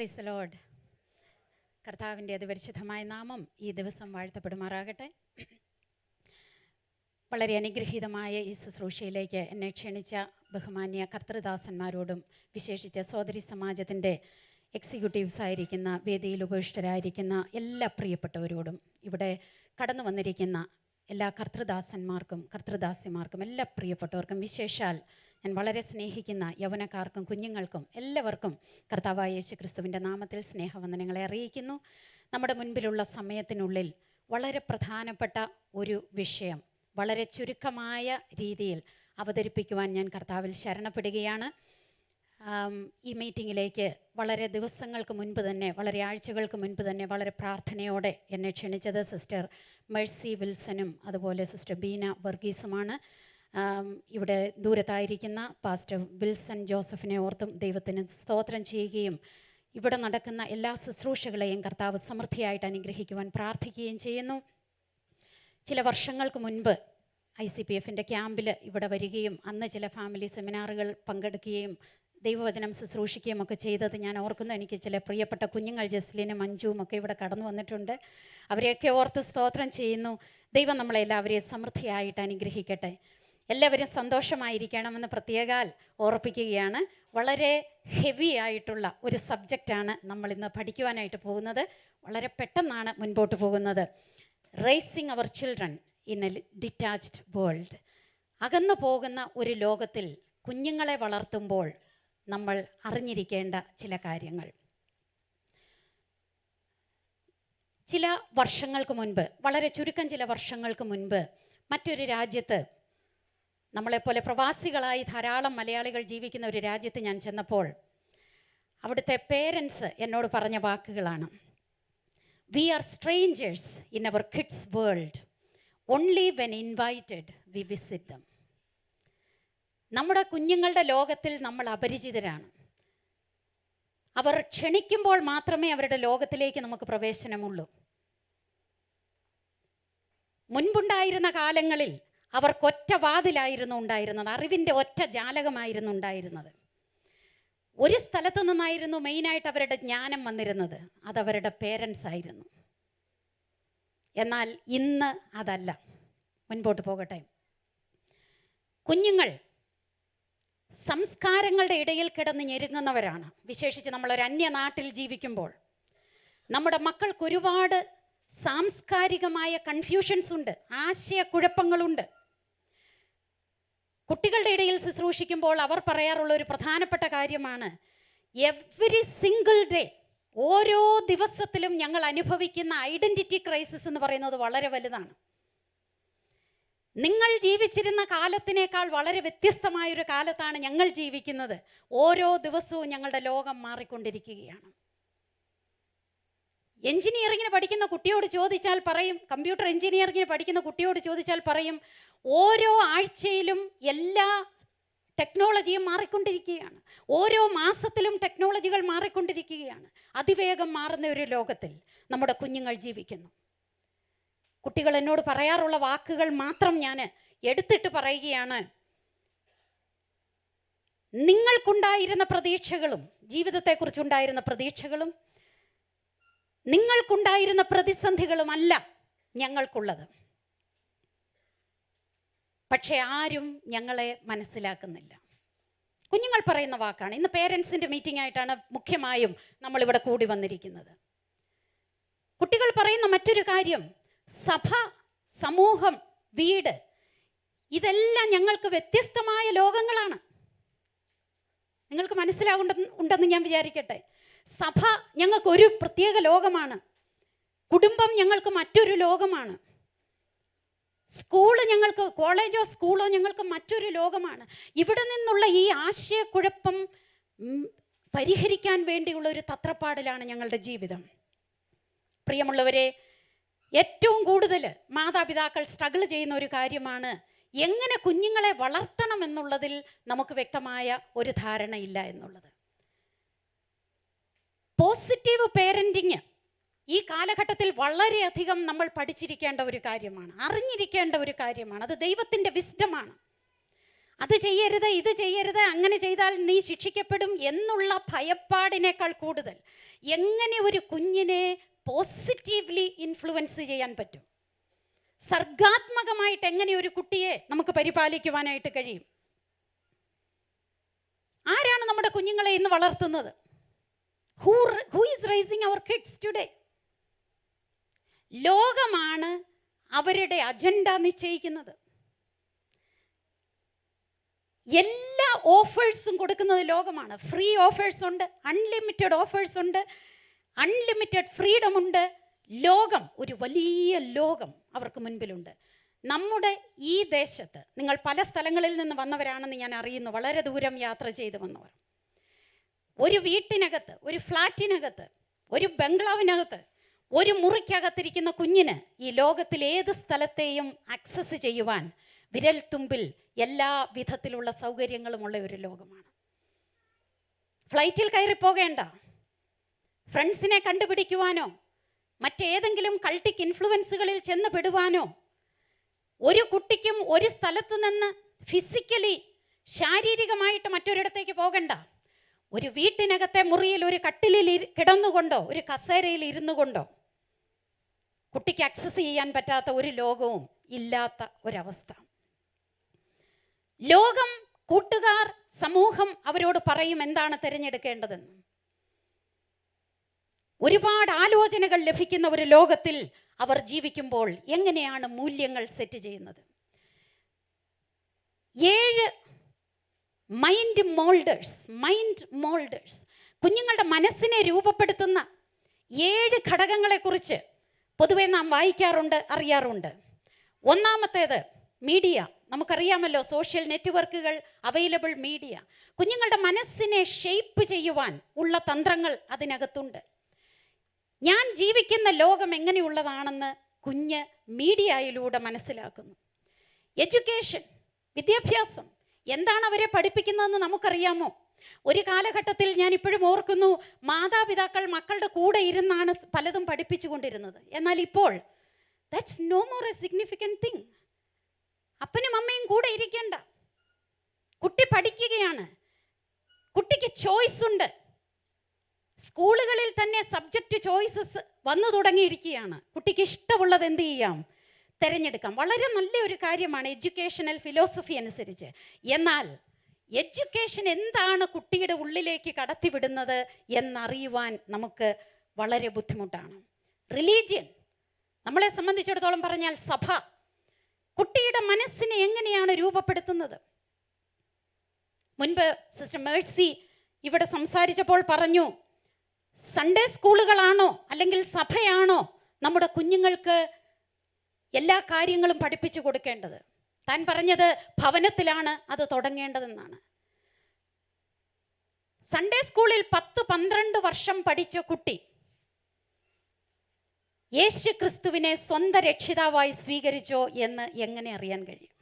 Price load കർത്താവിന്റെ അതിപരിശുദ്ധമായ നാമം ഈ ദിവസം വാഴ്ത്തപ്പെടുമാറാകട്ടെ. വളരെ അനുഗ്രഹീതമായ ഈ ശുശ്രൂഷയിലേക്ക് എന്നെ ക്ഷണിച്ച ബഹുമാന്യ കർത്തൃദാസന്മാരോടും വിശേഷിച്ച് സോദരി സമാജത്തിന്റെ എക്സിക്യൂട്ടീവ്സ് ആയിരിക്കുന്ന വേദിയിൽ ഉപവിഷ്ടരായിരിക്കുന്ന എല്ലാ പ്രിയപ്പെട്ടവരോടും ഇവിടെ കടന്നു വന്നിരിക്കുന്ന എല്ലാ കർത്തൃദാസന്മാർക്കും കർത്തൃദാസിമാർക്കും എല്ലാ പ്രിയപ്പെട്ടവർക്കും വിശേഷാൽ ഞാൻ വളരെ സ്നേഹിക്കുന്ന യൗവനക്കാർക്കും കുഞ്ഞുങ്ങൾക്കും എല്ലാവർക്കും കർത്താവായ യേശു ക്രിസ്തുവിന്റെ നാമത്തിൽ സ്നേഹവന്ദനങ്ങളെ അറിയിക്കുന്നു. നമ്മുടെ മുൻപിലുള്ള സമയത്തിനുള്ളിൽ വളരെ പ്രധാനപ്പെട്ട ഒരു വിഷയം വളരെ ചുരുക്കമായ രീതിയിൽ അവതരിപ്പിക്കുവാൻ ഞാൻ കർത്താവിൽ ശരണപ്പെടുകയാണ്. ഈ മീറ്റിങ്ങിലേക്ക് വളരെ ദിവസങ്ങൾക്ക് മുൻപ് തന്നെ വളരെ ആഴ്ചകൾക്ക് മുൻപ് തന്നെ വളരെ പ്രാർത്ഥനയോടെ എന്നെ ക്ഷണിച്ചത് സിസ്റ്റർ മെഴ്സി വിൽസനും അതുപോലെ സിസ്റ്റർ ബീന വർഗീസുമാണ്. ഇവിടെ ദൂരത്തായിരിക്കുന്ന പാസ്റ്റർ വിൽസൺ ജോസഫിനെ ഓർത്തും ദൈവത്തിന് സ്തോത്രം ചെയ്യുകയും ഇവിടെ നടക്കുന്ന എല്ലാ ശുശ്രൂഷകളെയും കർത്താവ് സമൃദ്ധിയായിട്ട് അനുഗ്രഹിക്കുവാൻ പ്രാർത്ഥിക്കുകയും ചെയ്യുന്നു. ചില വർഷങ്ങൾക്ക് മുൻപ് ഐ സി പി എഫിന്റെ ക്യാമ്പിൽ ഇവിടെ വരികയും അന്ന് ചില ഫാമിലി സെമിനാറുകൾ പങ്കെടുക്കുകയും ദൈവവചനം ശുശ്രൂഷിക്കുകയും ഒക്കെ ചെയ്തത് ഞാൻ ഓർക്കുന്നു. എനിക്ക് ചില പ്രിയപ്പെട്ട കുഞ്ഞുങ്ങൾ ജസ്ലിനും മഞ്ജുവും ഒക്കെ ഇവിടെ കടന്നു വന്നിട്ടുണ്ട്. അവരെയൊക്കെ ഓർത്ത് സ്തോത്രം ചെയ്യുന്നു. ദൈവം നമ്മളെല്ലാവരെയും സമൃദ്ധിയായിട്ട് അനുഗ്രഹിക്കട്ടെ. എല്ലാവരും സന്തോഷമായിരിക്കണമെന്ന് പ്രത്യേകാൽ ഓർപ്പിക്കുകയാണ്. വളരെ ഹെവി ആയിട്ടുള്ള ഒരു സബ്ജക്റ്റാണ് നമ്മൾ ഇന്ന് പഠിക്കുവാനായിട്ട് പോകുന്നത്. വളരെ പെട്ടെന്നാണ് മുൻപോട്ട് പോകുന്നത്. Raising our children in a detached world അകന്നു പോകുന്ന ഒരു ലോകത്തിൽ കുഞ്ഞുങ്ങളെ വളർത്തുമ്പോൾ നമ്മൾ അറിഞ്ഞിരിക്കേണ്ട ചില കാര്യങ്ങൾ. ചില വർഷങ്ങൾക്ക് മുൻപ് വളരെ ചുരുക്കം ചില വർഷങ്ങൾക്ക് മുൻപ് മറ്റൊരു രാജ്യത്ത് നമ്മളെപ്പോലെ പ്രവാസികളായി ധാരാളം മലയാളികൾ ജീവിക്കുന്ന ഒരു രാജ്യത്ത് ഞാൻ ചെന്നപ്പോൾ അവിടുത്തെ പേരൻസ് എന്നോട് പറഞ്ഞ വാക്കുകളാണ്. We are strangers in our kids world only when invited we visit them നമ്മുടെ കുഞ്ഞുങ്ങളുടെ ലോകത്തിൽ നമ്മൾ അപരിചിതരാണ്. അവർ ക്ഷണിക്കുമ്പോൾ മാത്രമേ അവരുടെ ലോകത്തിലേക്ക് നമുക്ക് പ്രവേശനമുള്ളൂ. മുൻപുണ്ടായിരുന്ന കാലങ്ങളിൽ അവർക്കൊറ്റ വാതിലായിരുന്നു ഉണ്ടായിരുന്നത് അറിവിന്റെ ഒറ്റ ജാലകമായിരുന്നു ഉണ്ടായിരുന്നത്. ഒരു സ്ഥലത്തു നിന്നായിരുന്നു മെയിനായിട്ട് അവരുടെ ജ്ഞാനം വന്നിരുന്നത് അതവരുടെ പേരൻസ് ആയിരുന്നു. എന്നാൽ ഇന്ന് അതല്ല. മുൻപോട്ട് പോകട്ടെ. കുഞ്ഞുങ്ങൾ സംസ്കാരങ്ങളുടെ ഇടയിൽ കിടന്ന് ഞെരുങ്ങുന്നവരാണ്. വിശേഷിച്ച് നമ്മളൊരു അന്യനാട്ടിൽ ജീവിക്കുമ്പോൾ നമ്മുടെ മക്കൾക്ക് ഒരുപാട് സാംസ്കാരികമായ കൺഫ്യൂഷൻസ് ഉണ്ട് ആശയക്കുഴപ്പങ്ങളുണ്ട്. കുട്ടികളുടെ ഇടയിൽ ശുശ്രൂഷിക്കുമ്പോൾ അവർ പറയാറുള്ള ഒരു പ്രധാനപ്പെട്ട കാര്യമാണ് എവറി സിംഗിൾ ഡേ ഓരോ ദിവസത്തിലും ഞങ്ങൾ അനുഭവിക്കുന്ന ഐഡന്റിറ്റി ക്രൈസിസ് എന്ന് പറയുന്നത് വളരെ വലുതാണ്. നിങ്ങൾ ജീവിച്ചിരുന്ന കാലത്തിനേക്കാൾ വളരെ വ്യത്യസ്തമായൊരു കാലത്താണ് ഞങ്ങൾ ജീവിക്കുന്നത്. ഓരോ ദിവസവും ഞങ്ങളുടെ ലോകം മാറിക്കൊണ്ടിരിക്കുകയാണ്. എഞ്ചിനീയറിങ്ങിന് പഠിക്കുന്ന കുട്ടിയോട് ചോദിച്ചാൽ പറയും കമ്പ്യൂട്ടർ എഞ്ചിനീയറിങ്ങിന് പഠിക്കുന്ന കുട്ടിയോട് ചോദിച്ചാൽ പറയും ഓരോ ആഴ്ചയിലും എല്ലാ ടെക്നോളജിയും മാറിക്കൊണ്ടിരിക്കുകയാണ്. ഓരോ മാസത്തിലും ടെക്നോളജികൾ മാറിക്കൊണ്ടിരിക്കുകയാണ്. അതിവേഗം മാറുന്ന ഒരു ലോകത്തിൽ നമ്മുടെ കുഞ്ഞുങ്ങൾ ജീവിക്കുന്നു. കുട്ടികൾ എന്നോട് പറയാറുള്ള വാക്കുകൾ മാത്രം ഞാൻ എടുത്തിട്ട് പറയുകയാണ്. നിങ്ങൾക്കുണ്ടായിരുന്ന പ്രതീക്ഷകളും ജീവിതത്തെക്കുറിച്ചുണ്ടായിരുന്ന പ്രതീക്ഷകളും നിങ്ങൾക്കുണ്ടായിരുന്ന പ്രതിസന്ധികളുമല്ല ഞങ്ങൾക്കുള്ളത്. പക്ഷെ ആരും ഞങ്ങളെ മനസ്സിലാക്കുന്നില്ല. കുഞ്ഞുങ്ങൾ പറയുന്ന വാക്കാണ്. ഇന്ന് പേരൻസിന്റെ മീറ്റിംഗ് ആയിട്ടാണ് മുഖ്യമായും നമ്മളിവിടെ കൂടി വന്നിരിക്കുന്നത്. കുട്ടികൾ പറയുന്ന മറ്റൊരു കാര്യം സഭ സമൂഹം വീട് ഇതെല്ലാം ഞങ്ങൾക്ക് വ്യത്യസ്തമായ ലോകങ്ങളാണ്. നിങ്ങൾക്ക് മനസ്സിലാവുണ്ടെന്ന് ഉണ്ടെന്ന് ഞാൻ വിചാരിക്കട്ടെ. സഭ ഞങ്ങൾക്കൊരു പ്രത്യേക ലോകമാണ്. കുടുംബം ഞങ്ങൾക്ക് മറ്റൊരു ലോകമാണ്. സ്കൂൾ ഞങ്ങൾക്ക് കോളേജോ സ്കൂളോ ഞങ്ങൾക്ക് മറ്റൊരു ലോകമാണ്. ഇവിടെ നിന്നുള്ള ഈ ആശയക്കുഴപ്പം പരിഹരിക്കാൻ വേണ്ടിയുള്ള ഒരു തത്രപ്പാടിലാണ് ഞങ്ങളുടെ ജീവിതം. പ്രിയമുള്ളവരെ ഏറ്റവും കൂടുതൽ മാതാപിതാക്കൾ സ്ട്രഗിൾ ചെയ്യുന്ന ഒരു കാര്യമാണ് എങ്ങനെ കുഞ്ഞുങ്ങളെ വളർത്തണം എന്നുള്ളതിൽ നമുക്ക് വ്യക്തമായ ഒരു ധാരണയില്ല എന്നുള്ളത്. പോസിറ്റീവ് പേരന്റിങ് ഈ കാലഘട്ടത്തിൽ വളരെയധികം നമ്മൾ പഠിച്ചിരിക്കേണ്ട ഒരു കാര്യമാണ്. അറിഞ്ഞിരിക്കേണ്ട ഒരു കാര്യമാണ്. അത് ദൈവത്തിന്റെ വിസ്ഡമാണ് അത് ചെയ്യരുത് ഇത് ചെയ്യരുത് അങ്ങനെ ചെയ്താൽ നീ ശിക്ഷിക്കപ്പെടും എന്നുള്ള ഭയപ്പാടിനേക്കാൾ കൂടുതൽ എങ്ങനെ ഒരു കുഞ്ഞിനെ പോസിറ്റീവ്ലി ഇൻഫ്ലുവൻസ് ചെയ്യാൻ പറ്റും? സർഗാത്മകമായിട്ട് എങ്ങനെ ഒരു കുട്ടിയെ നമുക്ക് പരിപാലിക്കുവാനായിട്ട് കഴിയും? ആരാണ് നമ്മുടെ കുഞ്ഞുങ്ങളെ ഇന്ന് വളർത്തുന്നത്? Who is raising our kids today ലോകമാണ് അവരുടെ അജണ്ട നിശ്ചയിക്കുന്നത്. എല്ലാ ഓഫേഴ്സും കൊടുക്കുന്നത് ലോകമാണ്. ഫ്രീ ഓഫേഴ്സ് ഉണ്ട് അൺലിമിറ്റഡ് ഓഫേഴ്സ് ഉണ്ട് അൺലിമിറ്റഡ് ഫ്രീഡം ഉണ്ട്. ലോകം ഒരു വലിയ ലോകം അവർക്ക് മുൻപിലുണ്ട്. നമ്മുടെ ഈ ദേശത്ത് നിങ്ങൾ പല സ്ഥലങ്ങളിൽ നിന്ന് വന്നവരാണെന്ന് ഞാൻ അറിയുന്നു. വളരെ ദൂരം യാത്ര ചെയ്ത് വന്നവർ. ഒരു വീട്ടിനകത്ത് ഒരു ഫ്ലാറ്റിനകത്ത് ഒരു ബംഗ്ലാവിനകത്ത് ഒരു മുറിക്കകത്തിരിക്കുന്ന കുഞ്ഞിന് ഈ ലോകത്തിൽ ഏത് സ്ഥലത്തെയും ആക്സസ് ചെയ്യുവാൻ വിരൽത്തുമ്പിൽ എല്ലാ വിധത്തിലുള്ള സൗകര്യങ്ങളുമുള്ള ഒരു ലോകമാണ്. ഫ്ലൈറ്റിൽ കയറി പോകേണ്ട. ഫ്രണ്ട്സിനെ കണ്ടുപിടിക്കുവാനോ മറ്റേതെങ്കിലും കൾട്ടിക് ഇൻഫ്ലുവൻസുകളിൽ ചെന്ന് പെടുവാനോ ഒരു കുട്ടിക്കും ഒരു സ്ഥലത്ത് നിന്ന് ഫിസിക്കലി ശാരീരികമായിട്ട് മറ്റൊരിടത്തേക്ക് പോകണ്ട. ഒരു വീട്ടിനകത്തെ മുറിയിൽ ഒരു കട്ടിലിൽ കിടന്നുകൊണ്ടോ ഒരു കസേരയിൽ ഇരുന്നു കൊണ്ടോ കുട്ടിക്ക് ആക്സസ് ചെയ്യാൻ പറ്റാത്ത ഒരു ലോകവും ഇല്ലാത്ത ഒരവസ്ഥ. ലോകം കൂട്ടുകാർ സമൂഹം അവരോട് പറയും എന്താണ് തിരഞ്ഞെടുക്കേണ്ടതെന്ന്. ഒരുപാട് ആലോചനകൾ ലഭിക്കുന്ന ഒരു ലോകത്തിൽ അവർ ജീവിക്കുമ്പോൾ എങ്ങനെയാണ് മൂല്യങ്ങൾ സെറ്റ് ചെയ്യുന്നത്? ഏഴ് മൈൻഡ് മോൾഡേഴ്സ് മൈൻഡ് മോൾഡേഴ്സ് കുഞ്ഞുങ്ങളുടെ മനസ്സിനെ രൂപപ്പെടുത്തുന്ന ഏഴ് ഘടകങ്ങളെക്കുറിച്ച് പൊതുവെ നാം വായിക്കാറുണ്ട് അറിയാറുണ്ട്. ഒന്നാമത്തേത് മീഡിയ നമുക്കറിയാമല്ലോ സോഷ്യൽ നെറ്റ്വർക്കുകൾ അവൈലബിൾ മീഡിയ കുഞ്ഞുങ്ങളുടെ മനസ്സിനെ ഷെയ്പ്പ് ചെയ്യുവാൻ ഉള്ള തന്ത്രങ്ങൾ അതിനകത്തുണ്ട്. ഞാൻ ജീവിക്കുന്ന ലോകം എങ്ങനെയുള്ളതാണെന്ന് കുഞ്ഞ് മീഡിയയിലൂടെ മനസ്സിലാക്കുന്നു. എഡ്യൂക്കേഷൻ വിദ്യാഭ്യാസം എന്താണ് അവരെ പഠിപ്പിക്കുന്നതെന്ന് നമുക്കറിയാമോ? ഒരു കാലഘട്ടത്തിൽ ഞാൻ ഇപ്പോഴും ഓർക്കുന്നു മാതാപിതാക്കൾ മക്കളുടെ കൂടെ ഇരുന്നാണ് പലതും പഠിപ്പിച്ചുകൊണ്ടിരുന്നത്. എന്നാൽ ഇപ്പോൾ that's no more a significant thing അപ്പനും അമ്മയും കൂടെ ഇരിക്കേണ്ട. കുട്ടി പഠിക്കുകയാണ്. കുട്ടിക്ക് ചോയ്സ് ഉണ്ട്. സ്കൂളുകളിൽ തന്നെ സബ്ജക്റ്റ് ചോയ്സസ് വന്നു തുടങ്ങിയിരിക്കുകയാണ്. കുട്ടിക്ക് ഇഷ്ടമുള്ളത് എന്ത് ചെയ്യാം? തിരഞ്ഞെടുക്കാം. വളരെ നല്ല ഒരു കാര്യമാണ് എഡ്യൂക്കേഷണൽ ഫിലോസഫി അനുസരിച്ച്. എന്നാൽ എഡ്യൂക്കേഷൻ എന്താണ് കുട്ടിയുടെ ഉള്ളിലേക്ക് കടത്തിവിടുന്നത് എന്നറിയുവാൻ നമുക്ക് വളരെ ബുദ്ധിമുട്ടാണ്. റിലീജിയൻ നമ്മളെ സംബന്ധിച്ചിടത്തോളം പറഞ്ഞാൽ സഭ കുട്ടിയുടെ മനസ്സിനെ എങ്ങനെയാണ് രൂപപ്പെടുത്തുന്നത്? മുൻപ് സിസ്റ്റർ മേഴ്സി ഇവിടെ സംസാരിച്ചപ്പോൾ പറഞ്ഞു സൺഡേ സ്കൂളുകളാണോ അല്ലെങ്കിൽ സഭയാണോ നമ്മുടെ കുഞ്ഞുങ്ങൾക്ക് എല്ലാ കാര്യങ്ങളും പഠിപ്പിച്ചു കൊടുക്കേണ്ടത്. താൻ പറഞ്ഞത് ഭവനത്തിലാണ് അത് തുടങ്ങേണ്ടതെന്നാണ്. സൺഡേ സ്കൂളിൽ പത്ത് പന്ത്രണ്ട് വർഷം പഠിച്ച കുട്ടി യേശു ക്രിസ്തുവിനെ സ്വന്തം രക്ഷിതാവായി സ്വീകരിച്ചോ എന്ന് എങ്ങനെ അറിയാൻ കഴിയും?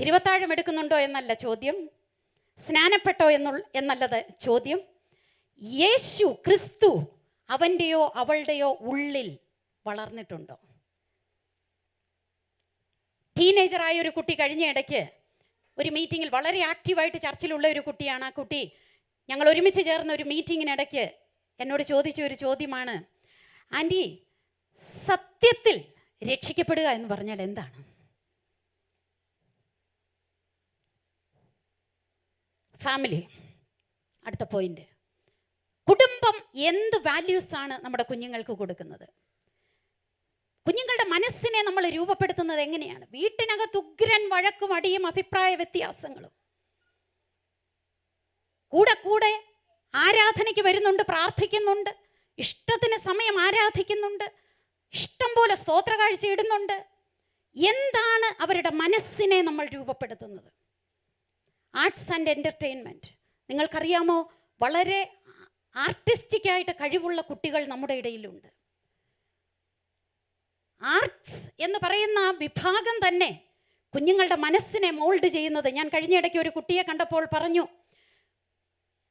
തിരുവത്താഴം എടുക്കുന്നുണ്ടോ എന്നല്ല ചോദ്യം. സ്നാനപ്പെട്ടോ എന്നുള്ള എന്നല്ലത് ചോദ്യം. യേശു ക്രിസ്തു അവന്റെയോ അവളുടെയോ ഉള്ളിൽ വളർന്നിട്ടുണ്ടോ? ടീനേജറായ ഒരു കുട്ടി കഴിഞ്ഞ ഇടയ്ക്ക് ഒരു മീറ്റിങ്ങിൽ വളരെ ആക്റ്റീവായിട്ട് ചർച്ചിലുള്ള ഒരു കുട്ടിയാണ്. ആ കുട്ടി ഞങ്ങൾ ഒരുമിച്ച് ചേർന്ന ഒരു മീറ്റിങ്ങിനിടയ്ക്ക് എന്നോട് ചോദിച്ച ഒരു ചോദ്യമാണ് ആന്റി സത്യത്തിൽ രക്ഷിക്കപ്പെടുക എന്ന് പറഞ്ഞാൽ എന്താണ്? ഫാമിലി അടുത്ത പോയിന്റ് കുടുംബം എന്ത് വാല്യൂസ് ആണ് നമ്മുടെ കുഞ്ഞുങ്ങൾക്ക് കൊടുക്കുന്നത്? കുഞ്ഞുങ്ങളുടെ മനസ്സിനെ നമ്മൾ രൂപപ്പെടുത്തുന്നത് എങ്ങനെയാണ്? വീട്ടിനകത്ത് ഉഗ്രൻ വഴക്കും അടിയും അഭിപ്രായ വ്യത്യാസങ്ങളും. കൂടെ കൂടെ ആരാധനയ്ക്ക് വരുന്നുണ്ട് പ്രാർത്ഥിക്കുന്നുണ്ട് ഇഷ്ടത്തിന് സമയം ആരാധിക്കുന്നുണ്ട് ഇഷ്ടം പോലെ സ്തോത്ര കാഴ്ച ഇടുന്നുണ്ട്. എന്താണ് അവരുടെ മനസ്സിനെ നമ്മൾ രൂപപ്പെടുത്തുന്നത്? ആർട്സ് ആൻഡ് എന്റർടൈൻമെന്റ് നിങ്ങൾക്കറിയാമോ? വളരെ ആർട്ടിസ്റ്റിക് ആയിട്ട് കഴിവുള്ള കുട്ടികൾ നമ്മുടെ ഇടയിലുണ്ട്. ആർട്സ് എന്ന് പറയുന്ന വിഭാഗം തന്നെ കുഞ്ഞുങ്ങളുടെ മനസ്സിനെ മോൾഡ് ചെയ്യുന്നത്. ഞാൻ കഴിഞ്ഞ ഇടയ്ക്ക് ഒരു കുട്ടിയെ കണ്ടപ്പോൾ പറഞ്ഞു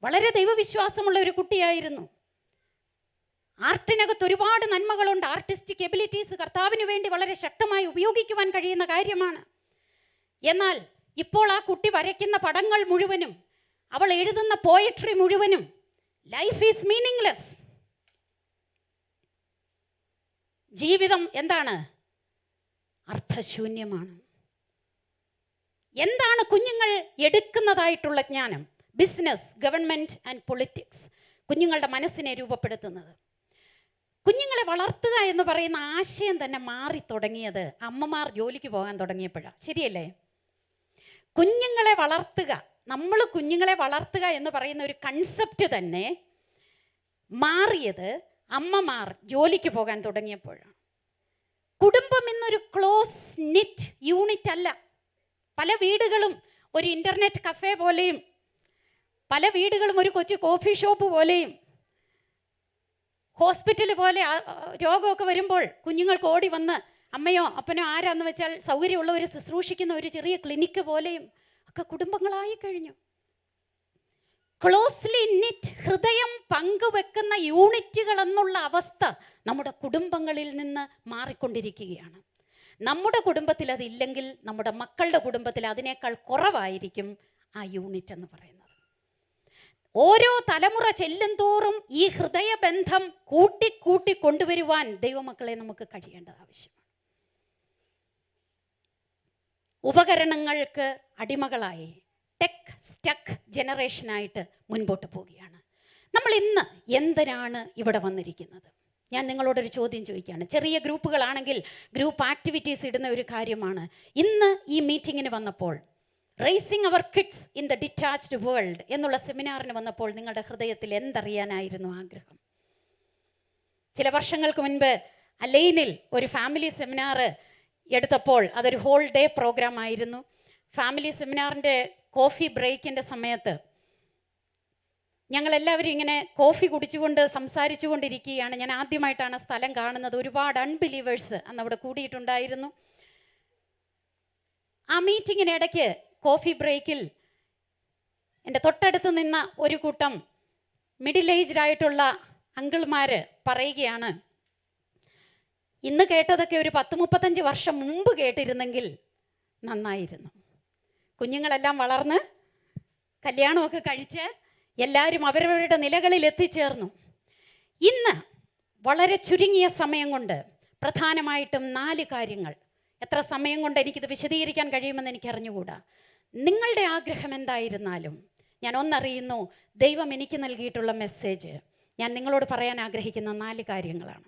വളരെ ദൈവവിശ്വാസമുള്ള ഒരു കുട്ടിയായിരുന്നു. ആർട്ടിനകത്ത് ഒരുപാട് നന്മകളുണ്ട്. ആർട്ടിസ്റ്റിക് എബിലിറ്റീസ് കർത്താവിന് വേണ്ടി വളരെ ശക്തമായി ഉപയോഗിക്കുവാൻ കഴിയുന്ന കാര്യമാണ്. എന്നാൽ ഇപ്പോൾ ആ കുട്ടി വരയ്ക്കുന്ന പടങ്ങൾ മുഴുവനും അവൾ എഴുതുന്ന പോയട്രി മുഴുവനും ലൈഫ് ഈസ് മീനിങ്ലെസ് ജീവിതം എന്താണ്? അർത്ഥശൂന്യമാണ്. എന്താണ് കുഞ്ഞുങ്ങൾ എടുക്കുന്നതായിട്ടുള്ള ജ്ഞാനം? ബിസിനസ് ഗവൺമെന്റ് ആൻഡ് പൊളിറ്റിക്സ് കുഞ്ഞുങ്ങളുടെ മനസ്സിനെ രൂപപ്പെടുത്തുന്നത്. കുഞ്ഞുങ്ങളെ വളർത്തുക എന്ന് പറയുന്ന ആശയം തന്നെ മാറി തുടങ്ങിയത് അമ്മമാർ ജോലിക്ക് പോകാൻ തുടങ്ങിയപ്പോഴാണ് ശരിയല്ലേ? കുഞ്ഞുങ്ങളെ വളർത്തുക നമ്മൾ കുഞ്ഞുങ്ങളെ വളർത്തുക എന്ന് പറയുന്ന ഒരു കൺസെപ്റ്റ് തന്നെ മാറിയത് അമ്മമാർ ജോലിക്ക് പോകാൻ തുടങ്ങിയപ്പോഴാണ്. കുടുംബം എന്നൊരു ക്ലോസ് നിറ്റ് യൂണിറ്റ് അല്ല. പല വീടുകളും ഒരു ഇന്റർനെറ്റ് കഫേ പോലെയും പല വീടുകളും ഒരു കൊച്ചു കോഫി ഷോപ്പ് പോലെയും ഹോസ്പിറ്റൽ പോലെ രോഗമൊക്കെ വരുമ്പോൾ കുഞ്ഞുങ്ങൾക്ക് ഓടി വന്ന് അമ്മയോ അപ്പനോ ആരാന്ന് വെച്ചാൽ സൗകര്യമുള്ളവർ ശുശ്രൂഷിക്കുന്ന ഒരു ചെറിയ ക്ലിനിക്ക് പോലെയും ഒക്കെ കുടുംബങ്ങളായി കഴിഞ്ഞു. ക്ലോസ്ലി നിറ്റ് ഹൃദയം പങ്കുവെക്കുന്ന യൂണിറ്റുകൾ എന്നുള്ള അവസ്ഥ നമ്മുടെ കുടുംബങ്ങളിൽ നിന്ന് മാറിക്കൊണ്ടിരിക്കുകയാണ്. നമ്മുടെ കുടുംബത്തിൽ അതില്ലെങ്കിൽ നമ്മുടെ മക്കളുടെ കുടുംബത്തിൽ അതിനേക്കാൾ കുറവായിരിക്കും ആ യൂണിറ്റ് എന്ന് പറയുന്നത്. ഓരോ തലമുറ ചെല്ലും തോറും ഈ ഹൃദയബന്ധം കൂട്ടിക്കൂട്ടി കൂട്ടി കൊണ്ടുവരുവാൻ ദൈവമക്കളെ നമുക്ക് കഴിയേണ്ടത് ആവശ്യമാണ് ഉപകരണങ്ങൾക്ക് അടിമകളായി ടെക് സ്റ്റക്ക് ജനറേഷനായിട്ട് മുൻപോട്ട് പോവുകയാണ്. നമ്മൾ ഇന്ന് എന്തിനാണ് ഇവിടെ വന്നിരിക്കുന്നത്? ഞാൻ നിങ്ങളോടൊരു ചോദ്യം ചോദിക്കുകയാണ്. ചെറിയ ഗ്രൂപ്പുകളാണെങ്കിൽ ഗ്രൂപ്പ് ആക്ടിവിറ്റീസ് ഇടുന്ന ഒരു കാര്യമാണ്. ഇന്ന് ഈ മീറ്റിങ്ങിന് വന്നപ്പോൾ raising our kids in the detached world എന്നുള്ള സെമിനാറിന് വന്നപ്പോൾ നിങ്ങളുടെ ഹൃദയത്തിൽ എന്തറിയാനായിരുന്നു ആഗ്രഹം? ചില വർഷങ്ങൾക്ക് മുൻപ് അലൈനിൽ ഒരു ഫാമിലി സെമിനാർ എടുത്തപ്പോൾ അതൊരു ഹോൾ ഡേ പ്രോഗ്രാം ആയിരുന്നു. ഫാമിലി സെമിനാറിന്റെ കോഫി ബ്രേക്കിന്റെ സമയത്ത് ഞങ്ങളെല്ലാവരും ഇങ്ങനെ കോഫി കുടിച്ചുകൊണ്ട് സംസാരിച്ചു കൊണ്ടിരിക്കുകയാണ് ഞാൻ ആദ്യമായിട്ടാണ് സ്ഥലം കാണുന്നത്. ഒരുപാട് അൺബിലീവേഴ്സ് അന്ന് അവിടെ കൂടിയിട്ടുണ്ടായിരുന്നു. ആ മീറ്റിങ്ങിനിടയ്ക്ക് കോഫി ബ്രേക്കിൽ എന്റെ തൊട്ടടുത്ത് നിന്ന ഒരു കൂട്ടം മിഡിൽ ഏജ്ഡ് ആയിട്ടുള്ള അങ്കിൾമാർ പറയുകയാണ് ഇന്ന് കേട്ടതൊക്കെ ഒരു പത്ത് മുപ്പത്തഞ്ച് വർഷം മുമ്പ് കേട്ടിരുന്നെങ്കിൽ നന്നായിരുന്നു. കുഞ്ഞുങ്ങളെല്ലാം വളർന്ന് കല്യാണമൊക്കെ കഴിച്ച് എല്ലാവരും അവരവരുടെ നിലകളിൽ എത്തിച്ചേർന്നു. ഇന്ന് വളരെ ചുരുങ്ങിയ സമയം കൊണ്ട് പ്രധാനമായിട്ടും നാല് കാര്യങ്ങൾ. എത്ര സമയം കൊണ്ട് എനിക്കിത് വിശദീകരിക്കാൻ കഴിയുമെന്ന് എനിക്ക് അറിഞ്ഞുകൂടാ നിങ്ങളുടെ ആഗ്രഹം എന്തായിരുന്നാലും ഞാൻ ഒന്നറിയുന്നു ദൈവം എനിക്ക് നൽകിയിട്ടുള്ള മെസ്സേജ്. ഞാൻ നിങ്ങളോട് പറയാൻ ആഗ്രഹിക്കുന്ന നാല് കാര്യങ്ങളാണ്.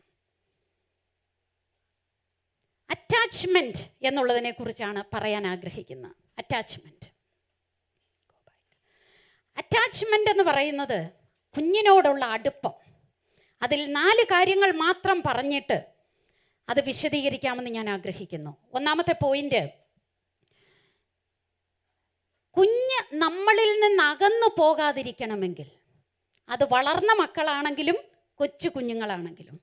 അറ്റാച്ച്മെന്റ് എന്നുള്ളതിനെ കുറിച്ചാണ് പറയാൻ ആഗ്രഹിക്കുന്നത്. അറ്റാച്ച്മെന്റ് അറ്റാച്ച്മെന്റ് എന്ന് പറയുന്നത് കുഞ്ഞിനോടുള്ള അടുപ്പം. അതിൽ നാല് കാര്യങ്ങൾ മാത്രം പറഞ്ഞിട്ട് അത് വിശദീകരിക്കാമെന്ന് ഞാൻ ആഗ്രഹിക്കുന്നു. ഒന്നാമത്തെ പോയിന്റ് കുഞ്ഞ് നമ്മളിൽ നിന്ന് അകന്നു പോകാതിരിക്കണമെങ്കിൽ അത് വളർന്ന മക്കളാണെങ്കിലും കൊച്ചു കുഞ്ഞുങ്ങളാണെങ്കിലും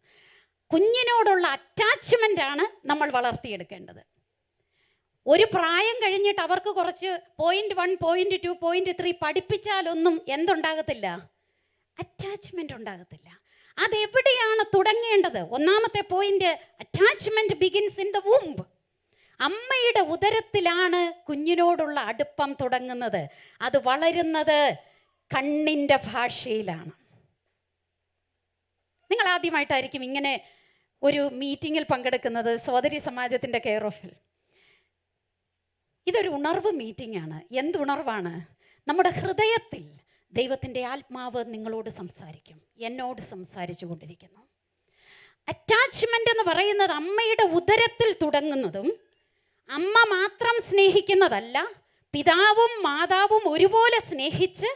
കുഞ്ഞിനോടുള്ള അറ്റാച്ച്മെന്റാണ് നമ്മൾ വളർത്തിയെടുക്കേണ്ടത്. ഒരു പ്രായം കഴിഞ്ഞിട്ട് അവർക്ക് കുറച്ച് point one point two point three പഠിപ്പിച്ചാലൊന്നും എന്തുണ്ടാകത്തില്ല? അറ്റാച്ച്മെന്റ് ഉണ്ടാകത്തില്ല. അതെവിടെയാണ് തുടങ്ങേണ്ടത്? ഒന്നാമത്തെ point attachment begins in the womb അമ്മയുടെ ഉദരത്തിലാണ് കുഞ്ഞിനോടുള്ള അടുപ്പം തുടങ്ങുന്നത്. അത് വളരുന്നത് കണ്ണിന്റെ ഭാഷയിലാണ്. നിങ്ങൾ ആദ്യമായിട്ടായിരിക്കും ഇങ്ങനെ ഒരു മീറ്റിങ്ങിൽ പങ്കെടുക്കുന്നത് സോദരി സമാജത്തിന്റെ കെയർ ഓഫിൽ ഇതൊരു ഉണർവ് മീറ്റിംഗ് ആണ് എന്ത് ഉണർവാണ് നമ്മുടെ ഹൃദയത്തിൽ ദൈവത്തിന്റെ ആത്മാവ് നിങ്ങളോട് സംസാരിക്കും. എന്നോട് സംസാരിച്ചു കൊണ്ടിരിക്കുന്നു. അറ്റാച്ച്മെന്റ് എന്ന് പറയുന്നത് അമ്മയുടെ ഉദരത്തിൽ തുടങ്ങുന്നതും അമ്മ മാത്രം സ്നേഹിക്കുന്നതല്ല പിതാവും മാതാവും ഒരുപോലെ സ്നേഹിച്ച്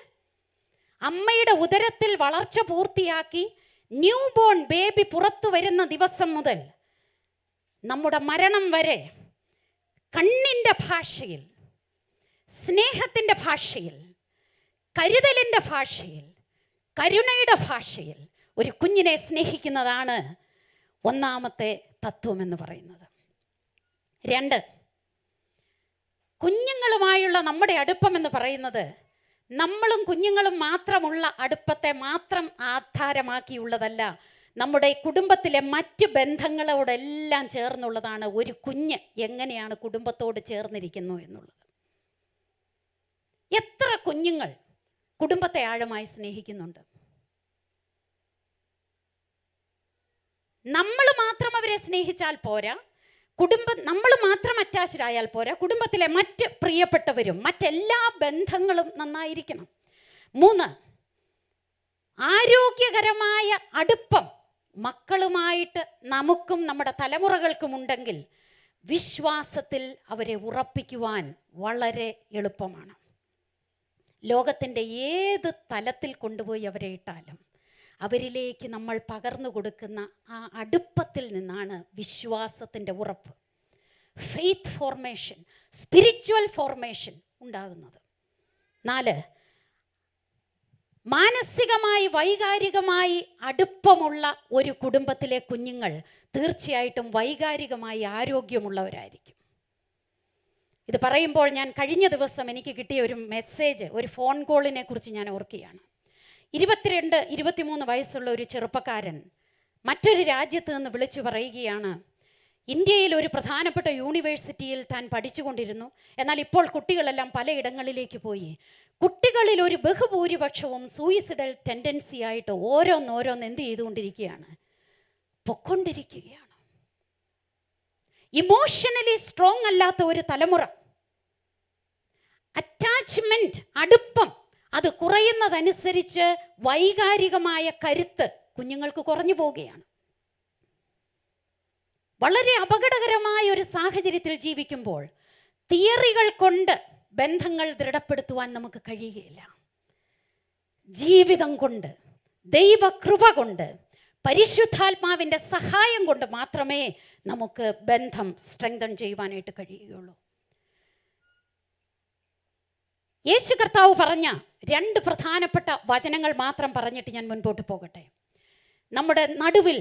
അമ്മയുടെ ഉദരത്തിൽ വളർച്ച പൂർത്തിയാക്കി ന്യൂ ബോൺ ബേബി പുറത്തു വരുന്ന ദിവസം മുതൽ നമ്മുടെ മരണം വരെ കണ്ണിന്റെ ഭാഷയിൽ സ്നേഹത്തിന്റെ ഭാഷയിൽ കരുതലിന്റെ ഭാഷയിൽ കരുണയുടെ ഭാഷയിൽ ഒരു കുഞ്ഞിനെ സ്നേഹിക്കുന്നതാണ് ഒന്നാമത്തെ തത്വം എന്ന് പറയുന്നത്. രണ്ട് കുഞ്ഞുങ്ങളുമായുള്ള നമ്മുടെ അടുപ്പം എന്ന് പറയുന്നത് നമ്മളും കുഞ്ഞുങ്ങളും മാത്രമുള്ള അടുപ്പത്തെ മാത്രം ആധാരമാക്കിയുള്ളതല്ല നമ്മുടെ കുടുംബത്തിലെ മറ്റ് ബന്ധങ്ങളോടെല്ലാം ചേർന്നുള്ളതാണ് ഒരു കുഞ്ഞ് എങ്ങനെയാണ് കുടുംബത്തോട് ചേർന്നിരിക്കുന്നു എന്നുള്ളത്. എത്ര കുഞ്ഞുങ്ങൾ കുടുംബത്തെ ആഴമായി സ്നേഹിക്കുന്നുണ്ട്. നമ്മൾ മാത്രം അവരെ സ്നേഹിച്ചാൽ പോരാ കുടുംബം നമ്മൾ മാത്രം അറ്റാച്ച്ഡ് ആയാൽ പോരാ. കുടുംബത്തിലെ മറ്റ് പ്രിയപ്പെട്ടവരും മറ്റെല്ലാ ബന്ധങ്ങളും നന്നായിരിക്കണം. മൂന്ന് ആരോഗ്യകരമായ അടുപ്പം മക്കളുമായിട്ട് നമുക്കും നമ്മുടെ തലമുറകൾക്കും ഉണ്ടെങ്കിൽ വിശ്വാസത്തിൽ അവരെ ഉറപ്പിക്കുവാൻ വളരെ എളുപ്പമാണ്. ലോകത്തിന്റെ ഏത് തലത്തിൽ കൊണ്ടുപോയി അവരെ ഇട്ടാലും അവരിലേക്ക് നമ്മൾ പകർന്നു കൊടുക്കുന്ന ആ അടുപ്പത്തിൽ നിന്നാണ് വിശ്വാസത്തിന്റെ ഉറപ്പ്. ഫെയ്ത്ത് ഫോർമേഷൻ സ്പിരിച്വൽ ഫോർമേഷൻ ഉണ്ടാകുന്നത്. നാല് മാനസികമായി വൈകാരികമായി അടുപ്പമുള്ള ഒരു കുടുംബത്തിലെ കുഞ്ഞുങ്ങൾ തീർച്ചയായിട്ടും വൈകാരികമായി ആരോഗ്യമുള്ളവരായിരിക്കും. ഇത് പറയുമ്പോൾ ഞാൻ കഴിഞ്ഞ ദിവസം എനിക്ക് കിട്ടിയ ഒരു മെസ്സേജ് ഒരു ഫോൺ കോളിനെ കുറിച്ച് ഞാൻ ഓർക്കുകയാണ്. ഇരുപത്തിരണ്ട് ഇരുപത്തിമൂന്ന് വയസ്സുള്ള ഒരു ചെറുപ്പക്കാരൻ മറ്റൊരു രാജ്യത്ത് നിന്ന് വിളിച്ചു പറയുകയാണ് ഇന്ത്യയിൽ ഒരു പ്രധാനപ്പെട്ട യൂണിവേഴ്സിറ്റിയിൽ താൻ പഠിച്ചുകൊണ്ടിരുന്നു. എന്നാൽ ഇപ്പോൾ കുട്ടികളെല്ലാം പലയിടങ്ങളിലേക്ക് പോയി. കുട്ടികളിൽ ഒരു ബഹുഭൂരിപക്ഷവും സൂയിസിഡൽ ടെൻഡൻസി ആയിട്ട് ഓരോന്നോരോന്ന് എന്ത് ചെയ്തുകൊണ്ടിരിക്കുകയാണ്? പൊക്കൊണ്ടിരിക്കുകയാണ്. ഇമോഷണലി സ്ട്രോങ് അല്ലാത്ത ഒരു തലമുറ. അറ്റാച്ച്മെന്റ് അടുപ്പം അത് കുറയുന്നതനുസരിച്ച് വൈകാരികമായ കരുത്ത് കുഞ്ഞുങ്ങൾക്ക് കുറഞ്ഞു പോവുകയാണ്. വളരെ അപകടകരമായ ഒരു സാഹചര്യത്തിൽ ജീവിക്കുമ്പോൾ തിയറികൾ കൊണ്ട് ബന്ധങ്ങൾ ദൃഢപ്പെടുത്തുവാൻ നമുക്ക് കഴിയുകയില്ല. ജീവിതം കൊണ്ട് ദൈവകൃപ കൊണ്ട് പരിശുദ്ധാത്മാവിന്റെ സഹായം കൊണ്ട് മാത്രമേ നമുക്ക് ബന്ധം സ്ട്രെങ്തൻ ചെയ്യുവാനായിട്ട് കഴിയുകയുള്ളൂ. യേശു കർത്താവ് പറഞ്ഞ രണ്ട് പ്രധാനപ്പെട്ട വചനങ്ങൾ മാത്രം പറഞ്ഞിട്ട് ഞാൻ മുൻപോട്ട് പോകട്ടെ. നമ്മുടെ നടുവിൽ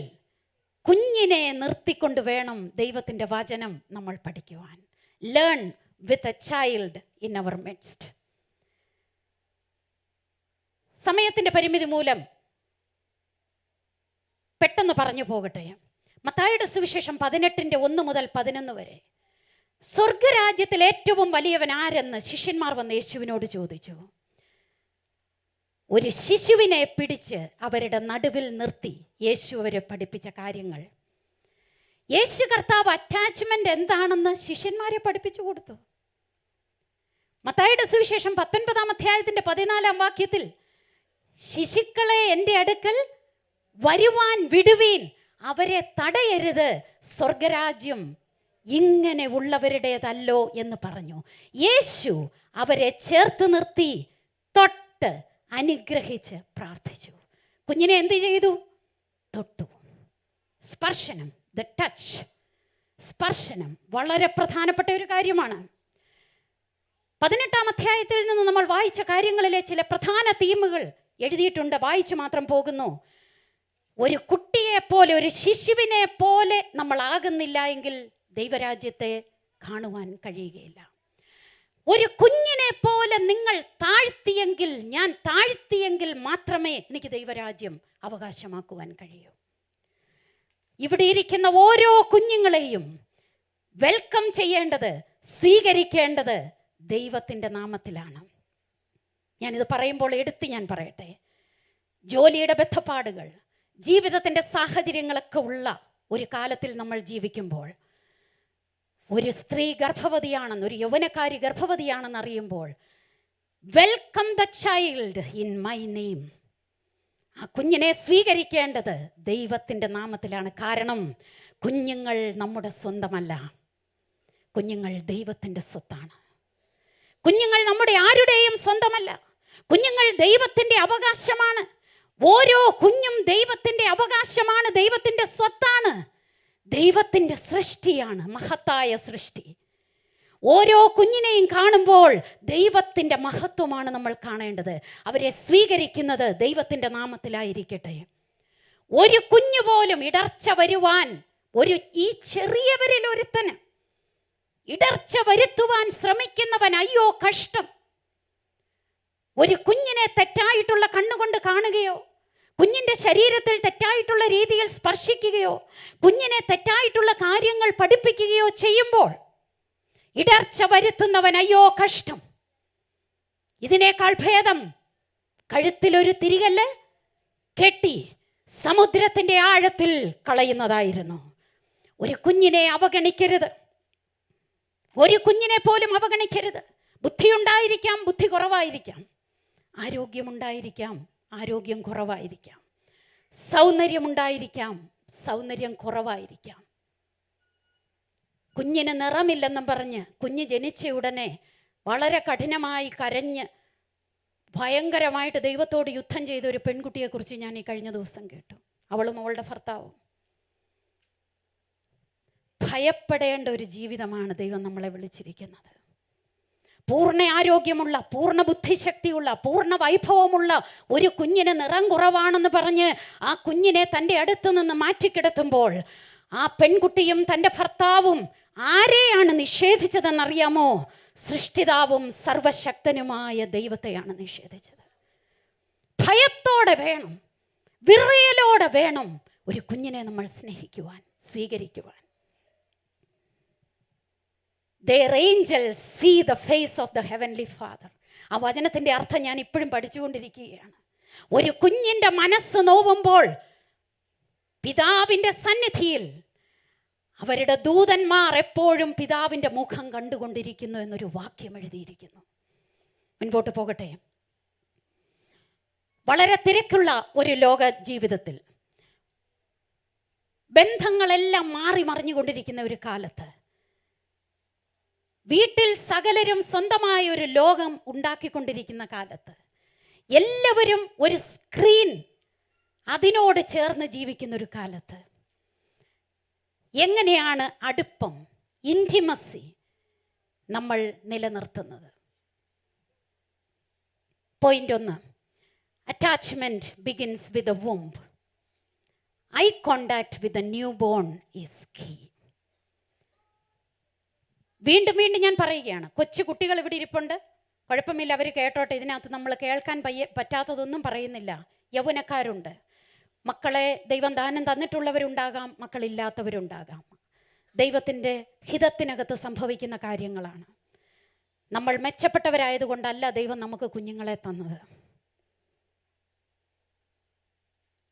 കുഞ്ഞിനെ നിർത്തിക്കൊണ്ട് വേണം ദൈവത്തിന്റെ വചനം നമ്മൾ പഠിക്കുവാൻ. Learn with a child in our midst സമയത്തിന്റെ പരിമിതി മൂലം പെട്ടെന്ന് പറഞ്ഞു പോകട്ടെ. മത്തായുടെ സുവിശേഷം പതിനെട്ടിന്റെ ഒന്ന് മുതൽ പതിനൊന്ന് വരെ. സ്വർഗരാജ്യത്തിൽ ഏറ്റവും വലിയവൻ ആരെന്ന് ശിഷ്യന്മാർ വന്ന് യേശുവിനോട് ചോദിച്ചു. ഒരു ശിശുവിനെ പിടിച്ച് അവരുടെ നടുവിൽ നിർത്തി യേശു അവരെ പഠിപ്പിച്ച കാര്യങ്ങൾ. യേശു കർത്താവ് അറ്റാച്ച്മെന്റ് എന്താണെന്ന് ശിഷ്യന്മാരെ പഠിപ്പിച്ചു കൊടുത്തു. മത്തായിയുടെ സുവിശേഷം പത്തൊൻപതാം അധ്യായത്തിന്റെ പതിനാലാം വാക്യത്തിൽ ശിശുക്കളെ എന്റെ അടുക്കൽ വരുവാൻ വിടുവീൻ അവരെ തടയരുത് സ്വർഗരാജ്യം ഇങ്ങനെ ഉള്ളവരുടേതല്ലോ എന്ന് പറഞ്ഞു. യേശു അവരെ ചേർത്ത് നിർത്തി തൊട്ട് അനുഗ്രഹിച്ച് പ്രാർത്ഥിച്ചു. കുഞ്ഞിനെ എന്ത് ചെയ്തു? തൊട്ടു. സ്പർശനം ദ ടച്ച്. സ്പർശനം വളരെ പ്രധാനപ്പെട്ട ഒരു കാര്യമാണ്. പതിനെട്ടാം അധ്യായത്തിൽ നിന്ന് നമ്മൾ വായിച്ച കാര്യങ്ങളിലെ ചില പ്രധാന തീമുകൾ എഴുതിയിട്ടുണ്ട്. വായിച്ചു മാത്രം പോകുന്നു. ഒരു കുട്ടിയെ പോലെ ഒരു ശിശുവിനെ പോലെ നമ്മൾ ആകുന്നില്ല എങ്കിൽ ദൈവരാജ്യത്തെ കാണുവാൻ കഴിയുകയില്ല. ഒരു കുഞ്ഞിനെ പോലെ നിങ്ങൾ താഴ്ത്തിയെങ്കിൽ ഞാൻ താഴ്ത്തിയെങ്കിൽ മാത്രമേ എനിക്ക് ദൈവരാജ്യം അവകാശമാക്കുവാൻ കഴിയൂ. ഇവിടെ ഇരിക്കുന്ന ഓരോ കുഞ്ഞുങ്ങളെയും വെൽക്കം ചെയ്യേണ്ടത് സ്വീകരിക്കേണ്ടത് ദൈവത്തിന്റെ നാമത്തിലാണ്. ഞാനിത് പറയുമ്പോൾ എടുത്ത് ഞാൻ പറയട്ടെ. ജോലിയുടെ ബന്ധപ്പാടുകൾ ജീവിതത്തിന്റെ സാഹചര്യങ്ങളൊക്കെ ഉള്ള ഒരു കാലത്തിൽ നമ്മൾ ജീവിക്കുമ്പോൾ ഒരു സ്ത്രീ ഗർഭവതിയാണെന്ന് ഒരു യൗവനക്കാരി ഗർഭവതിയാണെന്ന് അറിയുമ്പോൾ welcome the child in my name ആ കുഞ്ഞിനെ സ്വീകരിക്കേണ്ടത് ദൈവത്തിന്റെ നാമത്തിലാണ്. കാരണം കുഞ്ഞുങ്ങൾ നമ്മുടെ സ്വന്തമല്ല. കുഞ്ഞുങ്ങൾ ദൈവത്തിന്റെ സ്വത്താണ്. കുഞ്ഞുങ്ങൾ നമ്മുടെ ആരുടെയും സ്വന്തമല്ല. കുഞ്ഞുങ്ങൾ ദൈവത്തിന്റെ അവകാശമാണ്. ഓരോ കുഞ്ഞും ദൈവത്തിന്റെ അവകാശമാണ് ദൈവത്തിന്റെ സ്വത്താണ്. ദൈവത്തിന്റെ സൃഷ്ടിയാണ് മഹത്തായ സൃഷ്ടി. ഓരോ കുഞ്ഞിനെയും കാണുമ്പോൾ ദൈവത്തിന്റെ മഹത്വമാണ് നമ്മൾ കാണേണ്ടത്. അവരെ സ്വീകരിക്കുന്നത് ദൈവത്തിന്റെ നാമത്തിലായിരിക്കട്ടെ. ഒരു കുഞ്ഞു പോലും ഇടർച്ച വരുവാൻ ഒരു ഈ ചെറിയവരിൽ ഒരുത്തന് ഇടർച്ച വരുത്തുവാൻ ശ്രമിക്കുന്നവൻ അയ്യോ കഷ്ടം. ഒരു കുഞ്ഞിനെ തെറ്റായിട്ടുള്ള കണ്ണുകൊണ്ട് കാണുകയോ കുഞ്ഞിന്റെ ശരീരത്തിൽ തെറ്റായിട്ടുള്ള രീതിയിൽ സ്പർശിക്കുകയോ കുഞ്ഞിനെ തെറ്റായിട്ടുള്ള കാര്യങ്ങൾ പഠിപ്പിക്കുകയോ ചെയ്യുമ്പോൾ ഇടർച്ച വരുത്തുന്നവൻ അയ്യോ കഷ്ടം. ഇതിനേക്കാൾ ഭേദം കഴുത്തിലൊരു തിരികല്ല് കെട്ടി സമുദ്രത്തിന്റെ ആഴത്തിൽ കളയുന്നതായിരുന്നു. ഒരു കുഞ്ഞിനെ അവഗണിക്കരുത്. ഒരു കുഞ്ഞിനെ പോലും അവഗണിക്കരുത്. ബുദ്ധിയുണ്ടായിരിക്കാം ബുദ്ധി കുറവായിരിക്കാം. ആരോഗ്യമുണ്ടായിരിക്കാം. ആരോഗ്യം കുറവായിരിക്കാം. സൗന്ദര്യമുണ്ടായിരിക്കാം. സൗന്ദര്യം കുറവായിരിക്കാം. കുഞ്ഞിന് നിറമില്ലെന്നും പറഞ്ഞ് കുഞ്ഞ് ജനിച്ച ഉടനെ വളരെ കഠിനമായി കരഞ്ഞ് ഭയങ്കരമായിട്ട് ദൈവത്തോട് യുദ്ധം ചെയ്ത ഒരു പെൺകുട്ടിയെക്കുറിച്ച് ഞാൻ ഈ കഴിഞ്ഞ ദിവസം കേട്ടു. അവളും അവളുടെ ഭർത്താവും. ഭയപ്പെടേണ്ട ഒരു ജീവിതമാണ് ദൈവം നമ്മളെ വിളിച്ചിരിക്കുന്നത്. പൂർണ ആരോഗ്യമുള്ള പൂർണ ബുദ്ധിശക്തിയുള്ള പൂർണ വൈഭവമുള്ള ഒരു കുഞ്ഞിന് നിറം കുറവാണെന്ന് പറഞ്ഞ് ആ കുഞ്ഞിനെ തന്റെ അടുത്ത് നിന്ന് മാറ്റിക്കിടത്തുമ്പോൾ ആ പെൺകുട്ടിയും തന്റെ ഭർത്താവും ആരെയാണ് നിഷേധിച്ചതെന്നറിയാമോ? സൃഷ്ടിതാവും സർവശക്തനുമായ ദൈവത്തെയാണ് നിഷേധിച്ചത്. ഭയത്തോടെ വേണം വിറയലോടെ വേണം ഒരു കുഞ്ഞിനെ നമ്മൾ സ്നേഹിക്കുവാൻ സ്വീകരിക്കുവാൻ. Angels see the face of the heavenly father. ആ വചനത്തിന്റെ അർത്ഥം ഞാൻ ഇപ്പോഴും പഠിച്ചുകൊണ്ടിരിക്കുകയാണ്. ഒരു കുഞ്ഞിന്റെ മനസ്സ് നോവുമ്പോൾ പിതാവിന്റെ സന്നിധിയിൽ അവരുടെ ദൂതന്മാർ എപ്പോഴും പിതാവിന്റെ മുഖം കണ്ടുകൊണ്ടിരിക്കുന്നു എന്നൊരു വാക്യം എഴുതിയിരിക്കുന്നു. മുൻപോട്ട് പോകട്ടെ. വളരെ തിരക്കുള്ള ഒരു ലോക ജീവിതത്തിൽ ബന്ധങ്ങളെല്ലാം മാറി മറിഞ്ഞുകൊണ്ടിരിക്കുന്ന ഒരു കാലത്ത് വീട്ടിൽ സകലരും സ്വന്തമായ ഒരു ലോകം ഉണ്ടാക്കിക്കൊണ്ടിരിക്കുന്ന കാലത്ത് എല്ലാവരും ഒരു സ്ക്രീൻ അതിനോട് ചേർന്ന് ജീവിക്കുന്ന ഒരു കാലത്ത്. എങ്ങനെയാണ് അടുപ്പം ഇന്റിമസി നമ്മൾ നിലനിർത്തുന്നത്? പോയിന്റ് ഒന്ന് attachment begins with a womb eye contact with a newborn is key വീണ്ടും വീണ്ടും ഞാൻ പറയുകയാണ് കൊച്ചു കുട്ടികൾ ഇവിടെ ഇരിപ്പുണ്ട്. കുഴപ്പമില്ല അവർ കേട്ടോട്ടെ ഇതിനകത്ത് നമ്മൾ കേൾക്കാൻ പയ്യ പറ്റാത്തതൊന്നും പറയുന്നില്ല. യൗവനക്കാരുണ്ട്. മക്കളെ ദൈവം ദാനം തന്നിട്ടുള്ളവരുണ്ടാകാം മക്കളില്ലാത്തവരുണ്ടാകാം. ദൈവത്തിന്റെ ഹിതത്തിനകത്ത് സംഭവിക്കുന്ന കാര്യങ്ങളാണ്. നമ്മൾ മെച്ചപ്പെട്ടവരായതുകൊണ്ടല്ല ദൈവം നമുക്ക് കുഞ്ഞുങ്ങളെ തന്നത്.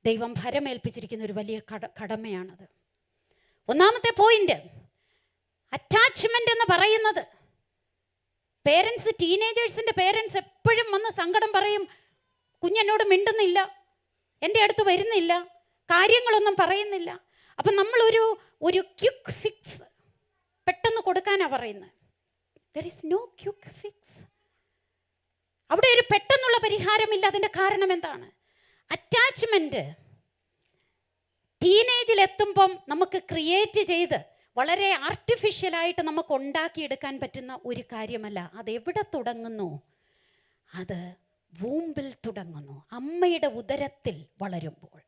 ദൈവം ഭരമേൽപ്പിച്ചിരിക്കുന്ന ഒരു വലിയ കട കടമയാണത്. ഒന്നാമത്തെ പോയിന്റ് അറ്റാച്ച്മെന്റ് എന്ന് പറയുന്നത്. പേരൻസ് ടീനേജേഴ്സിന്റെ പേരൻസ് എപ്പോഴും വന്ന് സങ്കടം പറയും. കുഞ്ഞെന്നോട് മിണ്ടുന്നില്ല. എന്റെ അടുത്ത് വരുന്നില്ല. കാര്യങ്ങളൊന്നും പറയുന്നില്ല. അപ്പം നമ്മളൊരു ഒരു ക്യുക്ക് ഫിക്സ് പെട്ടെന്ന് കൊടുക്കാനാണ് പറയുന്നത്. There is no quick fix അവിടെ ഒരു പെട്ടെന്നുള്ള പരിഹാരമില്ല. അതിന്റെ കാരണം എന്താണ്? അറ്റാച്ച്മെന്റ് ടീനേജിൽ എത്തുമ്പം നമുക്ക് ക്രിയേറ്റ് ചെയ്ത് വളരെ ആർട്ടിഫിഷ്യലായിട്ട് നമുക്ക് ഉണ്ടാക്കിയെടുക്കാൻ പറ്റുന്ന ഒരു കാര്യമല്ല. അതെവിടെ തുടങ്ങുന്നു? അത് വൂമ്പിൽ തുടങ്ങുന്നു. അമ്മയുടെ ഉദരത്തിൽ വളരുമ്പോൾ.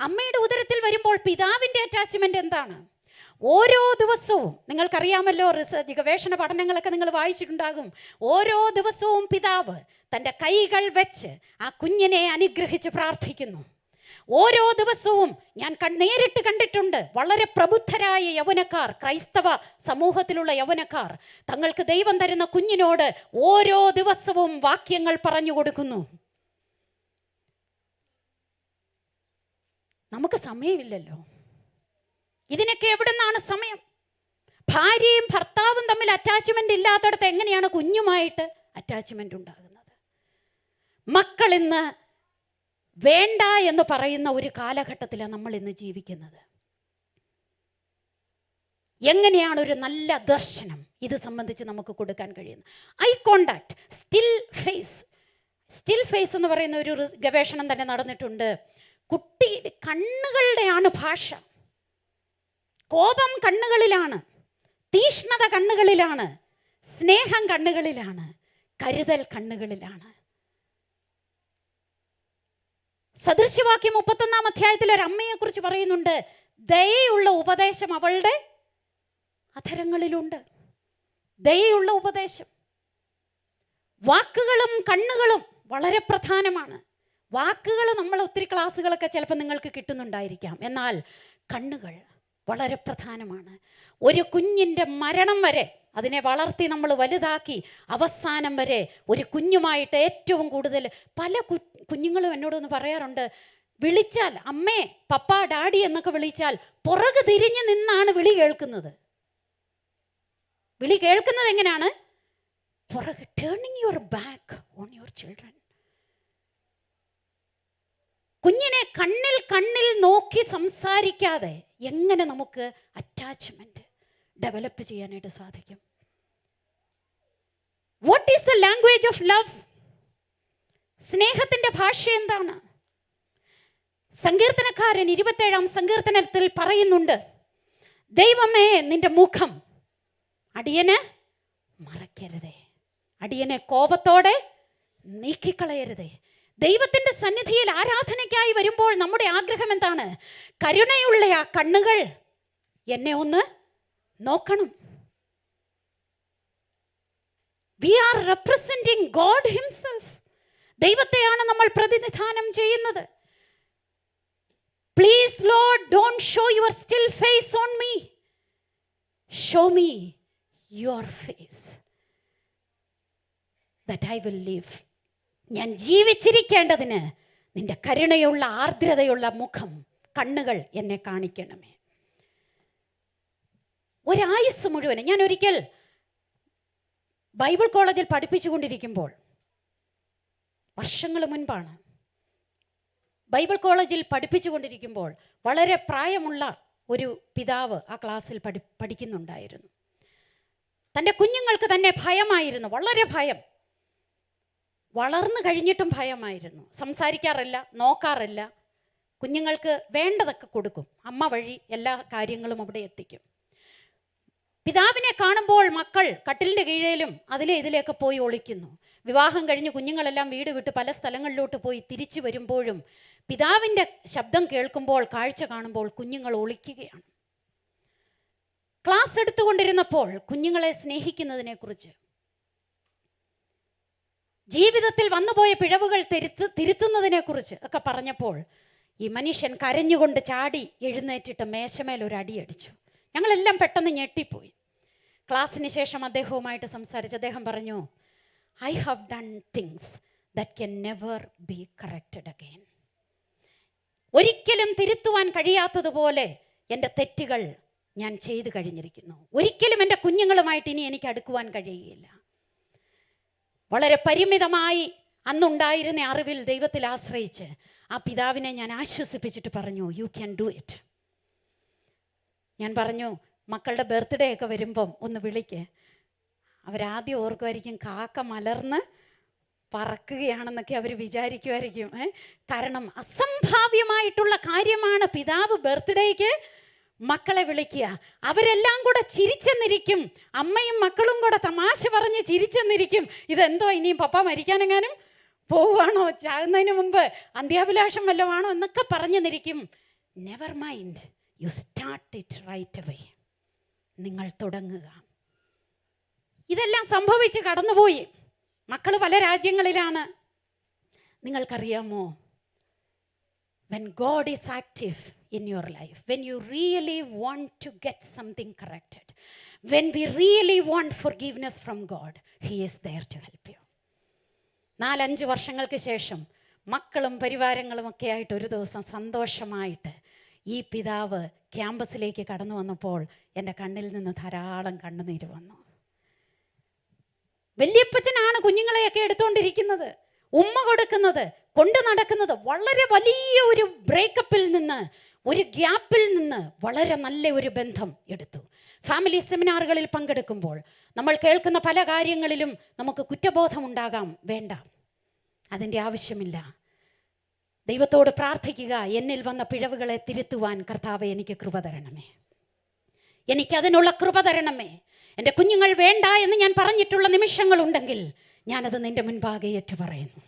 അമ്മയുടെ ഉദരത്തിൽ വരുമ്പോൾ പിതാവിന്റെ അറ്റാച്ച്മെന്റ് എന്താണ്? ഓരോ ദിവസവും നിങ്ങൾക്കറിയാമല്ലോ റിസർച്ച് ഗവേഷണ പഠനങ്ങളൊക്കെ നിങ്ങൾ വായിച്ചിട്ടുണ്ടാകും. ഓരോ ദിവസവും പിതാവ് തന്റെ കൈകൾ വെച്ച് ആ കുഞ്ഞിനെ അനുഗ്രഹിച്ച് പ്രാർത്ഥിക്കുന്നു. ഓരോ ദിവസവും ഞാൻ നേരിട്ട് കണ്ടിട്ടുണ്ട്. വളരെ പ്രബുദ്ധരായ യൗവനക്കാർ ക്രൈസ്തവ സമൂഹത്തിലുള്ള യൗവനക്കാർ. തങ്ങൾക്ക് ദൈവം തരുന്ന കുഞ്ഞിനോട് ഓരോ ദിവസവും വാക്യങ്ങൾ പറഞ്ഞു കൊടുക്കുന്നു. നമുക്ക് സമയമില്ലല്ലോ. ഇതിനൊക്കെ എവിടെ നിന്നാണ് സമയം? ഭാര്യയും ഭർത്താവും തമ്മിൽ അറ്റാച്ച്മെന്റ് ഇല്ലാത്തടത്ത് എങ്ങനെയാണ് കുഞ്ഞുമായിട്ട് അറ്റാച്ച്മെന്റ് ഉണ്ടാകുന്നത്? മക്കൾ ഇന്ന് വേണ്ട എന്ന് പറയുന്ന ഒരു കാലഘട്ടത്തിലാണ് നമ്മൾ ഇന്ന് ജീവിക്കുന്നത്. എങ്ങനെയാണ് ഒരു നല്ല ദർശനം ഇത് സംബന്ധിച്ച് നമുക്ക് കൊടുക്കാൻ കഴിയുന്നത്? Eye contact still face. Still face എന്ന് പറയുന്ന ഒരു ഗവേഷണം തന്നെ നടന്നിട്ടുണ്ട്. കുട്ടി കണ്ണുകളുടെയാണ് ഭാഷ. കോപം കണ്ണുകളിലാണ്. തീഷ്ണത കണ്ണുകളിലാണ്. സ്നേഹം കണ്ണുകളിലാണ്. കരുതൽ കണ്ണുകളിലാണ്. സദൃശ്യവാക്യം മുപ്പത്തൊന്നാം അധ്യായത്തിൽ ഒരു അമ്മയെ കുറിച്ച് പറയുന്നുണ്ട്. ദയയുള്ള ഉപദേശം അവളുടെ അധരങ്ങളിലുണ്ട്. ദയയുള്ള ഉപദേശം. വാക്കുകളും കണ്ണുകളും വളരെ പ്രധാനമാണ്. വാക്കുകൾ നമ്മൾ ഒത്തിരി ക്ലാസ്സുകളൊക്കെ ചിലപ്പോൾ നിങ്ങൾക്ക് കിട്ടുന്നുണ്ടായിരിക്കാം. എന്നാൽ കണ്ണുകൾ വളരെ പ്രധാനമാണ്. ഒരു കുഞ്ഞിന്റെ മരണം വരെ അതിനെ വളർത്തി നമ്മൾ വലുതാക്കി അവസാനം വരെ ഒരു കുഞ്ഞുമായിട്ട് ഏറ്റവും കൂടുതൽ പല കു കുഞ്ഞുങ്ങളും എന്നോടൊന്ന് പറയാറുണ്ട് വിളിച്ചാൽ അമ്മേ പപ്പ ഡാഡി എന്നൊക്കെ വിളിച്ചാൽ പുറകു തിരിഞ്ഞു നിന്നാണ് വിളി കേൾക്കുന്നത്. വിളി കേൾക്കുന്നത് എങ്ങനെയാണ്? പുറകെ turning your back on your children കുഞ്ഞിനെ കണ്ണിൽ കണ്ണിൽ നോക്കി സംസാരിക്കാതെ എങ്ങനെ നമുക്ക് അറ്റാച്ച്മെന്റ് ഡെവലപ്പ് ചെയ്യാനായിട്ട് സാധിക്കും? What is the language of love സ്നേഹത്തിന്റെ ഭാഷ എന്താണ്? സങ്കീർത്തനക്കാരൻ ഇരുപത്തേഴാം സങ്കീർത്തനത്തിൽ പറയുന്നുണ്ട് ദൈവമേ നിന്റെ മുഖം അടിയന് മറക്കരുതേ അടിയനെ കോപത്തോടെ നീക്കിക്കളയരുതേ. ദൈവത്തിന്റെ സന്നിധിയിൽ ആരാധനയ്ക്കായി വരുമ്പോൾ നമ്മുടെ ആഗ്രഹം എന്താണ്? കരുണയുള്ള ആ കണ്ണുകൾ എന്നെ ഒന്ന് നോക്കണം. We are representing God himself ദൈവത്തെയാണ് നമ്മൾ പ്രതിനിധാനം ചെയ്യുന്നത്. Please Lord don't show your still face on me show me your face that I will live ഞാൻ ജീവിച്ചിരിക്കേണ്ടതിന് നിന്റെ കരുണയുള്ള ആർദ്രതയുള്ള മുഖം കണ്ണുകൾ എന്നെ കാണിക്കണമേ. ഒരായുസ് മുഴുവൻ ഞാൻ ഒരിക്കൽ ബൈബിൾ കോളേജിൽ പഠിപ്പിച്ചുകൊണ്ടിരിക്കുമ്പോൾ വർഷങ്ങൾ മുൻപാണ്. ബൈബിൾ കോളേജിൽ പഠിപ്പിച്ചുകൊണ്ടിരിക്കുമ്പോൾ വളരെ പ്രായമുള്ള ഒരു പിതാവ് ആ ക്ലാസ്സിൽ പഠി പഠിക്കുന്നുണ്ടായിരുന്നു. തന്റെ കുഞ്ഞുങ്ങൾക്ക് തന്നെ ഭയമായിരുന്നു വളരെ ഭയം. വളർന്നു കഴിഞ്ഞിട്ടും ഭയമായിരുന്നു. സംസാരിക്കാറില്ല നോക്കാറില്ല. കുഞ്ഞുങ്ങൾക്ക് വേണ്ടതൊക്കെ കൊടുക്കും. അമ്മ വഴി എല്ലാ കാര്യങ്ങളും അവിടെ എത്തിക്കും. പിതാവിനെ കാണുമ്പോൾ മക്കൾ കട്ടിലിന്റെ കീഴേലും അതിലെ ഇതിലെയൊക്കെ പോയി ഒളിക്കുന്നു. വിവാഹം കഴിഞ്ഞ് കുഞ്ഞുങ്ങളെല്ലാം വീട് വിട്ട് പല സ്ഥലങ്ങളിലോട്ട് പോയി തിരിച്ചു വരുമ്പോഴും പിതാവിന്റെ ശബ്ദം കേൾക്കുമ്പോൾ കാഴ്ച കാണുമ്പോൾ കുഞ്ഞുങ്ങൾ ഒളിക്കുകയാണ്. ക്ലാസ് എടുത്തുകൊണ്ടിരുന്നപ്പോൾ കുഞ്ഞുങ്ങളെ സ്നേഹിക്കുന്നതിനെക്കുറിച്ച്. ജീവിതത്തിൽ വന്നുപോയ പിഴവുകൾ തിരുത്ത് തിരുത്തുന്നതിനെക്കുറിച്ച് ഒക്കെ പറഞ്ഞപ്പോൾ ഈ മനുഷ്യൻ കരഞ്ഞുകൊണ്ട് ചാടി എഴുന്നേറ്റിട്ട് മേശമേൽ ഒരു ഞങ്ങളെല്ലാം പെട്ടെന്ന് ഞെട്ടിപ്പോയി. ക്ലാസ്സിന് ശേഷം അദ്ദേഹവുമായിട്ട് സംസാരിച്ച് അദ്ദേഹം പറഞ്ഞു I have done things that can never be corrected again ഒരിക്കലും തിരുത്തുവാൻ കഴിയാത്തതുപോലെ എന്റെ തെറ്റുകൾ ഞാൻ ചെയ്തു കഴിഞ്ഞിരിക്കുന്നു. ഒരിക്കലും എന്റെ കുഞ്ഞുങ്ങളുമായിട്ട് ഇനി എനിക്ക് അടുക്കുവാൻ കഴിയുകയില്ല. വളരെ പരിമിതമായി അന്നുണ്ടായിരുന്ന അറിവിൽ ദൈവത്തിൽ ആശ്രയിച്ച് ആ പിതാവിനെ ഞാൻ ആശ്വസിപ്പിച്ചിട്ട് പറഞ്ഞു യു ക്യാൻ ഡു ഇറ്റ് ഞാൻ പറഞ്ഞു മക്കളുടെ ബർത്ത്ഡേ ഒക്കെ വരുമ്പം ഒന്ന് വിളിക്ക്. അവരാദ്യം ഓർക്കുമായിരിക്കും കാക്ക മലർന്ന് പറക്കുകയാണെന്നൊക്കെ അവർ വിചാരിക്കുമായിരിക്കും? കാരണം അസംഭാവ്യമായിട്ടുള്ള കാര്യമാണ് പിതാവ് ബർത്ത്ഡേക്ക് മക്കളെ വിളിക്കുക. അവരെല്ലാം കൂടെ ചിരിച്ചെന്നിരിക്കും. അമ്മയും മക്കളും കൂടെ തമാശ പറഞ്ഞ് ചിരിച്ചെന്നിരിക്കും. ഇതെന്തോ ഇനിയും പപ്പ മരിക്കാനെങ്ങാനും പോവുകയാണോ? ചാകുന്നതിന് മുമ്പ് അന്ത്യാഭിലാഷം വല്ലതാണോ എന്നൊക്കെ പറഞ്ഞെന്നിരിക്കും never mind you start it right away നിങ്ങൾ തുടങ്ങുക ഇതെല്ലാം സംഭവിച്ച് കടന്നുപോയി മക്കൾ പല രാജ്യങ്ങളിലാണ് നിങ്ങൾക്കറിയാമോ when God is active in your life, when you really want to get something corrected, when we really want forgiveness from God, He is there to help you. നാലഞ്ച് വർഷങ്ങൾക്ക് ശേഷം മക്കളും പരിവാരങ്ങളും ഒക്കെ ആയിട്ട് ഒരു ദിവസം സന്തോഷമായിട്ട് ഈ പിതാവ് ക്യാമ്പസിലേക്ക് കടന്നു വന്നപ്പോൾ എന്റെ കണ്ണിൽ നിന്ന് ധാരാളം കണ്ണുനീര് വന്നു. വല്യപ്പച്ചനാണ് കുഞ്ഞുങ്ങളെയൊക്കെ എടുത്തുകൊണ്ടിരിക്കുന്നത് ഉമ്മ കൊടുക്കുന്നത് കൊണ്ടു നടക്കുന്നത് വളരെ വലിയ ഒരു ബ്രേക്കപ്പിൽ നിന്ന് ഒരു ഗ്യാപ്പിൽ നിന്ന് വളരെ നല്ല ഒരു ബന്ധം എടുത്തു. ഫാമിലി സെമിനാറുകളിൽ പങ്കെടുക്കുമ്പോൾ നമ്മൾ കേൾക്കുന്ന പല കാര്യങ്ങളിലും നമുക്ക് കുറ്റബോധമുണ്ടാകാം വേണ്ട. അതിന്റെ ആവശ്യമില്ല. ദൈവത്തോട് പ്രാർത്ഥിക്കുക. എന്നിൽ വന്ന പിഴവുകളെ തിരുത്തുവാൻ കർത്താവ് എനിക്ക് കൃപ തരണമേ. എനിക്കതിനുള്ള കൃപ തരണമേ. എന്റെ കുഞ്ഞുങ്ങൾ വേണ്ട എന്ന് ഞാൻ പറഞ്ഞിട്ടുള്ള നിമിഷങ്ങളുണ്ടെങ്കിൽ ഞാനത് നിന്റെ മുൻപാകെ ഏറ്റു പറയുന്നു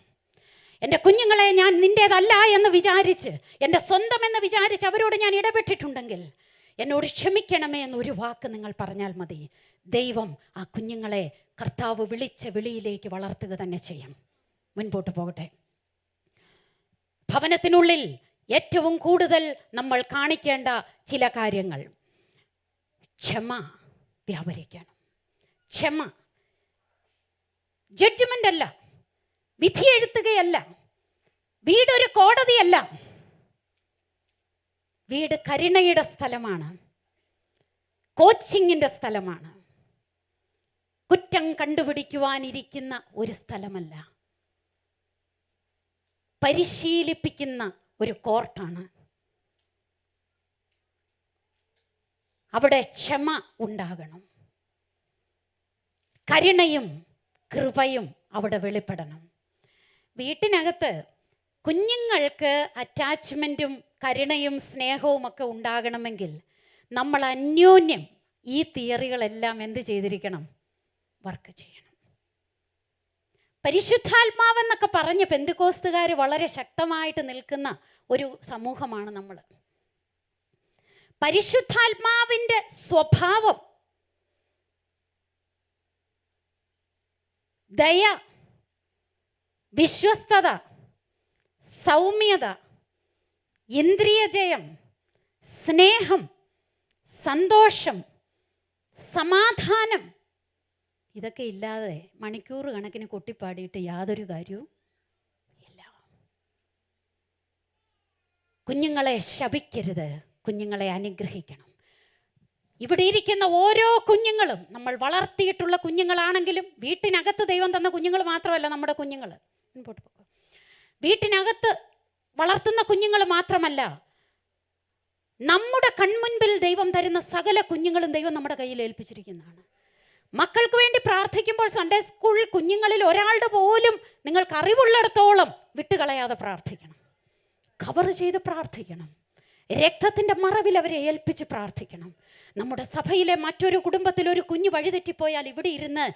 എന്റെ കുഞ്ഞുങ്ങളെ ഞാൻ നിന്റേതല്ല എന്ന് വിചാരിച്ച് എന്റെ സ്വന്തം എന്ന് വിചാരിച്ച് അവരോട് ഞാൻ ഇടപെട്ടിട്ടുണ്ടെങ്കിൽ എന്നോട് ക്ഷമിക്കണമേ എന്നൊരു വാക്ക് നിങ്ങൾ പറഞ്ഞാൽ മതി. ദൈവം ആ കുഞ്ഞുങ്ങളെ കർത്താവ് വിളിച്ച വിളിയിലേക്ക് വളർത്തുക തന്നെ ചെയ്യും. മുൻപോട്ട് പോകട്ടെ. ഭവനത്തിനുള്ളിൽ ഏറ്റവും കൂടുതൽ നമ്മൾ കാണിക്കേണ്ട ചില കാര്യങ്ങൾ. ക്ഷമ വ്യാപരിക്കണം. ക്ഷമ. ജഡ്ജ്മെന്റ് അല്ല. വിധി എഴുത്തുകയല്ല. വീടൊരു കോടതിയല്ല. വീട് കരുണയുടെ സ്ഥലമാണ്. കോച്ചിങ്ങിന്റെ സ്ഥലമാണ്. കുറ്റം കണ്ടുപിടിക്കുവാനിരിക്കുന്ന ഒരു സ്ഥലമല്ല. പരിശീലിപ്പിക്കുന്ന ഒരു കോർട്ടാണ്. അവിടെ ക്ഷമ ഉണ്ടാകണം. കരുണയും കൃപയും അവിടെ വെളിപ്പെടണം. വീട്ടിനകത്ത് കുഞ്ഞുങ്ങൾക്ക് അറ്റാച്ച്മെന്റും കരുണയും സ്നേഹവും ഒക്കെ ഉണ്ടാകണമെങ്കിൽ നമ്മൾ അന്യോന്യം ഈ തിയറികളെല്ലാം എന്ത് ചെയ്തിരിക്കണം? വർക്ക് ചെയ്യണം. പരിശുദ്ധാത്മാവെന്നൊക്കെ പറഞ്ഞ് പെന്തുകോസ്തുകാർ വളരെ ശക്തമായിട്ട് നിൽക്കുന്ന ഒരു സമൂഹമാണ് നമ്മൾ പരിശുദ്ധാത്മാവിന്റെ സ്വഭാവം ദയ വിശ്വസ്തത സൗമ്യത ഇന്ദ്രിയജയം സ്നേഹം സന്തോഷം സമാധാനം ഇതൊക്കെ ഇല്ലാതെ മണിക്കൂർ കണക്കിന് കൊട്ടിപ്പാടിയിട്ട് യാതൊരു കാര്യവും ഇല്ല. കുഞ്ഞുങ്ങളെ ശപിക്കരുത്. കുഞ്ഞുങ്ങളെ അനുഗ്രഹിക്കണം. ഇവിടെ ഇരിക്കുന്ന ഓരോ കുഞ്ഞുങ്ങളും നമ്മൾ വളർത്തിയിട്ടുള്ള കുഞ്ഞുങ്ങളാണെങ്കിലും വീട്ടിനകത്ത് ദൈവം തന്ന കുഞ്ഞുങ്ങൾ മാത്രമല്ല നമ്മുടെ കുഞ്ഞുങ്ങൾ. വീട്ടിനകത്ത് വളർത്തുന്ന കുഞ്ഞുങ്ങൾ മാത്രമല്ല നമ്മുടെ കൺമുൻപിൽ ദൈവം തരുന്ന സകല കുഞ്ഞുങ്ങളും ദൈവം നമ്മുടെ കയ്യിൽ ഏൽപ്പിച്ചിരിക്കുന്നതാണ്. മക്കൾക്ക് വേണ്ടി പ്രാർത്ഥിക്കുമ്പോൾ സൺഡേ സ്കൂൾ കുഞ്ഞുങ്ങളിൽ ഒരാളുടെ പോലും നിങ്ങൾക്ക് അറിവുള്ളിടത്തോളം വിട്ടുകളയാതെ പ്രാർത്ഥിക്കണം. കവർ ചെയ്ത് പ്രാർത്ഥിക്കണം. രക്തത്തിന്റെ മറവിൽ അവരെ ഏൽപ്പിച്ച് പ്രാർത്ഥിക്കണം. നമ്മുടെ സഭയിലെ മറ്റൊരു കുടുംബത്തിൽ ഒരു കുഞ്ഞ് വഴിതെറ്റിപ്പോയാൽ ഇവിടെ ഇരുന്ന്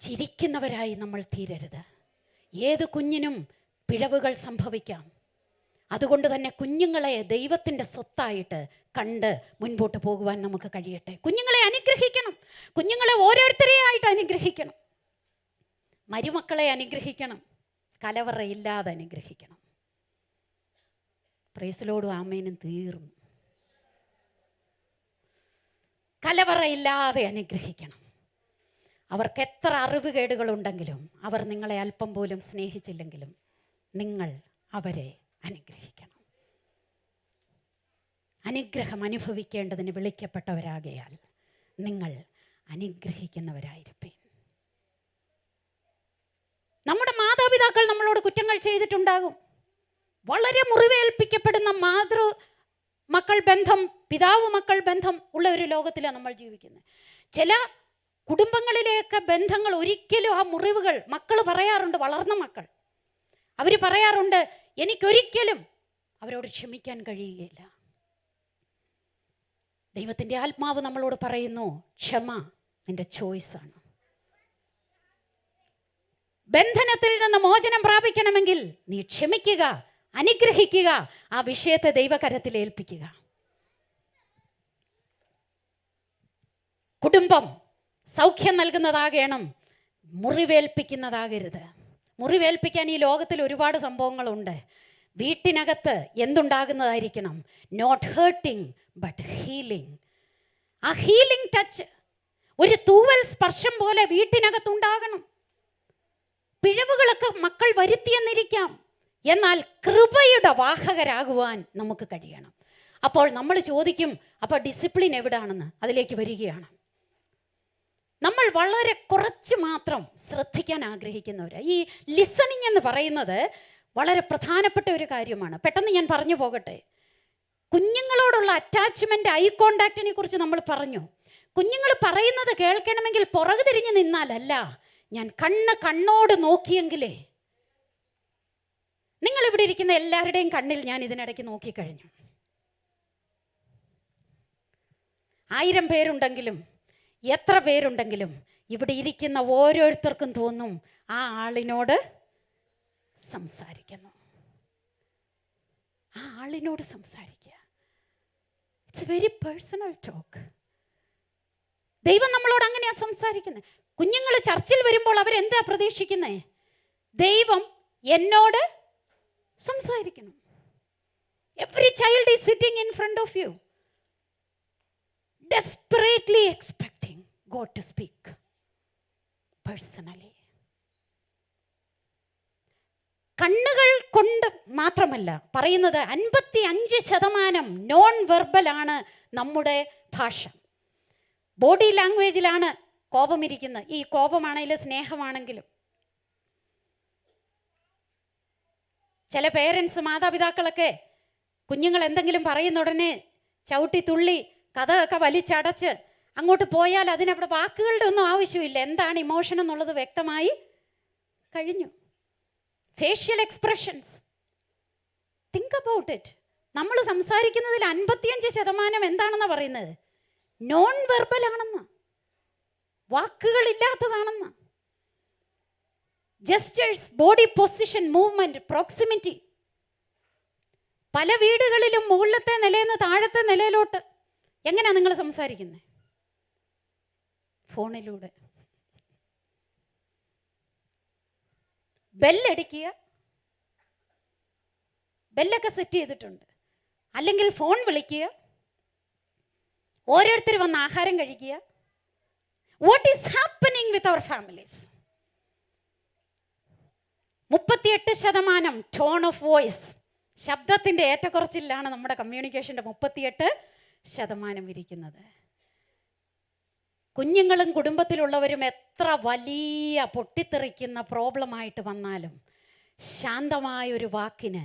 ചിരിക്കുന്നവരായി നമ്മൾ തീരരുത്. ഏത് കുഞ്ഞിനും പിഴവുകൾ സംഭവിക്കാം. അതുകൊണ്ട് തന്നെ കുഞ്ഞുങ്ങളെ ദൈവത്തിന്റെ സ്വത്തായിട്ട് കണ്ട് മുൻപോട്ട് പോകുവാൻ നമുക്ക് കഴിയട്ടെ. കുഞ്ഞുങ്ങളെ അനുഗ്രഹിക്കണം. കുഞ്ഞുങ്ങളെ ഓരോരുത്തരെയായിട്ട് അനുഗ്രഹിക്കണം. മരുമക്കളെ അനുഗ്രഹിക്കണം. കലവറയില്ലാതെ അനുഗ്രഹിക്കണം. പ്രേസിലോടും ആമേനും തീർന്നു. കലവറയില്ലാതെ അനുഗ്രഹിക്കണം. അവർക്ക് എത്ര അറിവുകേടുകളുണ്ടെങ്കിലും അവർ നിങ്ങളെ അല്പം പോലും സ്നേഹിച്ചില്ലെങ്കിലും നിങ്ങൾ അവരെ അനുഗ്രഹിക്കണം. അനുഗ്രഹം അനുഭവിക്കേണ്ടതിന് വിളിക്കപ്പെട്ടവരാകയാൽ നിങ്ങൾ അനുഗ്രഹിക്കുന്നവരായിരിക്കും നമ്മുടെ മാതാപിതാക്കൾ നമ്മളോട് കുറ്റങ്ങൾ ചെയ്തിട്ടുണ്ടാകും. വളരെ മുറിവേൽപ്പിക്കപ്പെടുന്ന മാതൃ മക്കൾ ബന്ധം പിതാവ് മക്കൾ ബന്ധം ഉള്ള ഒരു ലോകത്തിലാണ് നമ്മൾ ജീവിക്കുന്നത്. ചില കുടുംബങ്ങളിലെയൊക്കെ ബന്ധങ്ങൾ ഒരിക്കലും ആ മുറിവുകൾ മക്കൾ പറയാറുണ്ട് വളർന്ന മക്കൾ. അവർ പറയാറുണ്ട് എനിക്കൊരിക്കലും അവരോട് ക്ഷമിക്കാൻ കഴിയുകയില്ല. ദൈവത്തിന്റെ ആത്മാവ് നമ്മളോട് പറയുന്നു ക്ഷമ നിന്റെ ചോയ്സാണ് ബന്ധനത്തിൽ നിന്ന് മോചനം പ്രാപിക്കണമെങ്കിൽ നീ ക്ഷമിക്കുക അനുഗ്രഹിക്കുക ആ വിഷയത്തെ ദൈവകരത്തിൽ ഏൽപ്പിക്കുക. കുടുംബം സൗഖ്യം നൽകുന്നതാകണം മുറിവേൽപ്പിക്കുന്നതാകരുത്. മുറിവേൽപ്പിക്കാൻ ഈ ലോകത്തിൽ ഒരുപാട് സംഭവങ്ങളുണ്ട്. വീട്ടിനകത്ത് എന്തുണ്ടാകുന്നതായിരിക്കണം? നോട്ട് ഹേർട്ടിങ് ബട്ട് ഹീലിംഗ് ആ ഹീലിംഗ് ടച്ച് ഒരു തൂവൽ സ്പർശം പോലെ വീട്ടിനകത്തുണ്ടാകണം. പിഴവുകളൊക്കെ മക്കൾ വരുത്തിയെന്നിരിക്കാം. എന്നാൽ കൃപയുടെ വാഹകരാകുവാൻ നമുക്ക് കഴിയണം. അപ്പോൾ നമ്മൾ ചോദിക്കും അപ്പോൾ ഡിസിപ്ലിൻ എവിടാണെന്ന്? അതിലേക്ക് വരികയാണ്. നമ്മൾ വളരെ കുറച്ച് മാത്രം ശ്രദ്ധിക്കാൻ ആഗ്രഹിക്കുന്നവർ ഈ ലിസണിങ് എന്ന് പറയുന്നത് വളരെ പ്രധാനപ്പെട്ട ഒരു കാര്യമാണ്. പെട്ടെന്ന് ഞാൻ പറഞ്ഞു പോകട്ടെ. കുഞ്ഞുങ്ങളോടുള്ള അറ്റാച്ച്മെന്റ് ഐ കോണ്ടാക്റ്റിനെ കുറിച്ച് നമ്മൾ പറഞ്ഞു. കുഞ്ഞുങ്ങൾ പറയുന്നത് കേൾക്കണമെങ്കിൽ പുറകു തിരിഞ്ഞ് നിന്നാലല്ല ഞാൻ കണ്ണ് കണ്ണോട് നോക്കിയെങ്കിലേ. നിങ്ങൾ ഇവിടെ ഇരിക്കുന്ന എല്ലാവരുടെയും കണ്ണിൽ ഞാൻ ഇതിനിടയ്ക്ക് നോക്കിക്കഴിഞ്ഞു. ആയിരം പേരുണ്ടെങ്കിലും എത്ര പേരുണ്ടെങ്കിലും ഇവിടെ ഇരിക്കുന്ന ഓരോരുത്തർക്കും തോന്നും ആ ആളിനോട് സംസാരിക്കുന്നു. ആ ആളിനോട് സംസാരിക്കുക. ഇറ്റ്സ് വെരി പേഴ്സണൽ ടോക്ക് ദൈവം നമ്മളോട് അങ്ങനെയാ സംസാരിക്കുന്നത് കുഞ്ഞുങ്ങൾ ചർച്ചിൽ വരുമ്പോൾ അവരെന്താ പ്രതീക്ഷിക്കുന്നേ? ദൈവം എന്നോട് സംസാരിക്കണം. Every child is sitting in front of you desperately expecting God to speak personally. കണ്ണുകൾ കൊണ്ട് മാത്രമല്ല പറയുന്നത് അൻപത്തി അഞ്ച് ശതമാനം നോൺ വെർബലാണ് നമ്മുടെ ഭാഷ. ബോഡി ലാംഗ്വേജിലാണ് കോപമിരിക്കുന്നത്. ഈ കോപമാണെങ്കിലും സ്നേഹമാണെങ്കിലും. ചില പേരൻസ് മാതാപിതാക്കളൊക്കെ കുഞ്ഞുങ്ങൾ എന്തെങ്കിലും പറയുന്ന ഉടനെ ചവിട്ടി തുള്ളി കഥയൊക്കെ വലിച്ചടച്ച് അങ്ങോട്ട് പോയാൽ അതിനവിടെ വാക്കുകളുടെ ഒന്നും ആവശ്യമില്ല. എന്താണ് ഇമോഷൻ എന്നുള്ളത് വ്യക്തമായി കഴിഞ്ഞു. Facial expressions think about it നമ്മൾ സംസാരിക്കുന്നതിൽ അൻപത്തിയഞ്ച് ശതമാനം എന്താണെന്നാണ് പറയുന്നത്? നോൺ വെർബൽ ആണെന്ന് വാക്കുകളില്ലാത്തതാണെന്ന് gestures body position movement proximity പല വീടുകളിലും മുകളിലത്തെ നിലയിൽ നിന്ന് താഴത്തെ നിലയിലോട്ട്. എങ്ങനെയാണ് നിങ്ങൾ സംസാരിക്കുന്നത്? ഫോണിലൂടെ. ബെല്ലടിക്കുക. ബെല്ലൊക്കെ സെറ്റ് ചെയ്തിട്ടുണ്ട്. അല്ലെങ്കിൽ ഫോൺ വിളിക്കുക. ഓരോരുത്തർ വന്ന് ആഹാരം കഴിക്കുക. What is happening with our families മുപ്പത്തിയെട്ട് ശതമാനം ടോൺ ഓഫ് വോയിസ് ശബ്ദത്തിന്റെ ഏറ്റക്കുറച്ചിലാണ് നമ്മുടെ കമ്മ്യൂണിക്കേഷന്റെ മുപ്പത്തിയെട്ട് ശതമാനം ഇരിക്കുന്നത്. കുഞ്ഞുങ്ങളും കുടുംബത്തിലുള്ളവരും എത്ര വലിയ പൊട്ടിത്തെറിക്കുന്ന പ്രോബ്ലമായിട്ട് വന്നാലും ശാന്തമായൊരു വാക്കിന്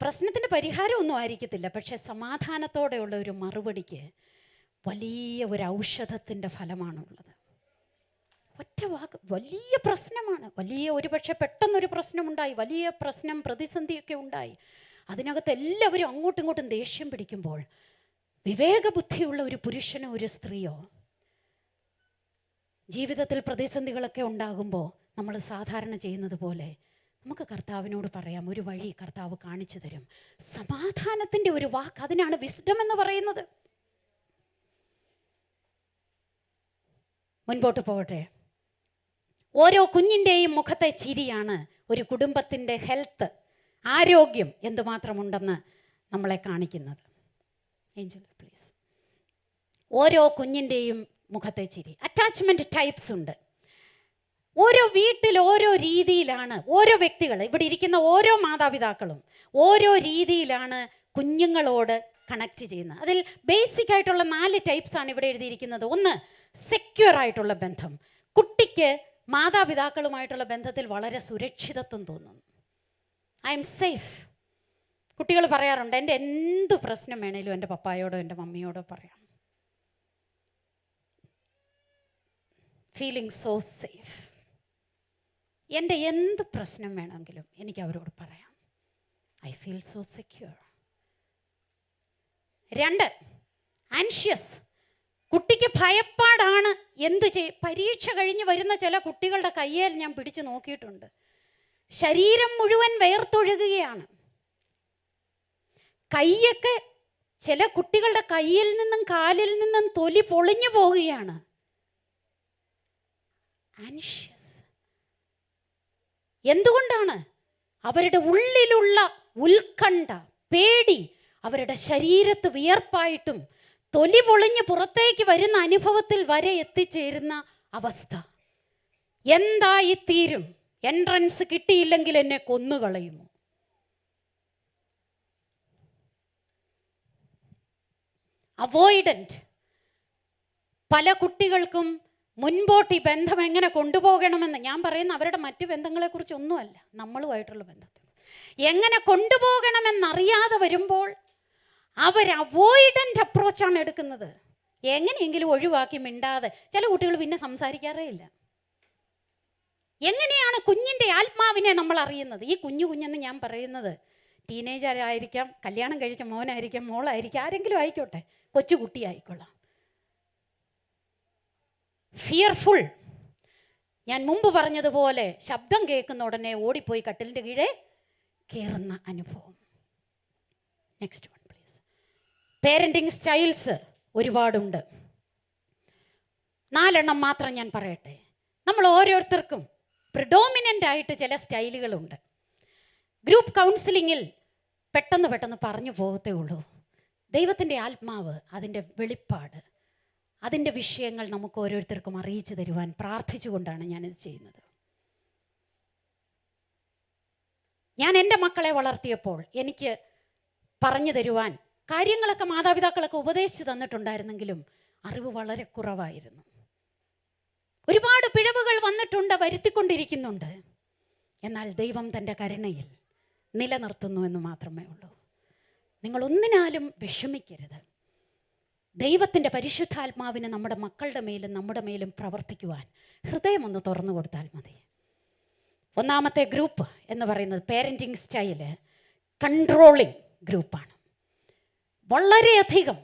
പ്രശ്നത്തിന്റെ പരിഹാരമൊന്നും ആയിരിക്കത്തില്ല. പക്ഷെ സമാധാനത്തോടെയുള്ള ഒരു മറുപടിക്ക് വലിയ ഒരു ഔഷധത്തിന്റെ ഫലമാണുള്ളത്. ഒറ്റ വാക്ക് വലിയ പ്രശ്നമാണ്. വലിയ ഒരുപക്ഷെ പെട്ടെന്നൊരു പ്രശ്നമുണ്ടായി വലിയ പ്രശ്നം പ്രതിസന്ധിയൊക്കെ ഉണ്ടായി. അതിനകത്ത് എല്ലാവരും അങ്ങോട്ടും ഇങ്ങോട്ടും ദേഷ്യം പിടിക്കുമ്പോൾ വിവേകബുദ്ധിയുള്ള ഒരു പുരുഷനോ ഒരു സ്ത്രീയോ ജീവിതത്തിൽ പ്രതിസന്ധികളൊക്കെ ഉണ്ടാകുമ്പോൾ നമ്മൾ സാധാരണ ചെയ്യുന്നത് പോലെ നമുക്ക് കർത്താവിനോട് പറയാം ഒരു വഴി കർത്താവ് കാണിച്ചു തരും. സമാധാനത്തിന്റെ ഒരു വാക്ക് അതിനാണ് വിസ്ഡം എന്ന് പറയുന്നത്. മുൻപോട്ട് പോകട്ടെ. ഓരോ കുഞ്ഞിന്റെയും മുഖത്തെ ചിരിയാണ് ഒരു കുടുംബത്തിന്റെ ഹെൽത്ത് ആരോഗ്യം എന്തുമാത്രമുണ്ടെന്ന് നമ്മളെ കാണിക്കുന്നത്. ഏഞ്ചൽ പ്ലീസ് ഓരോ കുഞ്ഞിന്റെയും മുഖത്തെ ചിരി. അറ്റാച്ച്മെന്റ് ടൈപ്സ് ഉണ്ട്. ഓരോ വീട്ടിൽ ഓരോ രീതിയിലാണ് ഓരോ വ്യക്തികൾ ഇവിടെ ഇരിക്കുന്ന ഓരോ മാതാപിതാക്കളും ഓരോ രീതിയിലാണ് കുഞ്ഞുങ്ങളോട് കണക്ട് ചെയ്യുന്നത്. അതിൽ ബേസിക് ആയിട്ടുള്ള നാല് ടൈപ്സ് ആണ് ഇവിടെ എഴുതിയിരിക്കുന്നത്. ഒന്ന് സെക്യൂർ ആയിട്ടുള്ള ബന്ധം. കുട്ടിക്ക് മാതാപിതാക്കളുമായിട്ടുള്ള ബന്ധത്തിൽ വളരെ സുരക്ഷിതത്വം തോന്നുന്നു. ഐ എം സേഫ് കുട്ടികൾ പറയാറുണ്ട് എന്റെ എന്ത് പ്രശ്നം വേണേലും എന്റെ പപ്പായോടോ എന്റെ മമ്മിയോടോ പറയാം. ഫീലിംഗ് സോ സേഫ് എന്റെ എന്ത് പ്രശ്നം വേണമെങ്കിലും എനിക്ക് അവരോട് പറയാം. ഐ ഫീൽ സോ സെക്യൂർ രണ്ട് ആൻഷ്യസ് കുട്ടിക്ക് ഭയപ്പാടാണ് എന്ത് ചെയ് പരീക്ഷ കഴിഞ്ഞ് വരുന്ന ചില കുട്ടികളുടെ കയ്യേൽ ഞാൻ പിടിച്ചു നോക്കിയിട്ടുണ്ട്. ശരീരം മുഴുവൻ വേർത്തൊഴുകുകയാണ്. കൈയൊക്കെ ചില കുട്ടികളുടെ കയ്യിൽ നിന്നും കാലിൽ നിന്നും തൊലി പൊളിഞ്ഞു പോവുകയാണ്. ആൻഷ്യസ് എന്തുകൊണ്ടാണ്? അവരുടെ ഉള്ളിലുള്ള ഉത്കണ്ഠ പേടി അവരുടെ ശരീരത്ത് വിയർപ്പായിട്ടും തൊലി പൊളിഞ്ഞ് പുറത്തേക്ക് വരുന്ന അനുഭവത്തിൽ വരെ എത്തിച്ചേരുന്ന അവസ്ഥ. എന്തായി തീരും? എൻട്രൻസ് കിട്ടിയില്ലെങ്കിൽ എന്നെ കൊന്നുകളയുമോ? അവോയ്ഡന്റ് പല കുട്ടികൾക്കും മുൻപോട്ട് ഈ ബന്ധം എങ്ങനെ കൊണ്ടുപോകണമെന്ന് ഞാൻ പറയുന്ന അവരുടെ മറ്റു ബന്ധങ്ങളെക്കുറിച്ച് ഒന്നുമല്ല നമ്മളുമായിട്ടുള്ള ബന്ധത്തിൽ. എങ്ങനെ കൊണ്ടുപോകണമെന്നറിയാതെ വരുമ്പോൾ അവർ അവോയ്ഡന്റ് അപ്രോച്ചാണ് എടുക്കുന്നത്. എങ്ങനെയെങ്കിലും ഒഴിവാക്കി മിണ്ടാതെ. ചില കുട്ടികൾ പിന്നെ സംസാരിക്കാറേ ഇല്ല. എങ്ങനെയാണ് കുഞ്ഞിന്റെ ആത്മാവിനെ നമ്മൾ അറിയുന്നത്? ഈ കുഞ്ഞു കുഞ്ഞെന്ന് ഞാൻ പറയുന്നത് ടീനേജർ ആയിരിക്കാം കല്യാണം കഴിച്ച മോനായിരിക്കാം മോളായിരിക്കാം ആരെങ്കിലും ആയിക്കോട്ടെ കൊച്ചു കുട്ടിയായിക്കൊള്ളാം ഫിയർഫുൾ ഞാൻ മുമ്പ് പറഞ്ഞതുപോലെ ശബ്ദം കേൾക്കുന്ന ഉടനെ ഓടിപ്പോയി കട്ടിലിന്റെ കീഴെ കയറുന്ന അനുഭവം. Next one please parenting styles ഒരുപാടുണ്ട്. നാലെണ്ണം മാത്രം ഞാൻ പറയട്ടെ. നമ്മൾ ഓരോരുത്തർക്കും പ്രിഡോമിനന്റ് ആയിട്ട് ചില സ്റ്റൈലുകളുണ്ട് ഗ്രൂപ്പ് കൗൺസിലിങ്ങിൽ പെട്ടെന്ന് പെട്ടെന്ന് പറഞ്ഞു പോകത്തേ ഉള്ളൂ. ദൈവത്തിന്റെ ആത്മാവ് അതിന്റെ വെളിപ്പാട്. അതിന്റെ വിഷയങ്ങൾ നമുക്ക് ഓരോരുത്തർക്കും അറിയിച്ചു തരുവാൻ പ്രാർത്ഥിച്ചുകൊണ്ടാണ് ഞാനിത് ചെയ്യുന്നത്. ഞാൻ എന്റെ മക്കളെ വളർത്തിയപ്പോൾ എനിക്ക് പറഞ്ഞു തരുവാൻ കാര്യങ്ങളൊക്കെ മാതാപിതാക്കളൊക്കെ ഉപദേശിച്ച് തന്നിട്ടുണ്ടായിരുന്നെങ്കിലും അറിവ് വളരെ കുറവായിരുന്നു. ഒരുപാട് പിഴവുകൾ വന്നിട്ടുണ്ട് വരുത്തിക്കൊണ്ടിരിക്കുന്നുണ്ട്. എന്നാൽ ദൈവം തന്റെ കരുണയിൽ നിലനിർത്തുന്നു എന്ന് മാത്രമേ ഉള്ളൂ. നിങ്ങൾ ഒന്നിനാലും വിഷമിക്കരുത്. ദൈവത്തിന്റെ പരിശുദ്ധാത്മാവിനെ നമ്മുടെ മക്കളുടെ മേലും നമ്മുടെ മേലും പ്രവർത്തിക്കുവാൻ ഹൃദയം ഒന്ന് തുറന്നു കൊടുത്താൽ മതി. ഒന്നാമത്തെ ഗ്രൂപ്പ് എന്ന് പറയുന്നത് പേരന്റിങ് സ്റ്റൈൽ കൺട്രോളിങ് ഗ്രൂപ്പാണ് വളരെയധികം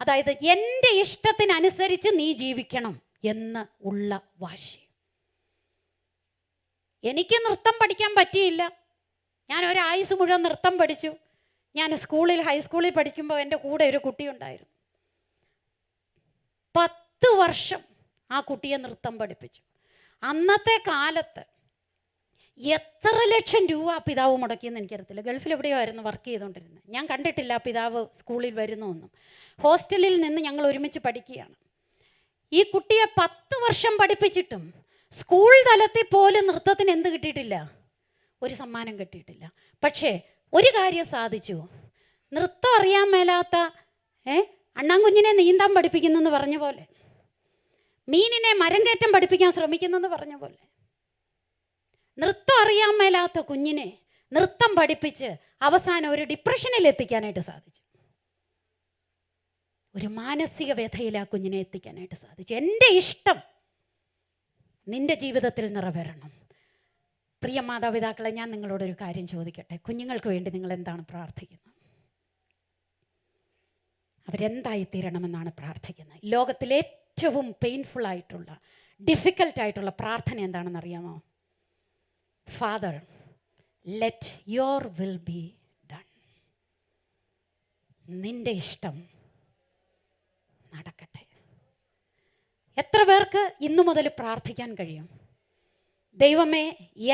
അതായത് എന്റെ ഇഷ്ടത്തിനനുസരിച്ച് നീ ജീവിക്കണം എന്ന് ഉള്ള വാശി. എനിക്ക് നൃത്തം പഠിക്കാൻ പറ്റിയില്ല. ഞാൻ ഒരായുസ് മുഴുവൻ നൃത്തം പഠിച്ചു. ഞാൻ സ്കൂളിൽ ഹൈസ്കൂളിൽ പഠിക്കുമ്പോൾ എന്റെ കൂടെ ഒരു കുട്ടിയുണ്ടായിരുന്നു. പത്ത് വർഷം ആ കുട്ടിയെ നൃത്തം പഠിപ്പിച്ചു. അന്നത്തെ കാലത്ത് എത്ര ലക്ഷം രൂപ പിതാവ് മുടക്കിയെന്ന് എനിക്കറിയത്തില്ല. ഗൾഫിൽ എവിടെയോ ആയിരുന്നു വർക്ക് ചെയ്തുകൊണ്ടിരുന്നത്. ഞാൻ കണ്ടിട്ടില്ല പിതാവ് സ്കൂളിൽ വരുന്നൊന്നും ഹോസ്റ്റലിൽ നിന്ന് ഞങ്ങൾ ഒരുമിച്ച് പഠിക്കുകയാണ്. ഈ കുട്ടിയെ പത്ത് വർഷം പഠിപ്പിച്ചിട്ടും സ്കൂൾ തലത്തിൽ പോലും നൃത്തത്തിന് എന്ത് കിട്ടിയിട്ടില്ല? ഒരു സമ്മാനം കിട്ടിയിട്ടില്ല. പക്ഷേ ഒരു കാര്യം സാധിച്ചു. നൃത്തം അറിയാൻ മേലാത്ത ഏ അണ്ണാൻകുഞ്ഞിനെ നീന്താൻ പഠിപ്പിക്കുന്നെന്ന് പറഞ്ഞ പോലെ മീനിനെ മരം കയറ്റം പഠിപ്പിക്കാൻ ശ്രമിക്കുന്നെന്ന് പറഞ്ഞ പോലെ. നൃത്തം അറിയാൻ മേലാത്ത കുഞ്ഞിനെ നൃത്തം പഠിപ്പിച്ച് അവസാനം ഒരു ഡിപ്രഷനിൽ എത്തിക്കാനായിട്ട് സാധിച്ചു. ഒരു മാനസിക വ്യഥയിൽ ആ കുഞ്ഞിനെ എത്തിക്കാനായിട്ട് സാധിച്ചു. എന്റെ ഇഷ്ടം നിന്റെ ജീവിതത്തിൽ നിറവേറണം. പ്രിയ മാതാപിതാക്കളെ ഞാൻ നിങ്ങളോടൊരു കാര്യം ചോദിക്കട്ടെ? കുഞ്ഞുങ്ങൾക്ക് വേണ്ടി നിങ്ങൾ എന്താണ് പ്രാർത്ഥിക്കുന്നത്? അവരെന്തായി തീരണമെന്നാണ് പ്രാർത്ഥിക്കുന്നത്? ലോകത്തിലെ ഏറ്റവും പെയിൻഫുൾ ആയിട്ടുള്ള ഡിഫിക്കൽട്ടായിട്ടുള്ള പ്രാർത്ഥന എന്താണെന്ന് അറിയാമോ? Father let your will be done നിന്റെ ഇഷ്ടം നടക്കട്ടെ. എത്ര പേർക്ക് ഇന്നു മുതൽ പ്രാർത്ഥിക്കാൻ കഴിയും? ദൈവമേ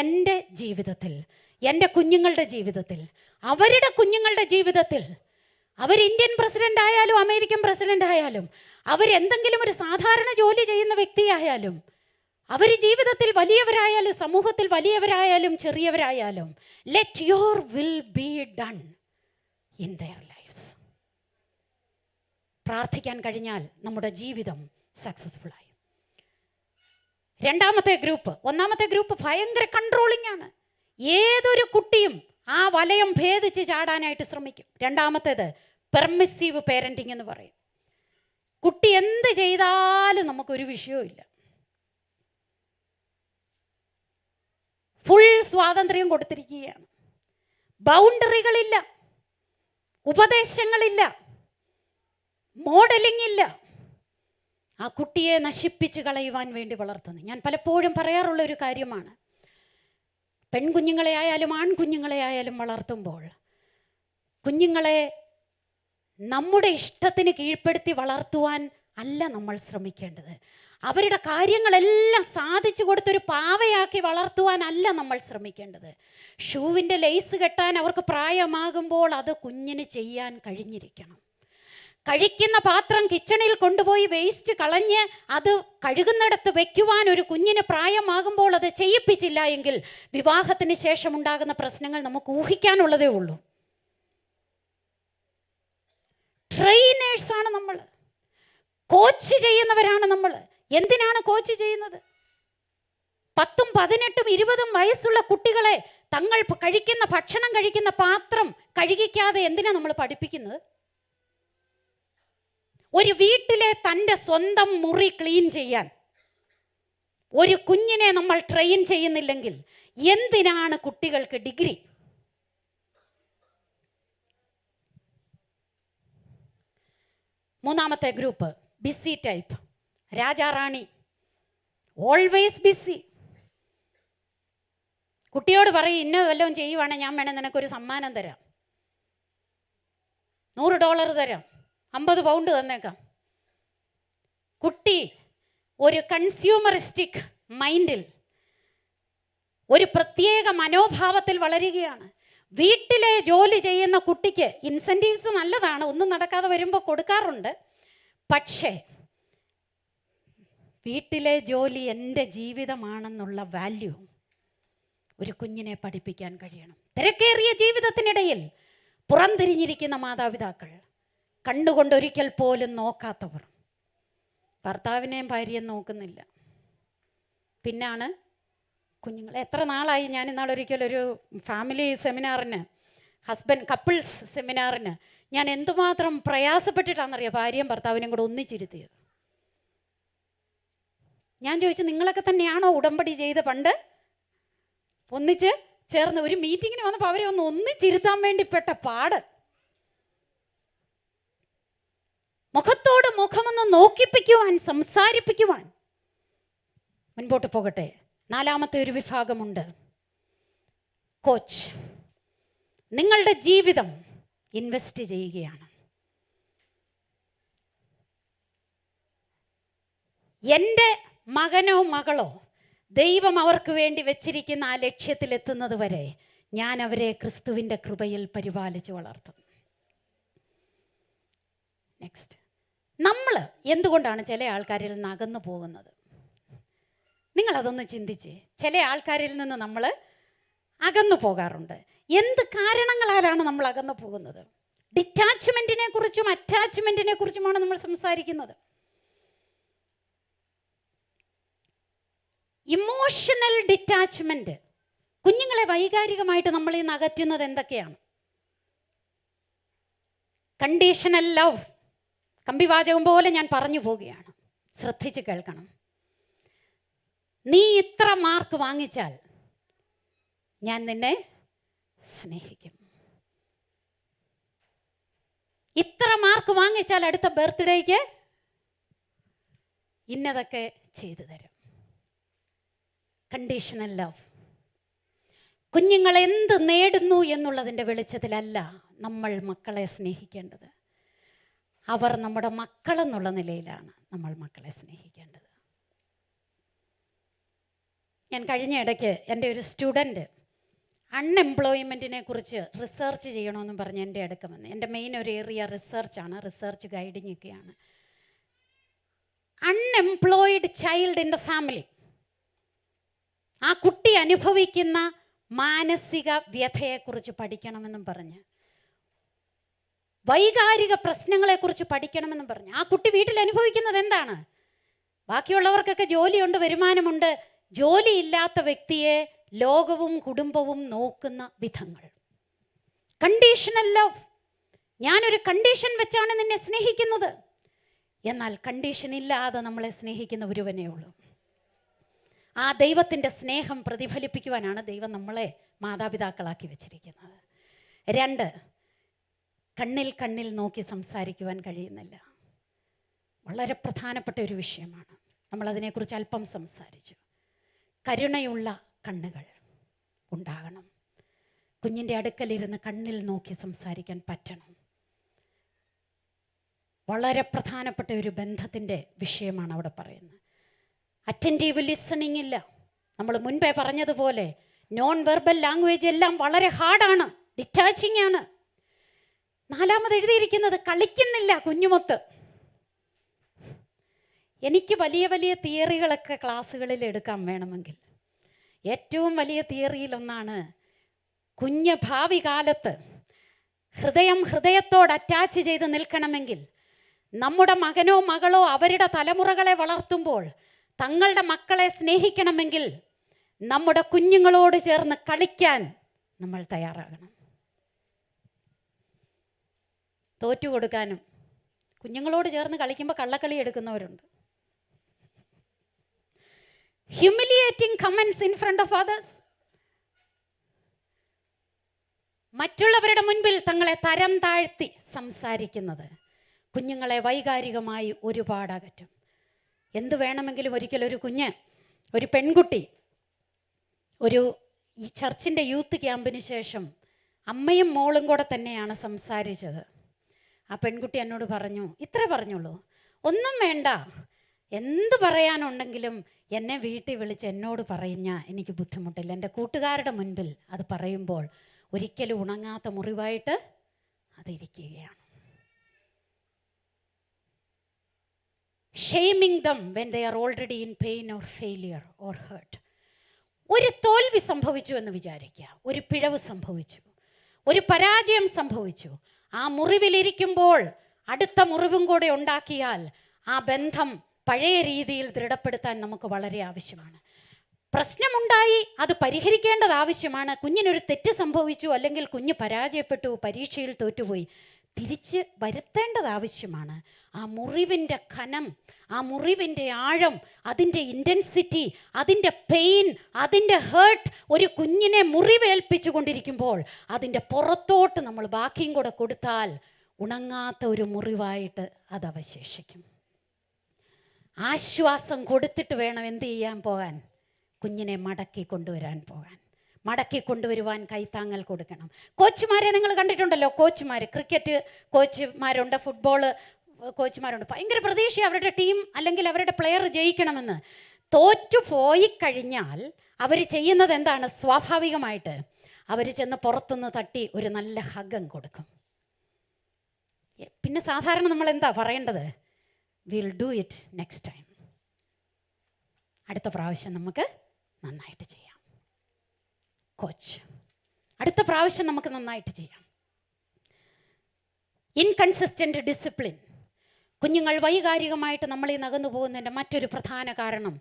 എന്റെ ജീവിതത്തിൽ എന്റെ കുഞ്ഞുങ്ങളുടെ ജീവിതത്തിൽ അവരുടെ കുഞ്ഞുങ്ങളുടെ ജീവിതത്തിൽ അവർ ഇന്ത്യൻ പ്രസിഡന്റ് ആയാലും അമേരിക്കൻ പ്രസിഡന്റ് ആയാലും അവരെന്തെങ്കിലും ഒരു സാധാരണ ജോലി ചെയ്യുന്ന വ്യക്തിയായാലും അവർ ജീവിതത്തിൽ വലിയവരായാലും സമൂഹത്തിൽ വലിയവരായാലും ചെറിയവരായാലും let your will be done in their lives പ്രാർത്ഥിക്കാൻ കഴിഞ്ഞാൽ നമ്മുടെ ജീവിതം സക്സസ്ഫുൾ ആയി. രണ്ടാമത്തെ ഗ്രൂപ്പ് ഒന്നാമത്തെ ഗ്രൂപ്പ് ഭയങ്കര കൺട്രോളിംഗ് ആണ്. ഏതൊരു കുട്ടിയും ആ വലയം ഭേദിച്ച് ചാടാനായിട്ട് ശ്രമിക്കും. രണ്ടാമത്തേത് പെർമിസീവ് പേരന്റിങ് എന്ന് പറയും. കുട്ടി എന്ത് ചെയ്താലും നമുക്കൊരു വിഷയവും ഇല്ല ഫുൾ സ്വാതന്ത്ര്യം കൊടുത്തിരിക്കുകയാണ്. ബൗണ്ടറികളില്ല. ഉപദേശങ്ങളില്ല. മോഡലിംഗ് ഇല്ല. ആ കുട്ടിയെ നശിപ്പിച്ച് കളയുവാൻ വേണ്ടി വളർത്തുന്നു. ഞാൻ പലപ്പോഴും പറയാറുള്ള ഒരു കാര്യമാണ്. പെൺകുഞ്ഞുങ്ങളെ ആയാലും ആൺകുഞ്ഞുങ്ങളെ ആയാലും വളർത്തുമ്പോൾ കുഞ്ഞുങ്ങളെ നമ്മുടെ ഇഷ്ടത്തിന് കീഴ്പ്പെടുത്തി വളർത്തുവാൻ അല്ല നമ്മൾ ശ്രമിക്കേണ്ടത്. അവരുടെ കാര്യങ്ങളെല്ലാം സാധിച്ചു കൊടുത്തൊരു പാവയാക്കി വളർത്തുവാനല്ല നമ്മൾ ശ്രമിക്കേണ്ടത്. ഷൂവിന്റെ ലേസ് കെട്ടാൻ അവർക്ക് പ്രായമാകുമ്പോൾ അത് കുഞ്ഞിന് ചെയ്യാൻ കഴിഞ്ഞിരിക്കണം. കഴിക്കുന്ന പാത്രം കിച്ചണിൽ കൊണ്ടുപോയി വേസ്റ്റ് കളഞ്ഞ് അത് കഴുകുന്നിടത്ത് വെക്കുവാൻ ഒരു കുഞ്ഞിന് പ്രായമാകുമ്പോൾ അത് ചെയ്യിപ്പിച്ചില്ല എങ്കിൽ വിവാഹത്തിന് ശേഷം ഉണ്ടാകുന്ന പ്രശ്നങ്ങൾ നമുക്ക് ഊഹിക്കാനുള്ളതേ ഉള്ളൂ. ട്രെയിനേഴ്സാണ് നമ്മൾ. കോച്ച് ചെയ്യുന്നവരാണ് നമ്മൾ. എന്തിനാണ് കോച്ച് ചെയ്യുന്നത്? പത്തും പതിനെട്ടും ഇരുപതും വയസ്സുള്ള കുട്ടികളെ തങ്ങൾ കഴിക്കുന്ന ഭക്ഷണം കഴിക്കുന്ന പാത്രം കഴുകിക്കാതെ എന്തിനാണ് നമ്മൾ പഠിപ്പിക്കുന്നത്? ഒരു വീട്ടിലെ തന്റെ സ്വന്തം മുറി ക്ലീൻ ചെയ്യാൻ. ഒരു കുഞ്ഞിനെ നമ്മൾ ട്രെയിൻ ചെയ്യുന്നില്ലെങ്കിൽ എന്തിനാണ് കുട്ടികൾക്ക് ഡിഗ്രി? മൂന്നാമത്തെ ഗ്രൂപ്പ് ബിസി ടൈപ്പ് രാജാറാണി. ഓൾവേസ് ബിസി കുട്ടിയോട് പറയും ഇന്ന വല്ലതും ചെയ്യുവാണെങ്കിൽ ഞാൻ വേണേൽ നിനക്കൊരു സമ്മാനം തരാം. നൂറ് ഡോളർ തരാം. അമ്പത് പൗണ്ട് തന്നേക്കാം. കുട്ടി ഒരു കൺസ്യൂമറിസ്റ്റിക് മൈൻഡിൽ ഒരു പ്രത്യേക മനോഭാവത്തിൽ വളരുകയാണ്. വീട്ടിലെ ജോലി ചെയ്യുന്ന കുട്ടിക്ക് ഇൻസെന്റീവ്സ് നല്ലതാണ് ഒന്നും നടക്കാതെ വരുമ്പോൾ കൊടുക്കാറുണ്ട്. പക്ഷേ വീട്ടിലെ ജോലി എന്റെ ജീവിതമാണെന്നുള്ള വാല്യൂ ഒരു കുഞ്ഞിനെ പഠിപ്പിക്കാൻ കഴിയണം. തിരക്കേറിയ ജീവിതത്തിനിടയിൽ പുറംതിരിഞ്ഞിരിക്കുന്ന മാതാപിതാക്കൾ കണ്ടുകൊണ്ട് ഒരിക്കൽ പോലും നോക്കാത്തവർ. ഭർത്താവിനെയും ഭാര്യയും നോക്കുന്നില്ല. പിന്നാണ് കുഞ്ഞുങ്ങൾ എത്ര നാളായി ഞാൻ ഇന്നാൾ ഒരിക്കലൊരു ഫാമിലി സെമിനാറിന് ഹസ്ബൻഡ് കപ്പിൾസ് സെമിനാറിന് ഞാൻ എന്തുമാത്രം പ്രയാസപ്പെട്ടിട്ടാണെന്നറിയാം ഭാര്യയും ഭർത്താവിനെയും കൂടെ ഒന്നിച്ചിരുത്തിയത്. ഞാൻ ചോദിച്ചു നിങ്ങളൊക്കെ തന്നെയാണോ ഉടമ്പടി ചെയ്ത് പണ്ട് ഒന്നിച്ച് ചേർന്ന് ഒരു മീറ്റിങ്ങിന് വന്നപ്പോൾ അവരെ ഒന്ന് ഒന്നിച്ചിരുത്താൻ വേണ്ടി പെട്ട പാട്? മുഖത്തോട് മുഖമൊന്ന് നോക്കിപ്പിക്കുവാൻ സംസാരിപ്പിക്കുവാൻ മുൻപോട്ട് പോകട്ടെ. നാലാമത്തെ ഒരു വിഭാഗമുണ്ട്. കോച്ച്. നിങ്ങളുടെ ജീവിതം ഇൻവെസ്റ്റ് ചെയ്യുകയാണ്. എന്റെ മകനോ മകളോ ദൈവം അവർക്ക് വേണ്ടി വെച്ചിരിക്കുന്ന ആ ലക്ഷ്യത്തിലെത്തുന്നത് വരെ ഞാൻ അവരെ ക്രിസ്തുവിന്റെ കൃപയിൽ പരിപാലിച്ച് വളർത്തും. നെക്സ്റ്റ് നമ്മൾ എന്തുകൊണ്ടാണ് ചില ആൾക്കാരിൽ നിന്ന് അകന്നു പോകുന്നത്? നിങ്ങളതൊന്ന് ചിന്തിച്ച് ചില ആൾക്കാരിൽ നിന്ന് നമ്മൾ അകന്നു പോകാറുണ്ട്. എന്ത് കാരണങ്ങളാലാണ് നമ്മൾ അകന്നു പോകുന്നത്? ഡിറ്റാച്ച്മെന്റിനെ കുറിച്ചും അറ്റാച്ച്മെന്റിനെ കുറിച്ചുമാണ് നമ്മൾ സംസാരിക്കുന്നത്. ഇമോഷണൽ ഡിറ്റാച്ച്മെന്റ് കുഞ്ഞുങ്ങളെ വൈകാരികമായിട്ട് നമ്മൾ നിന്ന് അകറ്റുന്നത് എന്തൊക്കെയാണ്? Conditional love. കമ്പിവാചകം പോലെ ഞാൻ പറഞ്ഞു പോവുകയാണ്. ശ്രദ്ധിച്ച് കേൾക്കണം. നീ ഇത്ര മാർക്ക് വാങ്ങിച്ചാൽ ഞാൻ നിന്നെ സ്നേഹിക്കും. ഇത്ര മാർക്ക് വാങ്ങിച്ചാൽ അടുത്ത ബർത്ത്ഡേക്ക് ഇന്നതൊക്കെ ചെയ്തു തരും. കണ്ടീഷണൽ ലവ് കുഞ്ഞുങ്ങൾ എന്ത് നേടുന്നു എന്നുള്ളതിന്റെ വെളിച്ചത്തിലല്ല നമ്മൾ മക്കളെ സ്നേഹിക്കേണ്ടത്. അവർ നമ്മുടെ മക്കളെന്നുള്ള നിലയിലാണ് നമ്മൾ മക്കളെ സ്നേഹിക്കേണ്ടത്. ഞാൻ കഴിഞ്ഞ ഇടയ്ക്ക് എന്റെ ഒരു സ്റ്റുഡന്റ് അൺഎംപ്ലോയ്മെന്റിനെ കുറിച്ച് റിസർച്ച് ചെയ്യണമെന്ന് പറഞ്ഞ് എന്റെ അടുക്ക വന്ന്. എന്റെ മെയിൻ ഒരു ഏരിയ റിസർച്ചാണ് റിസർച്ച് ഗൈഡിങ് ഒക്കെയാണ് unemployed child in the family. ആ കുട്ടി അനുഭവിക്കുന്ന മാനസിക വ്യഥയെക്കുറിച്ച് പഠിക്കണമെന്നും പറഞ്ഞ് വൈകാരിക പ്രശ്നങ്ങളെക്കുറിച്ച് പഠിക്കണമെന്നും പറഞ്ഞു. ആ കുട്ടി വീട്ടിൽ അനുഭവിക്കുന്നത് എന്താണ്? ബാക്കിയുള്ളവർക്കൊക്കെ ജോലിയുണ്ട് വരുമാനമുണ്ട്. ജോലിയില്ലാത്ത വ്യക്തിയെ ലോകവും കുടുംബവും നോക്കുന്ന വിധങ്ങൾ. കണ്ടീഷണൽ ലവ് ഞാനൊരു കണ്ടീഷൻ വെച്ചാണ് നിന്നെ സ്നേഹിക്കുന്നത്. എന്നാൽ കണ്ടീഷൻ ഇല്ലാതെ നമ്മളെ സ്നേഹിക്കുന്ന ഒരുവനേ ഉള്ളൂ. ആ ദൈവത്തിന്റെ സ്നേഹം പ്രതിഫലിപ്പിക്കുവാനാണ് ദൈവം നമ്മളെ മാതാപിതാക്കളാക്കി വെച്ചിരിക്കുന്നത്. രണ്ട് കണ്ണിൽ കണ്ണിൽ നോക്കി സംസാരിക്കുവാൻ കഴിയുന്നില്ല. വളരെ പ്രധാനപ്പെട്ട ഒരു വിഷയമാണ്. നമ്മളതിനെക്കുറിച്ച് അല്പം സംസാരിച്ചു. കരുണയുള്ള കണ്ണുകൾ ഉണ്ടാകണം. കുഞ്ഞിന്റെ അടുക്കലിരുന്ന് കണ്ണിൽ നോക്കി സംസാരിക്കാൻ പറ്റണം. വളരെ പ്രധാനപ്പെട്ട ഒരു ബന്ധത്തിന്റെ വിഷയമാണ് അവിടെ പറയുന്നത്. അറ്റന്റീവ് ലിസണിങ് ഇല്ല. നമ്മൾ മുൻപേ പറഞ്ഞതുപോലെ നോൺ വെർബൽ ലാംഗ്വേജ് എല്ലാം വളരെ ഹാർഡാണ് ഡിറ്റാച്ചിങ് ആണ്. നാലാമത് എഴുതിയിരിക്കുന്നത് കളിക്കുന്നില്ല കുഞ്ഞുമൊത്ത്. എനിക്ക് വലിയ വലിയ തിയറികളൊക്കെ ക്ലാസ്സുകളിൽ എടുക്കാൻ വേണമെങ്കിൽ. ഏറ്റവും വലിയ തിയറിയിലൊന്നാണ് കുഞ്ഞ് ഭാവി കാലത്ത് ഹൃദയം ഹൃദയത്തോട് അറ്റാച്ച് ചെയ്ത് നിൽക്കണമെങ്കിൽ നമ്മുടെ മകനോ മകളോ അവരുടെ തലമുറകളെ വളർത്തുമ്പോൾ തങ്ങളുടെ മക്കളെ സ്നേഹിക്കണമെങ്കിൽ നമ്മുടെ കുഞ്ഞുങ്ങളോട് ചേർന്ന് കളിക്കാൻ നമ്മൾ തയ്യാറാകണം. തോറ്റു കൊടുക്കാനും. കുഞ്ഞുങ്ങളോട് ചേർന്ന് കളിക്കുമ്പോൾ കള്ളക്കളി എടുക്കുന്നവരുണ്ട്. Humiliating comments in front of others മറ്റുള്ളവരുടെ മുൻപിൽ തങ്ങളെ തരം താഴ്ത്തി സംസാരിക്കുന്നത്. കുഞ്ഞുങ്ങളെ വൈകാരികമായി ഒരുപാട് അകറ്റും. എന്ത് വേണമെങ്കിലും ഒരിക്കലും ഒരു കുഞ്ഞ് ഒരു പെൺകുട്ടി ഒരു ഈ ചർച്ചിന്റെ യൂത്ത് ക്യാമ്പിന് ശേഷം അമ്മയും മോളും കൂടെ തന്നെയാണ് സംസാരിച്ചത്. ആ പെൺകുട്ടി എന്നോട് പറഞ്ഞു ഇത്ര പറഞ്ഞുള്ളൂ ഒന്നും വേണ്ട. എന്ത് പറയാനുണ്ടെങ്കിലും എന്നെ വീട്ടിൽ വിളിച്ച് എന്നോട് പറയുന്ന എനിക്ക് ബുദ്ധിമുട്ടില്ല. എന്റെ കൂട്ടുകാരുടെ മുൻപിൽ അത് പറയുമ്പോൾ ഒരിക്കലും ഉണങ്ങാത്ത മുറിവായിട്ട് അതിരിക്കുകയാണ് shaming them when they are already in pain or failure or hurt ഒരു തോൽവി സംഭവിച്ചു എന്ന് വിചാരിക്കുക. ഒരു പിഴവ് സംഭവിച്ചു. ഒരു പരാജയം സംഭവിച്ചു. ആ മുറിവിലിരിക്കുമ്പോൾ അടുത്ത മുറിവും കൂടെ ഉണ്ടാക്കിയാൽ ആ ബന്ധം പഴയ രീതിയിൽ ദൃഢപ്പെടുത്താൻ നമുക്ക് വളരെ ആവശ്യമാണ്. പ്രശ്നമുണ്ടായി അത് പരിഹരിക്കേണ്ടത് ആവശ്യമാണ്. കുഞ്ഞിനൊരു തെറ്റ് സംഭവിച്ചു അല്ലെങ്കിൽ കുഞ്ഞ് പരാജയപ്പെട്ടു പരീക്ഷയിൽ തോറ്റുപോയി. തിരിച്ച് വരുത്തേണ്ടത് ആവശ്യമാണ്. ആ മുറിവിന്റെ ഖനം ആ മുറിവിന്റെ ആഴം അതിന്റെ ഇന്റൻസിറ്റി അതിന്റെ പെയിൻ അതിന്റെ ഹേർട്ട് ഒരു കുഞ്ഞിനെ മുറിവേൽപ്പിച്ചു കൊണ്ടിരിക്കുമ്പോൾ അതിന്റെ പുറത്തോട്ട് നമ്മൾ ബാക്കിയും കൂടെ കൊടുത്താൽ ഉണങ്ങാത്ത ഒരു മുറിവായിട്ട് അത് അവശേഷിക്കും. ആശ്വാസം കൊടുത്തിട്ട് വേണം എന്ത് ചെയ്യാൻ പോകാൻ? കുഞ്ഞിനെ മടക്കി കൊണ്ടുവരാൻ പോകാൻ. മടക്കി കൊണ്ടുവരുവാൻ കൈത്താങ്ങൽ കൊടുക്കണം. കോച്ചുമാരെ നിങ്ങൾ കണ്ടിട്ടുണ്ടല്ലോ കോച്ചുമാർ ക്രിക്കറ്റ് കോച്ചുമാരുണ്ട് ഫുട്ബോൾ കോച്ചുമാരുണ്ട്. ഭയങ്കര പ്രതീക്ഷ അവരുടെ ടീം അല്ലെങ്കിൽ അവരുടെ പ്ലെയർ ജയിക്കണമെന്ന്. തോറ്റു പോയി കഴിഞ്ഞാൽ അവർ ചെയ്യുന്നത് എന്താണ്? സ്വാഭാവികമായിട്ട് അവർ ചെന്ന് പുറത്തുനിന്ന് തട്ടി ഒരു നല്ല ഹഗം കൊടുക്കും. പിന്നെ സാധാരണ നമ്മൾ എന്താ പറയേണ്ടത്? Will do it next time അടുത്ത പ്രാവശ്യം നമുക്ക് നന്നായിട്ട് ചെയ്യാം. കോച്ച്. അടുത്ത പ്രാവശ്യം നമുക്ക് നന്നായിട്ട് ചെയ്യാം. ഇൻകൺസിസ്റ്റന്റ് ഡിസിപ്ലിൻ കുഞ്ഞുങ്ങൾ വൈകാരികമായിട്ട് നമ്മൾ ഈ നകന്നു പോകുന്നതിന്റെ മറ്റൊരു പ്രധാന കാരണം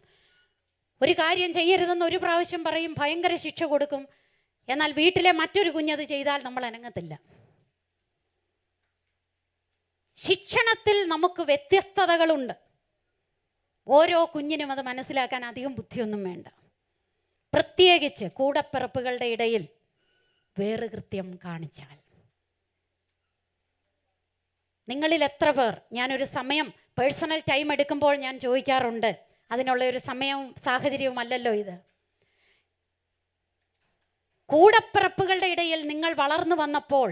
ഒരു കാര്യം ചെയ്യരുതെന്ന് ഒരു പ്രാവശ്യം പറയും ഭയങ്കര ശിക്ഷ കൊടുക്കും എന്നാൽ വീട്ടിലെ മറ്റൊരു കുഞ്ഞത് ചെയ്താൽ നമ്മൾ അനങ്ങത്തില്ല. ശിക്ഷണത്തിൽ നമുക്ക് വ്യത്യസ്തതകളുണ്ട്. ഓരോ കുഞ്ഞിനും അത് മനസ്സിലാക്കാൻ അധികം ബുദ്ധിയൊന്നും വേണ്ട. പ്രത്യേകിച്ച് കൂടപ്പിറപ്പുകളുടെ ഇടയിൽ വേറെ കൃത്യം കാണിച്ചാൽ. നിങ്ങളിൽ എത്ര പേർ ഞാനൊരു സമയം പേഴ്സണൽ ടൈം എടുക്കുമ്പോൾ ഞാൻ ചോദിക്കാറുണ്ട് അതിനുള്ള ഒരു സമയവും സാഹചര്യവും അല്ലല്ലോ ഇത്. കൂടപ്പിറപ്പുകളുടെ ഇടയിൽ നിങ്ങൾ വളർന്നു വന്നപ്പോൾ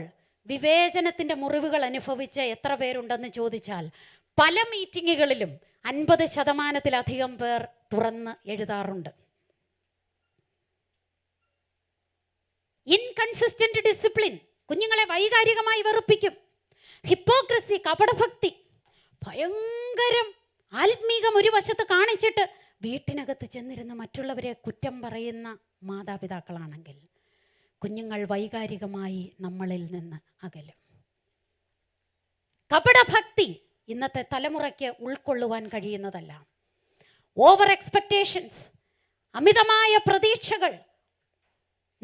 വിവേചനത്തിന്റെ മുറിവുകൾ അനുഭവിച്ച എത്ര പേരുണ്ടെന്ന് ചോദിച്ചാൽ പല മീറ്റിങ്ങുകളിലും അൻപത് ശതമാനത്തിലധികം പേർ തുറന്ന് എഴുതാറുണ്ട്. ഇൻകൺസിസ്റ്റന്റ് ഡിസിപ്ലിൻ കുഞ്ഞുങ്ങളെ വൈകാരികമായി വെറുപ്പിക്കും. ഹിപ്പോക്രസി കപടഭക്തി ഭയങ്കരം ആത്മീകം ഒരു വശത്ത് കാണിച്ചിട്ട് വീട്ടിനകത്ത് ചെന്നിരുന്ന മറ്റുള്ളവരെ കുറ്റം പറയുന്ന മാതാപിതാക്കളാണെങ്കിൽ കുഞ്ഞുങ്ങൾ വൈകാരികമായി നമ്മളിൽ നിന്ന് അകലും. കപടഭക്തി ഇന്നത്തെ തലമുറയ്ക്ക് ഉൾക്കൊള്ളുവാൻ കഴിയുന്നതല്ല. ഓവർ എക്സ്പെക്റ്റേഷൻസ് അമിതമായ പ്രതീക്ഷകൾ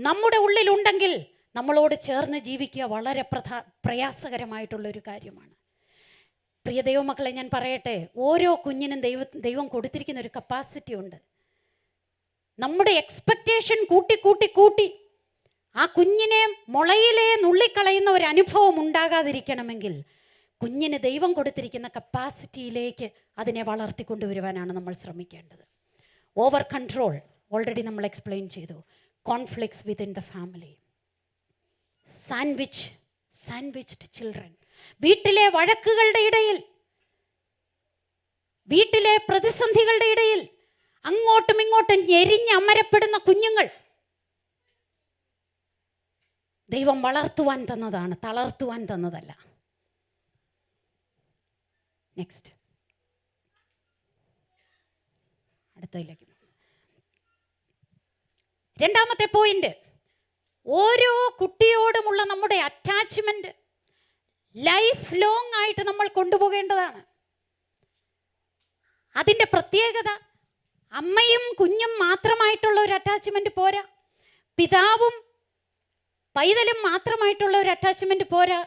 നമ്മുടെ ഉള്ളിലുണ്ടെങ്കിൽ നമ്മളോട് ചേർന്ന് ജീവിക്കുക വളരെ പ്രധാ പ്രയാസകരമായിട്ടുള്ള ഒരു കാര്യമാണ്. പ്രിയ ദൈവമക്കളെ ഞാൻ പറയട്ടെ ഓരോ കുഞ്ഞിനും ദൈവ ദൈവം കൊടുത്തിരിക്കുന്ന ഒരു കപ്പാസിറ്റി ഉണ്ട്. നമ്മുടെ എക്സ്പെക്റ്റേഷൻ കൂട്ടി കൂട്ടി കൂട്ടി ആ കുഞ്ഞിനെ മുളയിലെ നുള്ളിക്കളയുന്ന ഒരു അനുഭവം ഉണ്ടാകാതിരിക്കണമെങ്കിൽ കുഞ്ഞിന് ദൈവം കൊടുത്തിരിക്കുന്ന കപ്പാസിറ്റിയിലേക്ക് അതിനെ വളർത്തിക്കൊണ്ടുവരുവാനാണ് നമ്മൾ ശ്രമിക്കേണ്ടത്. ഓവർ കൺട്രോൾ ഓൾറെഡി നമ്മൾ എക്സ്പ്ലെയിൻ ചെയ്തു. Conflicts within the family sandwich sandwiched children വീട്ടിലെ വഴക്കുകളുടെ ഇടയിൽ വീട്ടിലെ പ്രതിസന്ധികളുടെ ഇടയിൽ അങ്ങോട്ടും ഇങ്ങോട്ടും ഞെരിഞ്ഞ് അമരപ്പെടുന്ന കുഞ്ഞുങ്ങൾ. ദൈവം വളർത്തുവാൻ തന്നതാണ് തളർത്തുവാൻ തന്നതല്ല. നെക്സ്റ്റ് അടുത്തതിലേക്ക്. രണ്ടാമത്തെ പോയിന്റ് ഓരോ കുട്ടിയോടുമുള്ള നമ്മുടെ അറ്റാച്ച്മെന്റ് ലൈഫ് ലോങ് ആയിട്ട് നമ്മൾ കൊണ്ടുപോകേണ്ടതാണ്. അതിന്റെ പ്രത്യേകത അമ്മയും കുഞ്ഞും മാത്രമായിട്ടുള്ള ഒരു അറ്റാച്ച്മെന്റ് പോരാ. പിതാവും പൈതലും മാത്രമായിട്ടുള്ള ഒരു അറ്റാച്ച്മെന്റ് പോരാ.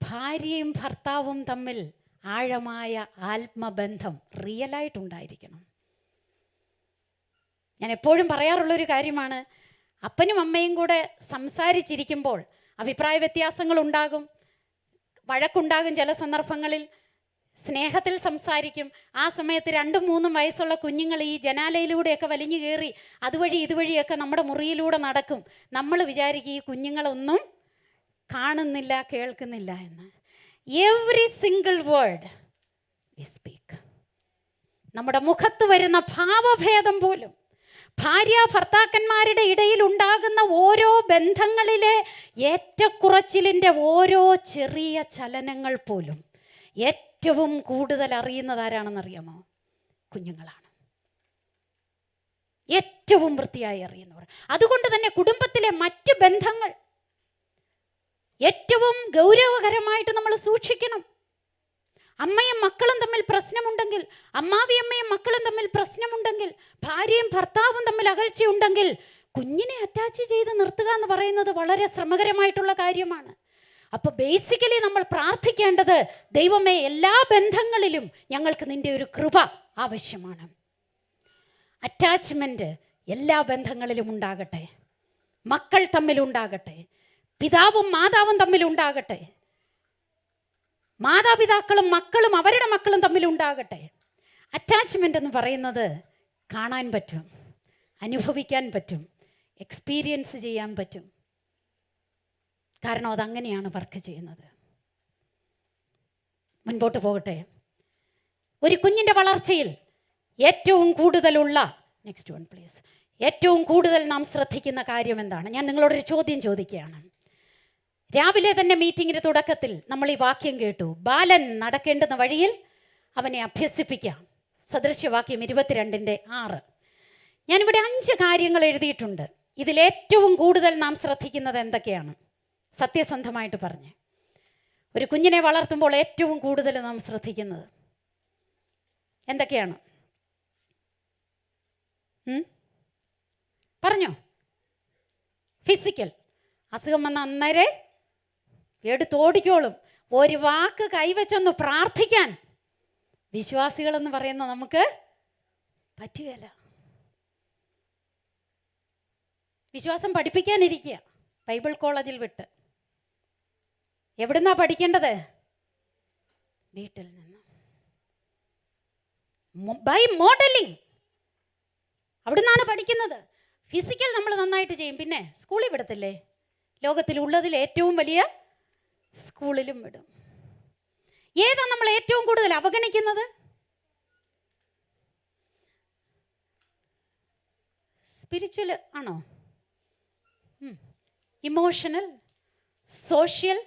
ഭാര്യയും ഭർത്താവും തമ്മിൽ ആഴമായ ആത്മബന്ധം റിയലായിട്ടുണ്ടായിരിക്കണം ഞാൻ എപ്പോഴും പറയാറുള്ളൊരു കാര്യമാണ് അപ്പനും അമ്മയും കൂടെ സംസാരിച്ചിരിക്കുമ്പോൾ അഭിപ്രായ വ്യത്യാസങ്ങൾ ഉണ്ടാകും വഴക്കുണ്ടാകും ചില സന്ദർഭങ്ങളിൽ സ്നേഹത്തിൽ സംസാരിക്കും. ആ സമയത്ത് രണ്ടും മൂന്നും വയസ്സുള്ള കുഞ്ഞുങ്ങൾ ഈ ജനാലയിലൂടെയൊക്കെ വലിഞ്ഞു കയറി അതുവഴി ഇതുവഴിയൊക്കെ നമ്മുടെ മുറിയിലൂടെ നടക്കും. നമ്മൾ വിചാരിക്കും ഈ കുഞ്ഞുങ്ങളൊന്നും കാണുന്നില്ല കേൾക്കുന്നില്ല എന്ന്. Every single word we speak നമ്മുടെ മുഖത്ത് വരുന്ന ഭാവഭേദം പോലും ഭാര്യ ഭർത്താക്കന്മാരുടെ ഇടയിൽ ഉണ്ടാകുന്ന ഓരോ ബന്ധങ്ങളിലെ ഏറ്റക്കുറച്ചിലിന്റെ ഓരോ ചെറിയ ചലനങ്ങൾ പോലും ഏറ്റവും കൂടുതൽ അറിയുന്നത് ആരാണെന്നറിയാമോ? കുഞ്ഞുങ്ങളാണ്. ഏറ്റവും വൃത്തിയായി അറിയുന്നവർ. അതുകൊണ്ട് തന്നെ കുടുംബത്തിലെ മറ്റ് ബന്ധങ്ങൾ ഏറ്റവും ഗൗരവകരമായിട്ട് നമ്മൾ സൂക്ഷിക്കണം. അമ്മയും മക്കളും തമ്മിൽ പ്രശ്നമുണ്ടെങ്കിൽ അമ്മാവി അമ്മയും മക്കളും തമ്മിൽ പ്രശ്നമുണ്ടെങ്കിൽ ഭാര്യയും ഭർത്താവും തമ്മിൽ അകൽച്ചയുണ്ടെങ്കിൽ കുഞ്ഞിനെ അറ്റാച്ച് ചെയ്ത് നിർത്തുക എന്ന് പറയുന്നത് വളരെ ശ്രമകരമായിട്ടുള്ള കാര്യമാണ്. അപ്പോൾ ബേസിക്കലി നമ്മൾ പ്രാർത്ഥിക്കേണ്ടത് ദൈവമേ എല്ലാ ബന്ധങ്ങളിലും ഞങ്ങൾക്ക് നിന്റെ ഒരു കൃപ ആവശ്യമാണ്. അറ്റാച്ച്മെന്റ് എല്ലാ ബന്ധങ്ങളിലും ഉണ്ടാകട്ടെ. മക്കൾ തമ്മിലുണ്ടാകട്ടെ പിതാവും മാതാവും തമ്മിലുണ്ടാകട്ടെ മാതാപിതാക്കളും മക്കളും അവരുടെ മക്കളും തമ്മിൽ ഉണ്ടാകട്ടെ. അറ്റാച്ച്മെന്റ് എന്ന് പറയുന്നത് കാണാൻ പറ്റും അനുഭവിക്കാൻ പറ്റും എക്സ്പീരിയൻസ് ചെയ്യാൻ പറ്റും. കാരണം അതങ്ങനെയാണ് വർക്ക് ചെയ്യുന്നത്. മുൻപോട്ട് പോകട്ടെ. ഒരു കുഞ്ഞിന്റെ വളർച്ചയിൽ ഏറ്റവും കൂടുതലുള്ള നെക്സ്റ്റ് വൺ പ്ലീസ് ഏറ്റവും കൂടുതൽ നാം ശ്രദ്ധിക്കുന്ന കാര്യം എന്താണ്? ഞാൻ നിങ്ങളോടൊരു ചോദ്യം ചോദിക്കുകയാണ്. രാവിലെ തന്നെ മീറ്റിങ്ങിന്റെ തുടക്കത്തിൽ നമ്മൾ ഈ വാക്യം കേട്ടു. ബാലൻ നടക്കേണ്ടുന്ന വഴിയിൽ അവനെ അഭ്യസിപ്പിക്കാം. സദൃശ്യവാക്യം ഇരുപത്തിരണ്ടിന്റെ ആറ്. ഞാനിവിടെ അഞ്ച് കാര്യങ്ങൾ എഴുതിയിട്ടുണ്ട്. ഇതിലേറ്റവും കൂടുതൽ നാം ശ്രദ്ധിക്കുന്നത് എന്തൊക്കെയാണ്? സത്യസന്ധമായിട്ട് പറഞ്ഞ്. ഒരു കുഞ്ഞിനെ വളർത്തുമ്പോൾ ഏറ്റവും കൂടുതൽ നാം ശ്രദ്ധിക്കുന്നത് എന്തൊക്കെയാണ്? പറഞ്ഞോ? ഫിസിക്കൽ അസുഖം വന്ന അന്നേരെ എടുത്തോടിക്കോളും. ഒരു വാക്ക് കൈവച്ചൊന്ന് പ്രാർത്ഥിക്കാൻ. വിശ്വാസികളെന്ന് പറയുന്ന നമുക്ക് പറ്റുകയില്ല. വിശ്വാസം പഠിപ്പിക്കാനിരിക്കുക. ബൈബിൾ കോളേജിൽ വിട്ട്. എവിടുന്നാ പഠിക്കേണ്ടത്? വീട്ടിൽ നിന്ന്. By modelling. അവിടുന്നാണ് പഠിക്കുന്നത്. ഫിസിക്കൽ നമ്മൾ നന്നായിട്ട് ചെയ്യും. പിന്നെ സ്കൂളിൽ വിടത്തില്ലേ? ലോകത്തിലുള്ളതിൽ ഏറ്റവും വലിയ സ്കൂളിലും വിടും. ഏതാ നമ്മൾ ഏറ്റവും കൂടുതൽ അവഗണിക്കുന്നത്? സ്പിരിച്വൽ ആണോ? ഇമോഷണൽ സോഷ്യൽ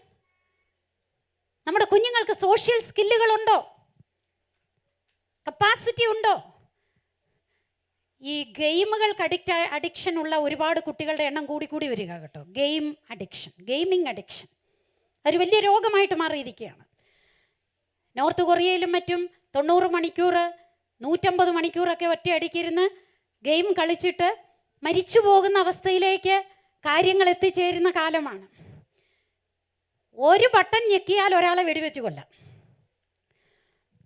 നമ്മുടെ കുഞ്ഞുങ്ങൾക്ക് സോഷ്യൽ സ്കില്ലുകളുണ്ടോ കപ്പാസിറ്റി ഉണ്ടോ? ഈ ഗെയിമുകൾക്ക് അഡിക്റ്റ് അഡിക്ഷൻ ഉള്ള ഒരുപാട് കുട്ടികളുടെ എണ്ണം കൂടി കൂടി വരിക കേട്ടോ. ഗെയിം അഡിക്ഷൻ ഗെയിമിംഗ് അഡിക്ഷൻ ഒരു വലിയ രോഗമായിട്ട് മാറിയിരിക്കുകയാണ്. നോർത്ത് കൊറിയയിലും മറ്റും തൊണ്ണൂറ് മണിക്കൂർ നൂറ്റമ്പത് മണിക്കൂറൊക്കെ ഒറ്റയടിക്കിരുന്ന് ഗെയിം കളിച്ചിട്ട് മരിച്ചു പോകുന്ന അവസ്ഥയിലേക്ക് കാര്യങ്ങൾ എത്തിച്ചേരുന്ന കാലമാണ്. ഒരു ബട്ടൺ ഞെക്കിയാൽ ഒരാളെ വെടിവെച്ച് കൊല്ലാം.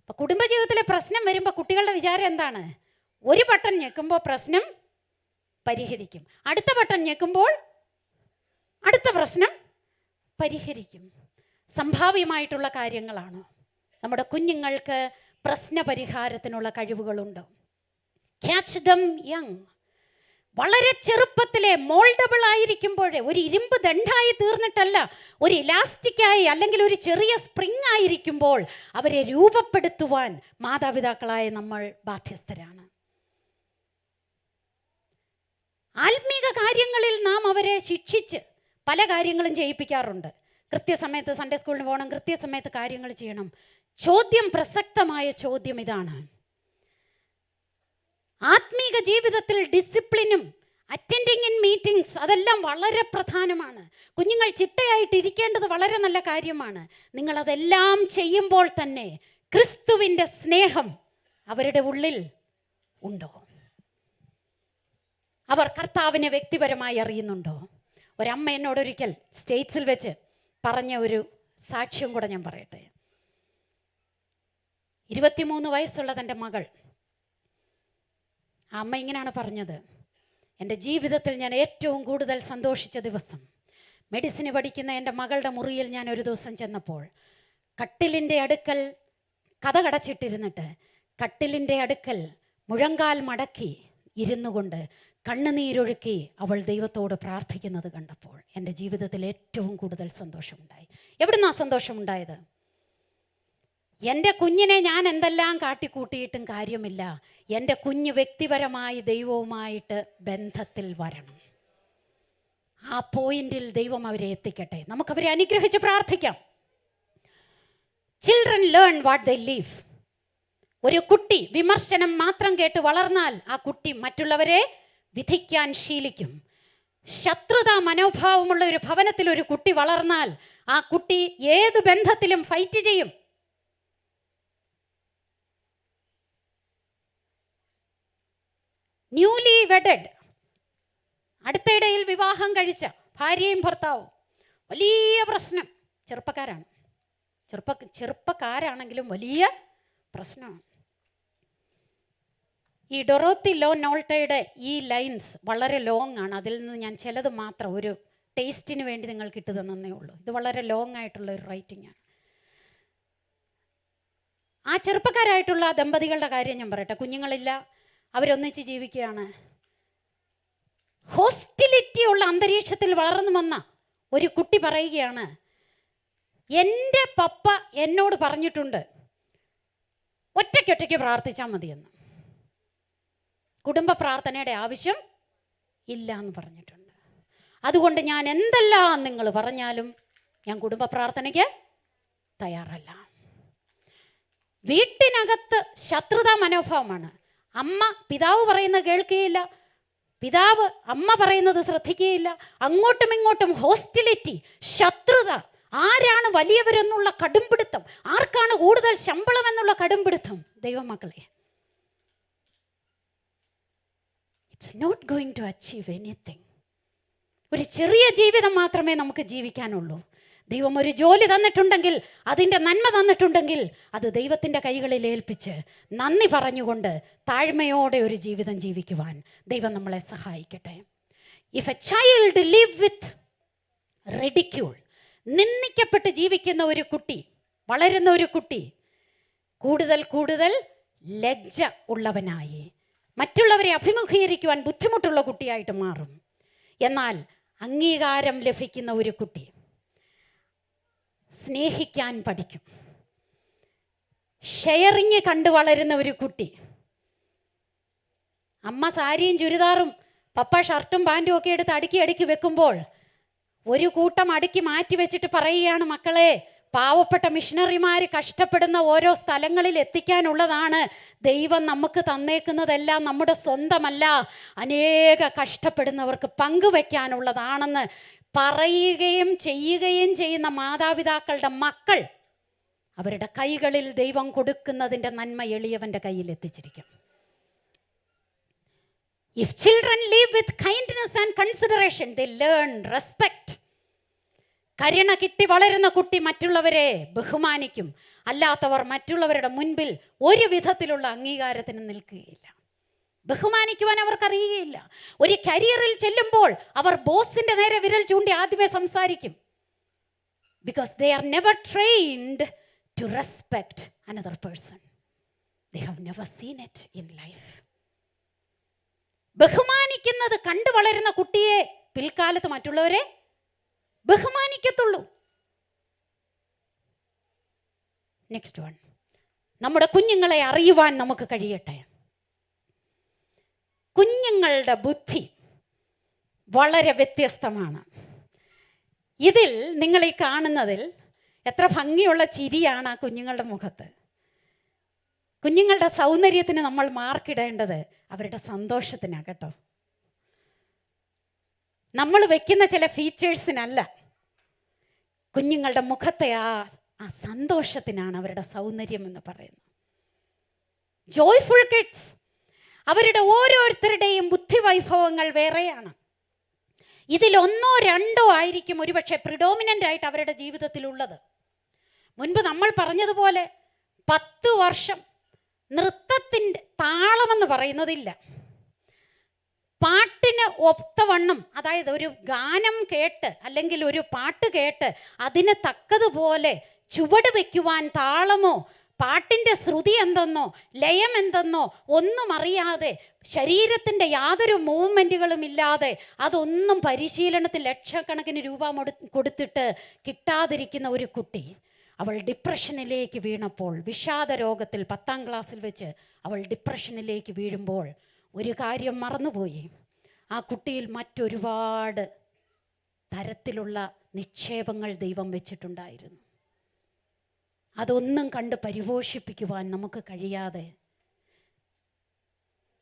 അപ്പം കുടുംബജീവിതത്തിലെ പ്രശ്നം വരുമ്പോൾ കുട്ടികളുടെ വിചാരം എന്താണ്? ഒരു ബട്ടൺ ഞെക്കുമ്പോൾ പ്രശ്നം പരിഹരിക്കും. അടുത്ത ബട്ടൺ ഞെക്കുമ്പോൾ അടുത്ത പ്രശ്നം പരിഹരിക്കും. സംഭാവ്യമായിട്ടുള്ള കാര്യങ്ങളാണ്. നമ്മുടെ കുഞ്ഞുങ്ങൾക്ക് പ്രശ്ന പരിഹാരത്തിനുള്ള കഴിവുകളുണ്ടോ. ക്യാച്ച് ദം യങ് വളരെ ചെറുപ്പത്തിലെ മോൾഡബിൾ ആയിരിക്കുമ്പോഴേ ഒരു ഇരുമ്പ് ദണ്ഡായി തീർന്നിട്ടല്ല ഒരു ഇലാസ്റ്റിക്കായി അല്ലെങ്കിൽ ഒരു ചെറിയ സ്പ്രിങ് ആയിരിക്കുമ്പോൾ അവരെ രൂപപ്പെടുത്തുവാൻ മാതാപിതാക്കളായ നമ്മൾ ബാധ്യസ്ഥരാണ്. ആത്മീക കാര്യങ്ങളിൽ നാം അവരെ ശിക്ഷിച്ച് പല കാര്യങ്ങളും ചെയ്യിപ്പിക്കാറുണ്ട്. കൃത്യസമയത്ത് സൺഡേ സ്കൂളിന് പോകണം കൃത്യസമയത്ത് കാര്യങ്ങൾ ചെയ്യണം. ചോദ്യം പ്രസക്തമായ ചോദ്യം ഇതാണ്. ആത്മീക ജീവിതത്തിൽ ഡിസിപ്ലിനും അറ്റൻഡിങ് ഇൻ മീറ്റിംഗ്സ് അതെല്ലാം വളരെ പ്രധാനമാണ്. കുഞ്ഞുങ്ങൾ ചിട്ടയായിട്ട് ഇരിക്കേണ്ടത് വളരെ നല്ല കാര്യമാണ്. നിങ്ങൾ അതെല്ലാം ചെയ്യുമ്പോൾ തന്നെ ക്രിസ്തുവിന്റെ സ്നേഹം അവരുടെ ഉള്ളിൽ ഉണ്ടോ? അവർ കർത്താവിനെ വ്യക്തിപരമായി അറിയുന്നുണ്ടോ? ഒരമ്മ എന്നോടൊരിക്കൽ സ്റ്റേറ്റ്സിൽ വെച്ച് പറഞ്ഞ ഒരു സാക്ഷ്യം കൂടെ ഞാൻ പറയട്ടെ. ഇരുപത്തിമൂന്ന് വയസ്സുള്ള തന്റെ മകൾ. ആ അമ്മ ഇങ്ങനെയാണ് പറഞ്ഞത്. എന്റെ ജീവിതത്തിൽ ഞാൻ ഏറ്റവും കൂടുതൽ സന്തോഷിച്ച ദിവസം മെഡിസിന് പഠിക്കുന്ന എന്റെ മകളുടെ മുറിയിൽ ഞാൻ ഒരു ദിവസം ചെന്നപ്പോൾ കട്ടിലിന്റെ അടുക്കൽ കഥ കടച്ചിട്ടിരുന്നിട്ട് കട്ടിലിന്റെ അടുക്കൽ മുഴങ്കാൽ മടക്കി ഇരുന്നു കൊണ്ട് കണ്ണുനീരൊഴുക്കി അവൾ ദൈവത്തോട് പ്രാർത്ഥിക്കുന്നത് കണ്ടപ്പോൾ എന്റെ ജീവിതത്തിൽ ഏറ്റവും കൂടുതൽ സന്തോഷമുണ്ടായി. എവിടുന്നാ സന്തോഷമുണ്ടായത്? എന്റെ കുഞ്ഞിനെ ഞാൻ എന്തെല്ലാം കാട്ടിക്കൂട്ടിയിട്ടും കാര്യമില്ല. എന്റെ കുഞ്ഞ് വ്യക്തിപരമായി ദൈവവുമായിട്ട് ബന്ധത്തിൽ വരണം. ആ പോയിന്റിൽ ദൈവം അവരെ എത്തിക്കട്ടെ. നമുക്കവരെ അനുഗ്രഹിച്ച് പ്രാർത്ഥിക്കാം. Children learn what they live ഒരു കുട്ടി വിമർശനം മാത്രം കേട്ട് വളർന്നാൽ ആ കുട്ടി മറ്റുള്ളവരെ വിധിക്കാൻ ശീലിക്കും. ശത്രുതാ മനോഭാവമുള്ള ഒരു ഭവനത്തിൽ ഒരു കുട്ടി വളർന്നാൽ ആ കുട്ടി ഏത് ബന്ധത്തിലും ഫൈറ്റ് ചെയ്യും. ന്യൂലി വെഡഡ് അടുത്തിടയിൽ വിവാഹം കഴിച്ച ഭാര്യയും ഭർത്താവും. വലിയ പ്രശ്നം. ചെറുപ്പക്കാരാണ്. ചെറുപ്പ ചെറുപ്പക്കാരാണെങ്കിലും വലിയ പ്രശ്നമാണ്. ഈ ഡൊറോത്തി ലോ നോൾട്ടയുടെ ഈ ലൈൻസ് വളരെ ലോങ് ആണ്. അതിൽ നിന്ന് ഞാൻ ചിലത് മാത്രം ഒരു ടേസ്റ്റിന് വേണ്ടി നിങ്ങൾക്ക് ഇട്ട് തന്നേ ഉള്ളൂ. ഇത് വളരെ ലോങ് ആയിട്ടുള്ള ഒരു റൈറ്റിംഗ് ആണ്. ആ ചെറുപ്പക്കാരായിട്ടുള്ള ദമ്പതികളുടെ കാര്യം ഞാൻ പറയട്ടെ. കുഞ്ഞുങ്ങളില്ല അവരൊന്നിച്ച് ജീവിക്കുകയാണ്. ഹോസ്റ്റിലിറ്റി ഉള്ള അന്തരീക്ഷത്തിൽ വളർന്നു വന്ന ഒരു കുട്ടി പറയുകയാണ് എന്റെ പപ്പ എന്നോട് പറഞ്ഞിട്ടുണ്ട് ഒറ്റയ്ക്കൊറ്റയ്ക്ക് പ്രാർത്ഥിച്ചാൽ മതിയെന്ന്. കുടുംബ പ്രാർത്ഥനയുടെ ആവശ്യം ഇല്ല എന്ന് പറഞ്ഞിട്ടുണ്ട്. അതുകൊണ്ട് ഞാൻ എന്തെല്ലാം നിങ്ങൾ പറഞ്ഞാലും ഞാൻ കുടുംബ പ്രാർത്ഥനയ്ക്ക് തയ്യാറല്ല. വീട്ടിനകത്ത് ശത്രുതാ മനോഭാവമാണ്. അമ്മ പിതാവ് പറയുന്നത് കേൾക്കുകയില്ല. പിതാവ് അമ്മ പറയുന്നത് ശ്രദ്ധിക്കുകയില്ല. അങ്ങോട്ടും ഇങ്ങോട്ടും ഹോസ്റ്റിലിറ്റി ശത്രുത. ആരാണ് വലിയവരെന്നുള്ള കടുംപിടുത്തം? ആർക്കാണ് കൂടുതൽ ശമ്പളം എന്നുള്ള കടുംപിടുത്തം? ദൈവമക്കളെ it's not going to achieve anything ഒരു ചെറിയ ജീവിതം മാത്രമേ നമുക്ക് ജീവിക്കാനുള്ളൂ. ദൈവം ഒരു ജോലി തന്നിട്ടുണ്ടെങ്കിൽ അതിന്റെ നന്മ തന്നിട്ടുണ്ടെങ്കിൽ അത് ദൈവത്തിന്റെ കൈകളിൽ ഏൽപ്പിച്ച് നന്ദി പറഞ്ഞുകൊണ്ട് താഴ്മയോടെ ഒരു ജീവിതം ജീവിക്കുവാൻ ദൈവം നമ്മളെ സഹായിക്കട്ടെ. If a child live with ridicule നിന്ദിക്കപ്പെട്ട് ജീവിക്കുന്ന ഒരു കുട്ടി വളരുന്ന ഒരു കുട്ടി കൂടുതൽ കൂടുതൽ ലജ്ജ ഉള്ളവനായി. മറ്റുള്ളവരെ അഭിമുഖീകരിക്കുവാൻ ബുദ്ധിമുട്ടുള്ള കുട്ടിയായിട്ട് മാറും. എന്നാൽ അംഗീകാരം ലഭിക്കുന്ന ഒരു കുട്ടി സ്നേഹിക്കാൻ പഠിക്കും. ഷെയറിങ് കണ്ടു വളരുന്ന ഒരു കുട്ടി. അമ്മ സാരിയും ചുരിദാറും പപ്പ ഷർട്ടും പാന്റും ഒക്കെ എടുത്ത് അടുക്കി അടുക്കി വെക്കുമ്പോൾ ഒരു കൂട്ടം അടുക്കി മാറ്റി വെച്ചിട്ട് പറയുകയാണ് മക്കളെ പാവപ്പെട്ട മിഷണറിമാർ കഷ്ടപ്പെടുന്ന ഓരോ സ്ഥലങ്ങളിൽ എത്തിക്കാനുള്ളതാണ് ദൈവം നമുക്ക് തന്നേക്കുന്നതെല്ലാം നമ്മുടെ സ്വന്തമല്ല. അനേക കഷ്ടപ്പെടുന്നവർക്ക് പങ്കുവെക്കാനുള്ളതാണെന്ന് പറയുകയും ചെയ്യുകയും ചെയ്യുന്ന മാതാപിതാക്കളുടെ മക്കൾ അവരുടെ കൈകളിൽ ദൈവം കൊടുക്കുന്നതിന്റെ നന്മ എളിയവന്റെ കയ്യിൽ എത്തിച്ചിരിക്കും. If children live with kindness and consideration they learn respect കരുണ കിട്ടി വളരുന്ന കുട്ടി മറ്റുള്ളവരെ ബഹുമാനിക്കും. അല്ലാത്തവർ മറ്റുള്ളവരുടെ മുൻപിൽ ഒരു വിധത്തിലുള്ള അംഗീകാരത്തിന് നിൽക്കുകയില്ല. ബഹുമാനിക്കുവാൻ അവർക്കറിയുകയില്ല. ഒരു കരിയറിൽ ചെല്ലുമ്പോൾ അവർ ബോസിന്റെ നേരെ വിരൽ ചൂണ്ടി ആദ്യമേ സംസാരിക്കും. Because they are never trained to respect another person they have never seen it in life ബഹുമാനിക്കുന്നത് കണ്ടു വളരുന്ന കുട്ടിയെ പിൽക്കാലത്ത് മറ്റുള്ളവരെ ബഹുമാനിക്കത്തുള്ളൂ. നെക്സ്റ്റ് വൺ നമ്മുടെ കുഞ്ഞുങ്ങളെ അറിയുവാൻ നമുക്ക് കഴിയട്ടെ. കുഞ്ഞുങ്ങളുടെ ബുദ്ധി വളരെ വ്യത്യസ്തമാണ്. ഇതിൽ നിങ്ങൾ ഈ കാണുന്നതിൽ എത്ര ഭംഗിയുള്ള ചിരിയാണ് ആ കുഞ്ഞുങ്ങളുടെ മുഖത്ത്. കുഞ്ഞുങ്ങളുടെ സൗന്ദര്യത്തിന് നമ്മൾ മാർക്കിടേണ്ടത് അവരുടെ സന്തോഷത്തിനാണ് കേട്ടോ. നമ്മൾ വെക്കുന്ന ചില ഫീച്ചേഴ്സിനല്ല കുഞ്ഞുങ്ങളുടെ മുഖത്തെ ആ ആ സന്തോഷത്തിനാണ് അവരുടെ സൗന്ദര്യം എന്ന് പറയുന്നത്. ജോയ്ഫുൾ കിഡ്സ് അവരുടെ ഓരോരുത്തരുടെയും ബുദ്ധി ബുദ്ധിവൈഭവങ്ങൾ വേറെയാണ്. ഇതിലൊന്നോ രണ്ടോ ആയിരിക്കും ഒരുപക്ഷെ പ്രിഡോമിനന്റ് ആയിട്ട് അവരുടെ ജീവിതത്തിലുള്ളത്. മുൻപ് നമ്മൾ പറഞ്ഞതുപോലെ പത്ത് വർഷം നൃത്തത്തിന്റെ താളമെന്ന് പറയുന്നതില്ല. പാട്ടിന് ഒത്തവണ്ണം അതായത് ഒരു ഗാനം കേട്ട് അല്ലെങ്കിൽ ഒരു പാട്ട് കേട്ട് അതിന് തക്കതുപോലെ ചുവട് വയ്ക്കുവാൻ താളമോ പാട്ടിന്റെ ശ്രുതി എന്തെന്നോ ലയം എന്തെന്നോ ഒന്നും അറിയാതെ ശരീരത്തിന്റെ യാതൊരു മൂവ്മെന്റുകളും ഇല്ലാതെ അതൊന്നും പരിശീലനത്തിൽ ലക്ഷക്കണക്കിന് രൂപ കൊടുത്തിട്ട് കിട്ടാതിരിക്കുന്ന ഒരു കുട്ടി അവൾ ഡിപ്രഷനിലേക്ക് വീണപ്പോൾ വിഷാദ രോഗത്തിൽ പത്താം ക്ലാസ്സിൽ വെച്ച് അവൾ ഡിപ്രഷനിലേക്ക് വീഴുമ്പോൾ ഒരു കാര്യം മറന്നുപോയി. ആ കുട്ടിയിൽ മറ്റൊരുപാട് തരത്തിലുള്ള നിക്ഷേപങ്ങൾ ദൈവം വെച്ചിട്ടുണ്ടായിരുന്നു. അതൊന്നും കണ്ട് പരിപോഷിപ്പിക്കുവാൻ നമുക്ക് കഴിയാതെ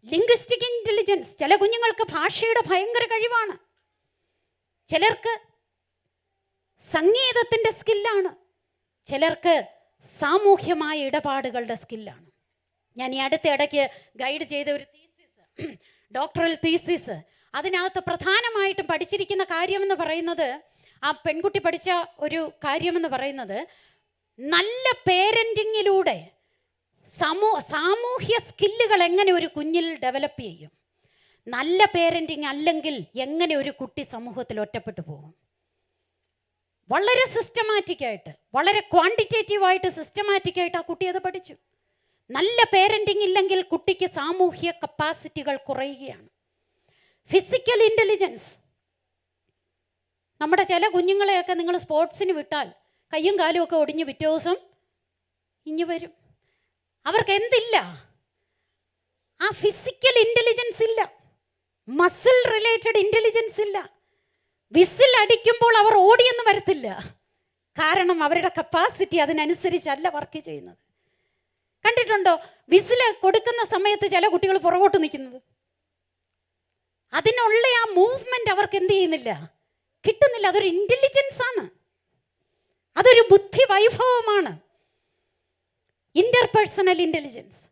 ലിംഗ്വിസ്റ്റിക് ഇന്റലിജൻസ് ചില കുഞ്ഞുങ്ങൾക്ക് ഭാഷയുടെ ഭയങ്കര കഴിവാണ്. ചിലർക്ക് സംഗീതത്തിന്റെ സ്കില്ലാണ് ചിലർക്ക് സാമൂഹ്യമായ ഇടപാടുകളുടെ സ്കില്ലാണ് ഞാൻ ഈ അടുത്ത ഇടയ്ക്ക് ഗൈഡ് ചെയ്ത ഒരു ഡോക്ടറൽ തീസിസ് അതിനകത്ത് പ്രധാനമായിട്ടും പഠിച്ചിരിക്കുന്ന കാര്യമെന്ന് പറയുന്നത് ആ പെൺകുട്ടി പഠിച്ച ഒരു കാര്യമെന്ന് പറയുന്നത് നല്ല പേരന്റിങ്ങിലൂടെ സമൂ സാമൂഹ്യ സ്കില്ലുകൾ എങ്ങനെ ഒരു കുഞ്ഞിൽ ഡെവലപ്പ് ചെയ്യും? നല്ല പേരന്റിങ് അല്ലെങ്കിൽ എങ്ങനെ ഒരു കുട്ടി സമൂഹത്തിൽ ഒറ്റപ്പെട്ടു പോകും? വളരെ സിസ്റ്റമാറ്റിക്കായിട്ട് വളരെ ക്വാണ്ടിറ്റേറ്റീവായിട്ട് സിസ്റ്റമാറ്റിക്കായിട്ട് ആ കുട്ടി അത് പഠിച്ചു. നല്ല പേരന്റിങ് ഇല്ലെങ്കിൽ കുട്ടിക്ക് സാമൂഹ്യ കപ്പാസിറ്റികൾ കുറയുകയാണ്. ഫിസിക്കൽ ഇന്റലിജൻസ് നമ്മുടെ ചില കുഞ്ഞുങ്ങളെയൊക്കെ നിങ്ങൾ സ്പോർട്സിന് വിട്ടാൽ കയ്യും കാലും ഒക്കെ ഒടിഞ്ഞ് പിറ്റേ ദിവസം ഇഞ്ഞു വരും. അവർക്ക് എന്തില്ല? ആ ഫിസിക്കൽ ഇന്റലിജൻസ് ഇല്ല. മസിൽ റിലേറ്റഡ് ഇന്റലിജൻസ് ഇല്ല. വിസിൽ അടിക്കുമ്പോൾ അവർ ഓടിയെന്ന് വരത്തില്ല. കാരണം അവരുടെ കപ്പാസിറ്റി അതിനനുസരിച്ചല്ല വർക്ക് ചെയ്യുന്നത്. കണ്ടിട്ടുണ്ടോ വിസിൽ കൊടുക്കുന്ന സമയത്ത് ചില കുട്ടികൾ പുറകോട്ട് നിൽക്കുന്നത്. അതിനുള്ള ആ മൂവ്മെന്റ് അവർക്ക് എന്ത് ചെയ്യുന്നില്ല? കിട്ടുന്നില്ല. അതൊരു ഇന്റലിജൻസ് ആണ്. അതൊരു ബുദ്ധി വൈഭവമാണ് ഇന്റർപേഴ്സണൽ ഇന്റലിജൻസ്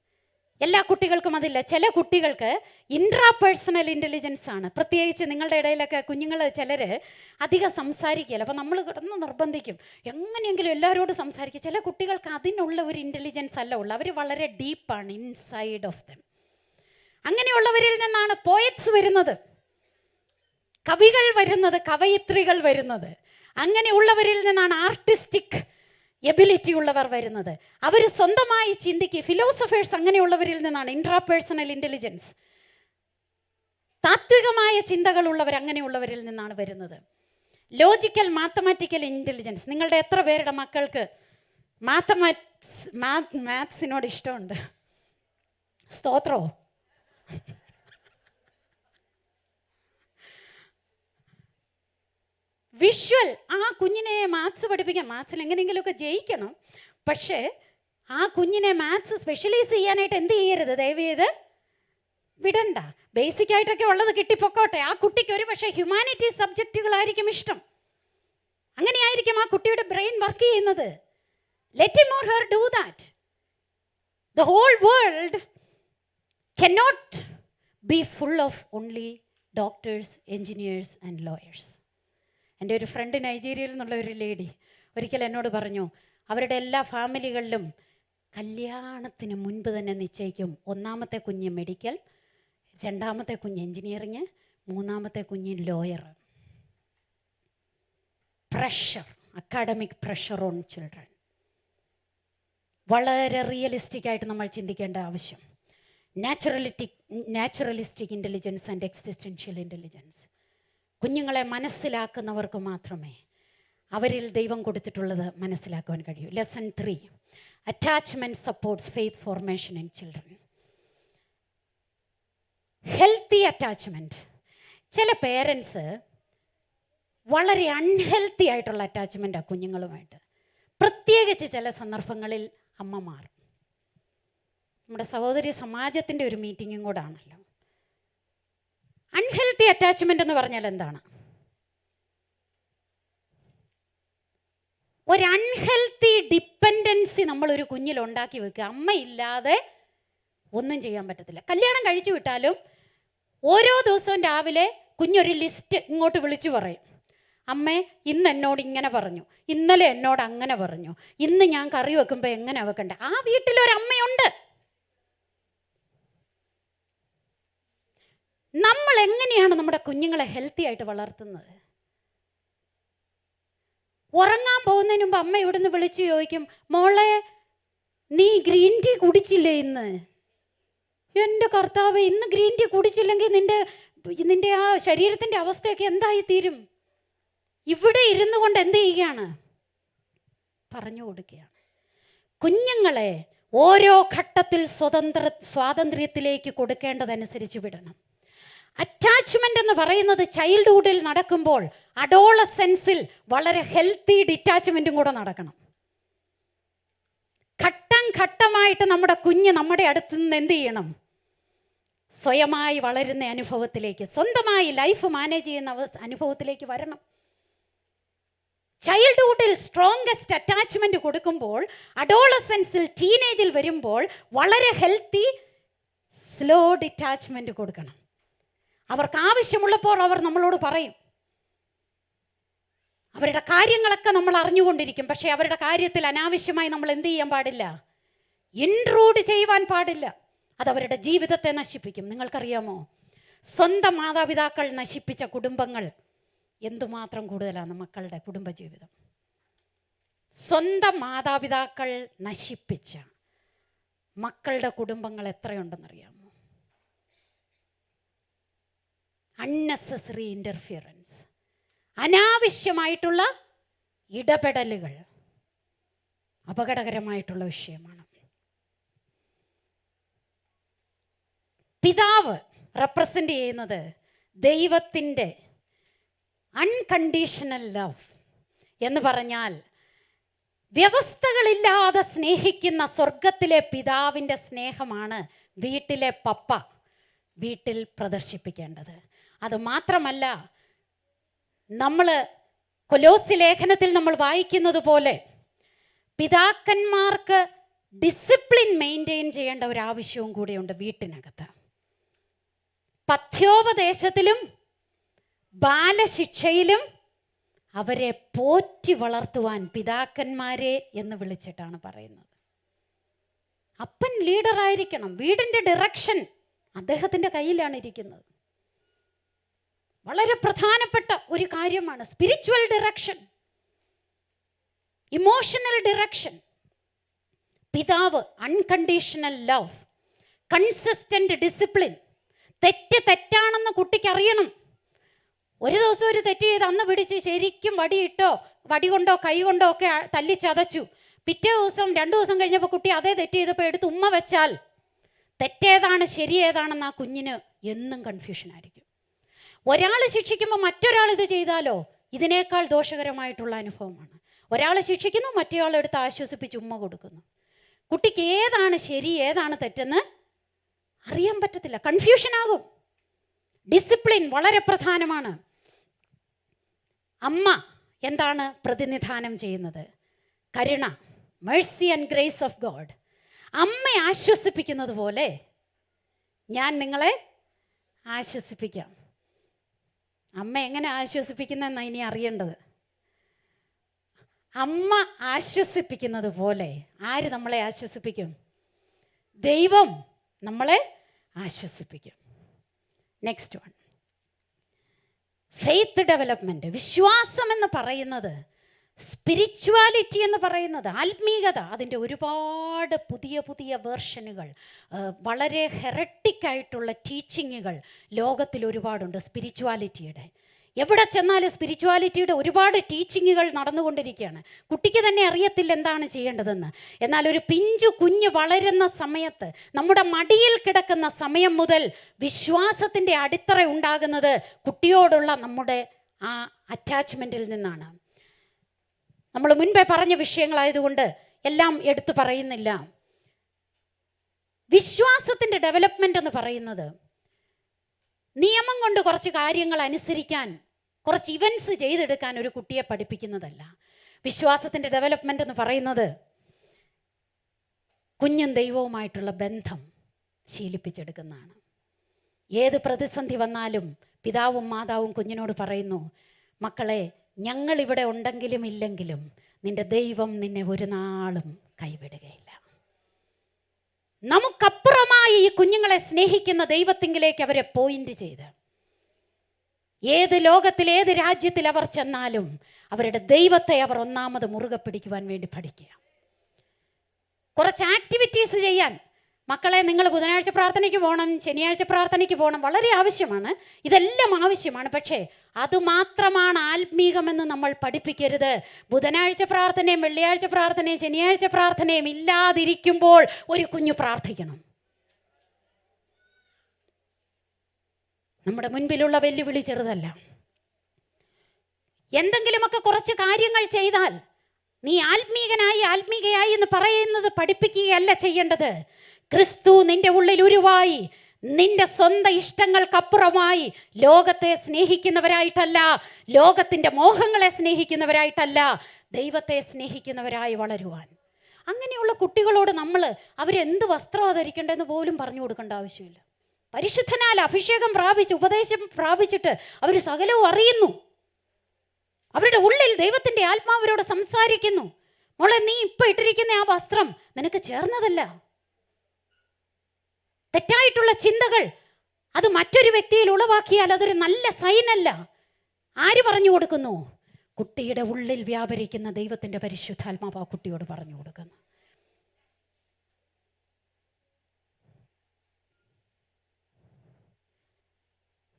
എല്ലാ കുട്ടികൾക്കും അതില്ല. ചില കുട്ടികൾക്ക് ഇൻട്രാ പേഴ്സണൽ ഇന്റലിജൻസ് ആണ്. പ്രത്യേകിച്ച് നിങ്ങളുടെ ഇടയിലൊക്കെ കുഞ്ഞുങ്ങൾ ചിലർ അധികം സംസാരിക്കുകയില്ല. അപ്പോൾ നമ്മൾ കിടന്ന് നിർബന്ധിക്കും. എങ്ങനെയെങ്കിലും എല്ലാവരോടും സംസാരിക്കും. ചില കുട്ടികൾക്ക് അതിനുള്ള ഒരു ഇന്റലിജൻസ് അല്ല ഉള്ളു. അവർ വളരെ ഡീപ്പാണ് ഇൻസൈഡ് ഓഫ് ദം അങ്ങനെയുള്ളവരിൽ നിന്നാണ് പോയറ്റ്സ് വരുന്നത്. കവികൾ വരുന്നത് കവയിത്രികൾ വരുന്നത്. അങ്ങനെയുള്ളവരിൽ നിന്നാണ് ആർട്ടിസ്റ്റിക് എബിലിറ്റി ഉള്ളവർ വരുന്നത്. അവർ സ്വന്തമായി ചിന്തിക്കുക ഫിലോസഫേഴ്സ് അങ്ങനെയുള്ളവരിൽ നിന്നാണ്. ഇൻട്രാപേഴ്സണൽ ഇന്റലിജൻസ് താത്വികമായ ചിന്തകളുള്ളവർ അങ്ങനെയുള്ളവരിൽ നിന്നാണ് വരുന്നത്. ലോജിക്കൽ മാത്തമാറ്റിക്കൽ ഇന്റലിജൻസ് നിങ്ങളുടെ എത്ര പേരുടെ മക്കൾക്ക് മാത്തമാറ്റ്സ് മാത് മാത്സിനോട് ഇഷ്ടമുണ്ട്? സ്തോത്രോ വിഷ്വൽ ആ കുഞ്ഞിനെ മാത്സ് പഠിപ്പിക്കാം മാത്സിൽ എങ്ങനെയെങ്കിലുമൊക്കെ ജയിക്കണം. പക്ഷേ ആ കുഞ്ഞിനെ മാത്സ് സ്പെഷ്യലൈസ് ചെയ്യാനായിട്ട് എന്ത് ചെയ്യരുത്? ദയവ് ചെയ്ത് വിടണ്ട. ബേസിക് ആയിട്ടൊക്കെ ഉള്ളത് കിട്ടിപ്പൊക്കോട്ടെ. ആ കുട്ടിക്ക് ഒരു പക്ഷേ ഹ്യൂമാനിറ്റീസ് സബ്ജക്റ്റുകളായിരിക്കും ഇഷ്ടം. അങ്ങനെയായിരിക്കും ആ കുട്ടിയുടെ ബ്രെയിൻ വർക്ക് ചെയ്യുന്നത്. Let more her do that the whole world can not be full of only doctors engineers and lawyers. എന്റെ ഒരു ഫ്രണ്ട് നൈജീരിയയിൽ നിന്നുള്ള ഒരു ലേഡി ഒരിക്കൽ എന്നോട് പറഞ്ഞു അവരുടെ എല്ലാ ഫാമിലികളിലും കല്യാണത്തിന് മുൻപ് തന്നെ നിശ്ചയിക്കും. ഒന്നാമത്തെ കുഞ്ഞ് മെഡിക്കൽ രണ്ടാമത്തെ കുഞ്ഞ് എൻജിനീയറിങ് മൂന്നാമത്തെ കുഞ്ഞ് lawyer pressure academic pressure on children വളരെ റിയലിസ്റ്റിക് ആയിട്ട് നമ്മൾ ചിന്തിക്കേണ്ട ആവശ്യം. Naturalistic naturalistic intelligence and existential intelligence കുഞ്ഞുങ്ങളെ മനസ്സിലാക്കുന്നവർക്ക് മാത്രമേ അവരിൽ ദൈവം കൊടുത്തിട്ടുള്ളത് മനസ്സിലാക്കുവാൻ കഴിയൂ. Lesson three attachment supports faith formation in children healthy attachment ചില പേരൻസ് വളരെ അൺഹെൽത്തി ആയിട്ടുള്ള അറ്റാച്ച്മെന്റാണ് കുഞ്ഞുങ്ങളുമായിട്ട്. പ്രത്യേകിച്ച് ചില സന്ദർഭങ്ങളിൽ അമ്മമാർ. നമ്മുടെ സഹോദരി സമാജത്തിന്റെ ഒരു മീറ്റിങ്ങും കൂടാണല്ലോ അൺഹെൽത്തി അറ്റാച്ച്മെന്റ് എന്ന് പറഞ്ഞാൽ എന്താണ്? ഒരു അൺഹെൽത്തി ഡിപ്പെൻഡൻസി നമ്മളൊരു കുഞ്ഞിൽ ഉണ്ടാക്കി വെക്കുക. അമ്മയില്ലാതെ ഒന്നും ചെയ്യാൻ പറ്റത്തില്ല. കല്യാണം കഴിച്ചു വിട്ടാലും ഓരോ ദിവസവും രാവിലെ കുഞ്ഞൊരു ലിസ്റ്റ് ഇങ്ങോട്ട് വിളിച്ചു പറയും. അമ്മ ഇന്ന് എന്നോട് ഇങ്ങനെ പറഞ്ഞു. ഇന്നലെ എന്നോട് അങ്ങനെ പറഞ്ഞു. ഇന്ന് ഞാൻ കറി വെക്കുമ്പോൾ എങ്ങനെ വെക്കണ്ടേ? ആ വീട്ടിലൊരമ്മയുണ്ട്. നമ്മൾ എങ്ങനെയാണ് നമ്മുടെ കുഞ്ഞുങ്ങളെ ഹെൽത്തി ആയിട്ട് വളർത്തുന്നത്? ഉറങ്ങാൻ പോകുന്നതിന് മുമ്പ് അമ്മ ഇവിടുന്ന് വിളിച്ചു ചോദിക്കും മോളെ നീ ഗ്രീൻ ടീ കുടിച്ചില്ലേ ഇന്ന്? എന്റെ കർത്താവ് ഇന്ന് ഗ്രീൻ ടീ കുടിച്ചില്ലെങ്കിൽ നിന്റെ നിന്റെ ആ ശരീരത്തിന്റെ അവസ്ഥയൊക്കെ എന്തായി തീരും? ഇവിടെ ഇരുന്നു കൊണ്ട് എന്ത് ചെയ്യുകയാണ്? പറഞ്ഞു കൊടുക്കുകയാണ്. കുഞ്ഞുങ്ങളെ ഓരോ ഘട്ടത്തിൽ സ്വതന്ത്ര സ്വാതന്ത്ര്യത്തിലേക്ക് കൊടുക്കേണ്ടതനുസരിച്ച് വിടണം. അറ്റാച്ച്മെന്റ് എന്ന് പറയുന്നത് ചൈൽഡ്ഹുഡിൽ നടക്കുമ്പോൾ അഡോളസെൻസിൽ വളരെ ഹെൽത്തി ഡിറ്റാച്ച്മെന്റും കൂടെ നടക്കണം. ഘട്ടം ഘട്ടമായിട്ട് നമ്മുടെ കുഞ്ഞ് നമ്മുടെ അടുത്ത് നിന്ന് എന്ത് ചെയ്യണം? സ്വയമായി വളരുന്ന അനുഭവത്തിലേക്ക് സ്വന്തമായി ലൈഫ് മാനേജ് ചെയ്യുന്ന അനുഭവത്തിലേക്ക് വരണം. ചൈൽഡ്ഹുഡിൽ സ്ട്രോങ്കസ്റ്റ് അറ്റാച്ച്മെന്റ് കൊടുക്കുമ്പോൾ അഡോളസെൻസിൽ ടീനേജിൽ വരുമ്പോൾ വളരെ ഹെൽത്തി സ്ലോ ഡിറ്റാച്ച്മെന്റ് കൊടുക്കണം. അവർക്ക് ആവശ്യമുള്ളപ്പോൾ അവർ നമ്മളോട് പറയും. അവരുടെ കാര്യങ്ങളൊക്കെ നമ്മൾ അറിഞ്ഞുകൊണ്ടിരിക്കും. പക്ഷേ അവരുടെ കാര്യത്തിൽ അനാവശ്യമായി നമ്മൾ എന്ത് ചെയ്യാൻ പാടില്ല? ഇൻട്രൂഡ് ചെയ്യുവാൻ പാടില്ല. അത് അവരുടെ ജീവിതത്തെ നശിപ്പിക്കും. നിങ്ങൾക്കറിയാമോ? സ്വന്തം മാതാപിതാക്കൾ നശിപ്പിച്ച കുടുംബങ്ങൾ എന്തുമാത്രം കൂടുതലാണ് മക്കളുടെ കുടുംബജീവിതം? സ്വന്തം മാതാപിതാക്കൾ നശിപ്പിച്ച മക്കളുടെ കുടുംബങ്ങൾ എത്രയുണ്ടെന്നറിയാമോ? അൺനെസസറി ഇന്റർഫിയറൻസ് അനാവശ്യമായിട്ടുള്ള ഇടപെടലുകൾ അപകടകരമായിട്ടുള്ള വിഷയമാണ്. പിതാവ് റെപ്രസെന്റ് ചെയ്യുന്നത് ദൈവത്തിന്റെ അൺകണ്ടീഷണൽ ലവ് എന്ന് പറഞ്ഞാൽ വ്യവസ്ഥകളില്ലാതെ സ്നേഹിക്കുന്ന സ്വർഗത്തിലെ പിതാവിന്റെ സ്നേഹമാണ് വീട്ടിലെ പപ്പ വീട്ടിൽ പ്രദർശിപ്പിക്കേണ്ടത്. അത് മാത്രമല്ല നമ്മൾ കൊലോസി ലേഖനത്തിൽ നമ്മൾ വായിക്കുന്നത് പോലെ പിതാക്കന്മാർക്ക് ഡിസിപ്ലിൻ മെയിന്റെയിൻ ചെയ്യേണ്ട ഒരു ആവശ്യവും കൂടെയുണ്ട് വീട്ടിനകത്ത്. പഥ്യോപദേശത്തിലും ബാലശിക്ഷയിലും അവരെ പോറ്റി വളർത്തുവാൻ പിതാക്കന്മാരെ എന്ന് വിളിച്ചിട്ടാണ് പറയുന്നത്. അപ്പൻ ലീഡറായിരിക്കണം വീടിന്റെ ഡിറക്ഷൻ അദ്ദേഹത്തിന്റെ കയ്യിലാണ് ഇരിക്കുന്നത്. വളരെ പ്രധാനപ്പെട്ട ഒരു കാര്യമാണ്. സ്പിരിച്വൽ ഡിറക്ഷൻ ഇമോഷണൽ ഡിറക്ഷൻ പിതാവ് അൺകണ്ടീഷണൽ ലവ് കൺസിസ്റ്റന്റ് ഡിസിപ്ലിൻ തെറ്റ് തെറ്റാണെന്ന് കുട്ടിക്കറിയണം ഒരു ദിവസം ഒരു തെറ്റ് ചെയ്ത് അന്ന് പിടിച്ച് ശരിക്കും വടിയിട്ടോ വടി കൊണ്ടോ കൈ കൊണ്ടോ ഒക്കെ തല്ലി ചതച്ചു. പിറ്റേ ദിവസം രണ്ടു ദിവസം കഴിഞ്ഞപ്പോൾ കുട്ടി അതേ തെറ്റ് ചെയ്തപ്പോൾ എടുത്ത് ഉമ്മ വെച്ചാൽ തെറ്റേതാണ് ശരിയേതാണെന്ന് ആ കുഞ്ഞിന് എന്നും കൺഫ്യൂഷൻ ആയിരിക്കും. ഒരാൾ ശിക്ഷിക്കുമ്പോൾ മറ്റൊരാൾ ഇത് ചെയ്താലോ? ഇതിനേക്കാൾ ദോഷകരമായിട്ടുള്ള അനുഭവമാണ്. ഒരാൾ ശിക്ഷിക്കുന്നു മറ്റേയാൾ എടുത്ത് ആശ്വസിപ്പിച്ച് ഉമ്മ കൊടുക്കുന്നു. കുട്ടിക്ക് ഏതാണ് ശരി ഏതാണ് തെറ്റെന്ന് അറിയാൻ പറ്റത്തില്ല. കൺഫ്യൂഷൻ ആകും. ഡിസിപ്ലിൻ വളരെ പ്രധാനമാണ്. അമ്മ എന്താണ് പ്രതിനിധാനം ചെയ്യുന്നത്? കരുണ mercy and grace of God അമ്മയെ ആശ്വസിപ്പിക്കുന്നത് പോലെ ഞാൻ നിങ്ങളെ ആശ്വസിപ്പിക്കാം. അമ്മ എങ്ങനെ ആശ്വസിപ്പിക്കുന്നതെന്നാണ് ഇനി അറിയേണ്ടത്? അമ്മ ആശ്വസിപ്പിക്കുന്നത് പോലെ ആര് നമ്മളെ ആശ്വസിപ്പിക്കും? ദൈവം നമ്മളെ ആശ്വസിപ്പിക്കും. നെക്സ്റ്റ് വൺ ഫെയ്ത്ത് ഡെവലപ്മെന്റ് വിശ്വാസം എന്ന് പറയുന്നത് സ്പിരിച്വാലിറ്റി എന്ന് പറയുന്നത് ആത്മീകത. അതിന്റെ ഒരുപാട് പുതിയ പുതിയ വേർഷനുകൾ വളരെ ഹെററ്റിക് ആയിട്ടുള്ള ടീച്ചിങ്ങുകൾ ലോകത്തിൽ ഒരുപാടുണ്ട് സ്പിരിച്വാലിറ്റിയുടെ എവിടെ ചെന്നാലും സ്പിരിച്വാലിറ്റിയുടെ ഒരുപാട് ടീച്ചിങ്ങുകൾ നടന്നുകൊണ്ടിരിക്കുകയാണ്. കുട്ടിക്ക് തന്നെ അറിയത്തില്ല എന്താണ് ചെയ്യേണ്ടതെന്ന്. എന്നാൽ ഒരു പിഞ്ചു കുഞ്ഞ് വളരുന്ന സമയത്ത് നമ്മുടെ മടിയിൽ കിടക്കുന്ന സമയം മുതൽ വിശ്വാസത്തിന്റെ അടിത്തറ ഉണ്ടാകുന്നത് കുട്ടിയോടുള്ള നമ്മുടെ ആ അറ്റാച്ച്മെന്റിൽ നിന്നാണ്. നമ്മൾ മുൻപേ പറഞ്ഞ വിഷയങ്ങളായതുകൊണ്ട് എല്ലാം എടുത്തു പറയുന്നില്ല. വിശ്വാസത്തിന്റെ ഡെവലപ്മെന്റ് എന്ന് പറയുന്നത് നിയമം കൊണ്ട് കുറച്ച് കാര്യങ്ങൾ അനുസരിക്കാൻ കുറച്ച് ഇവൻസ് ചെയ്തെടുക്കാൻ ഒരു കുട്ടിയെ പഠിപ്പിക്കുന്നതല്ല. വിശ്വാസത്തിന്റെ ഡെവലപ്മെന്റ് എന്ന് പറയുന്നത് കുഞ്ഞും ദൈവവുമായിട്ടുള്ള ബന്ധം ശീലിപ്പിച്ചെടുക്കുന്നതാണ്. ഏത് പ്രതിസന്ധി വന്നാലും പിതാവും മാതാവും കുഞ്ഞിനോട് പറയുന്നു മക്കളെ ഞങ്ങൾ ഇവിടെ ഉണ്ടെങ്കിലും ഇല്ലെങ്കിലും നിന്റെ ദൈവം നിന്നെ ഒരു നാളും കൈവിടുകയില്ല. നമുക്കപ്പുറമായി ഈ കുഞ്ഞുങ്ങളെ സ്നേഹിക്കുന്ന ദൈവത്തിങ്കിലേക്ക് അവരെ പോയിന്റ് ചെയ്ത്. ഏത് ലോകത്തിൽ ഏത് രാജ്യത്തിൽ അവർ ചെന്നാലും അവരുടെ ദൈവത്തെ അവർ ഒന്നാമത് മുറുകെ പിടിക്കുവാൻ വേണ്ടി പഠിക്കുക. കുറച്ച് ആക്ടിവിറ്റീസ് ചെയ്യാൻ മക്കളെ നിങ്ങൾ ബുധനാഴ്ച പ്രാർത്ഥനയ്ക്ക് പോകണം ശനിയാഴ്ച പ്രാർത്ഥനയ്ക്ക് പോകണം വളരെ ആവശ്യമാണ്. ഇതെല്ലാം ആവശ്യമാണ്. പക്ഷേ അതുമാത്രമാണ് ആത്മീകമെന്ന് നമ്മൾ പഠിപ്പിക്കരുത്. ബുധനാഴ്ച പ്രാർത്ഥനയും വെള്ളിയാഴ്ച പ്രാർത്ഥനയും ശനിയാഴ്ച പ്രാർത്ഥനയും ഇല്ലാതിരിക്കുമ്പോൾ ഒരു കുഞ്ഞു പ്രാർത്ഥിക്കണം. നമ്മുടെ മുൻപിലുള്ള വെല്ലുവിളി ചെറുതല്ല. എന്തെങ്കിലുമൊക്കെ കുറച്ച് കാര്യങ്ങൾ ചെയ്താൽ നീ ആത്മീകനായി ആത്മീകയായി എന്ന് പറയുന്നത് പഠിപ്പിക്കുകയല്ല ചെയ്യേണ്ടത്. ക്രിസ്തു നിന്റെ ഉള്ളിൽ ഉരുവായി. നിന്റെ സ്വന്തം ഇഷ്ടങ്ങൾക്കപ്പുറമായി ലോകത്തെ സ്നേഹിക്കുന്നവരായിട്ടല്ല ലോകത്തിന്റെ മോഹങ്ങളെ സ്നേഹിക്കുന്നവരായിട്ടല്ല ദൈവത്തെ സ്നേഹിക്കുന്നവരായി വളരുവാൻ. അങ്ങനെയുള്ള കുട്ടികളോട് നമ്മൾ അവരെന്ത് വസ്ത്രം ധരിക്കേണ്ടതെന്ന് പോലും പറഞ്ഞു കൊടുക്കേണ്ട ആവശ്യമില്ല. പരിശുദ്ധനാൽ അഭിഷേകം പ്രാപിച്ച് ഉപദേശം പ്രാപിച്ചിട്ട് അവർ സകലവും അറിയുന്നു. അവരുടെ ഉള്ളിൽ ദൈവത്തിന്റെ ആത്മാവരോട് സംസാരിക്കുന്നു. മോളെ നീ ഇപ്പം ഇട്ടിരിക്കുന്ന ആ വസ്ത്രം നിനക്ക് ചേർന്നതല്ല. തെറ്റായിട്ടുള്ള ചിന്തകൾ അത് മറ്റൊരു വ്യക്തിയിൽ ഉളവാക്കിയാൽ അതൊരു നല്ല സൈനല്ല. ആര് പറഞ്ഞു കൊടുക്കുന്നു? കുട്ടിയുടെ ഉള്ളിൽ വ്യാപരിക്കുന്ന ദൈവത്തിന്റെ പരിശുദ്ധാത്മാവ് ആ കുട്ടിയോട് പറഞ്ഞു കൊടുക്കുന്നു.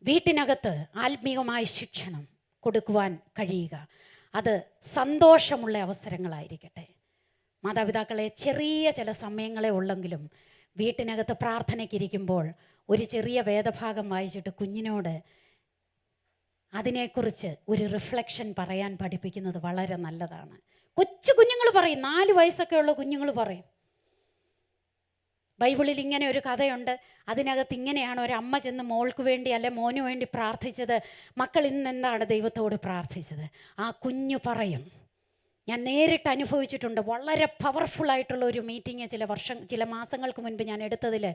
വീട്ടിനകത്ത് ആത്മീയമായ ശിക്ഷണം കൊടുക്കുവാൻ കഴിയുക. അത് സന്തോഷമുള്ള അവസരങ്ങളായിരിക്കട്ടെ. മാതാപിതാക്കളെ ചെറിയ ചില സമയങ്ങളെ ഉള്ളെങ്കിലും വീട്ടിനകത്ത് പ്രാർത്ഥനയ്ക്കിരിക്കുമ്പോൾ ഒരു ചെറിയ വേദഭാഗം വായിച്ചിട്ട് കുഞ്ഞിനോട് അതിനെക്കുറിച്ച് ഒരു റിഫ്ലക്ഷൻ പറയാൻ പഠിപ്പിക്കുന്നത് വളരെ നല്ലതാണ്. കൊച്ചു കുഞ്ഞുങ്ങൾ പറയും നാല് വയസ്സൊക്കെ ഉള്ള കുഞ്ഞുങ്ങൾ പറയും. ബൈബിളിൽ ഇങ്ങനെ ഒരു കഥയുണ്ട്. അതിനകത്ത് ഇങ്ങനെയാണ് ഒരു അമ്മ ചെന്ന് മോൾക്ക് വേണ്ടി അല്ലെ മോന് വേണ്ടി പ്രാർത്ഥിച്ചത്. മക്കൾ ഇന്ന് എന്താണ് ദൈവത്തോട് പ്രാർത്ഥിച്ചത്? ആ കുഞ്ഞു പറയും ഞാൻ നേരിട്ട് അനുഭവിച്ചിട്ടുണ്ട്. വളരെ പവർഫുള്ളായിട്ടുള്ള ഒരു മീറ്റിംഗ് ചില വർഷം ചില മാസങ്ങൾക്ക് മുൻപ് ഞാൻ എടുത്തതിൽ.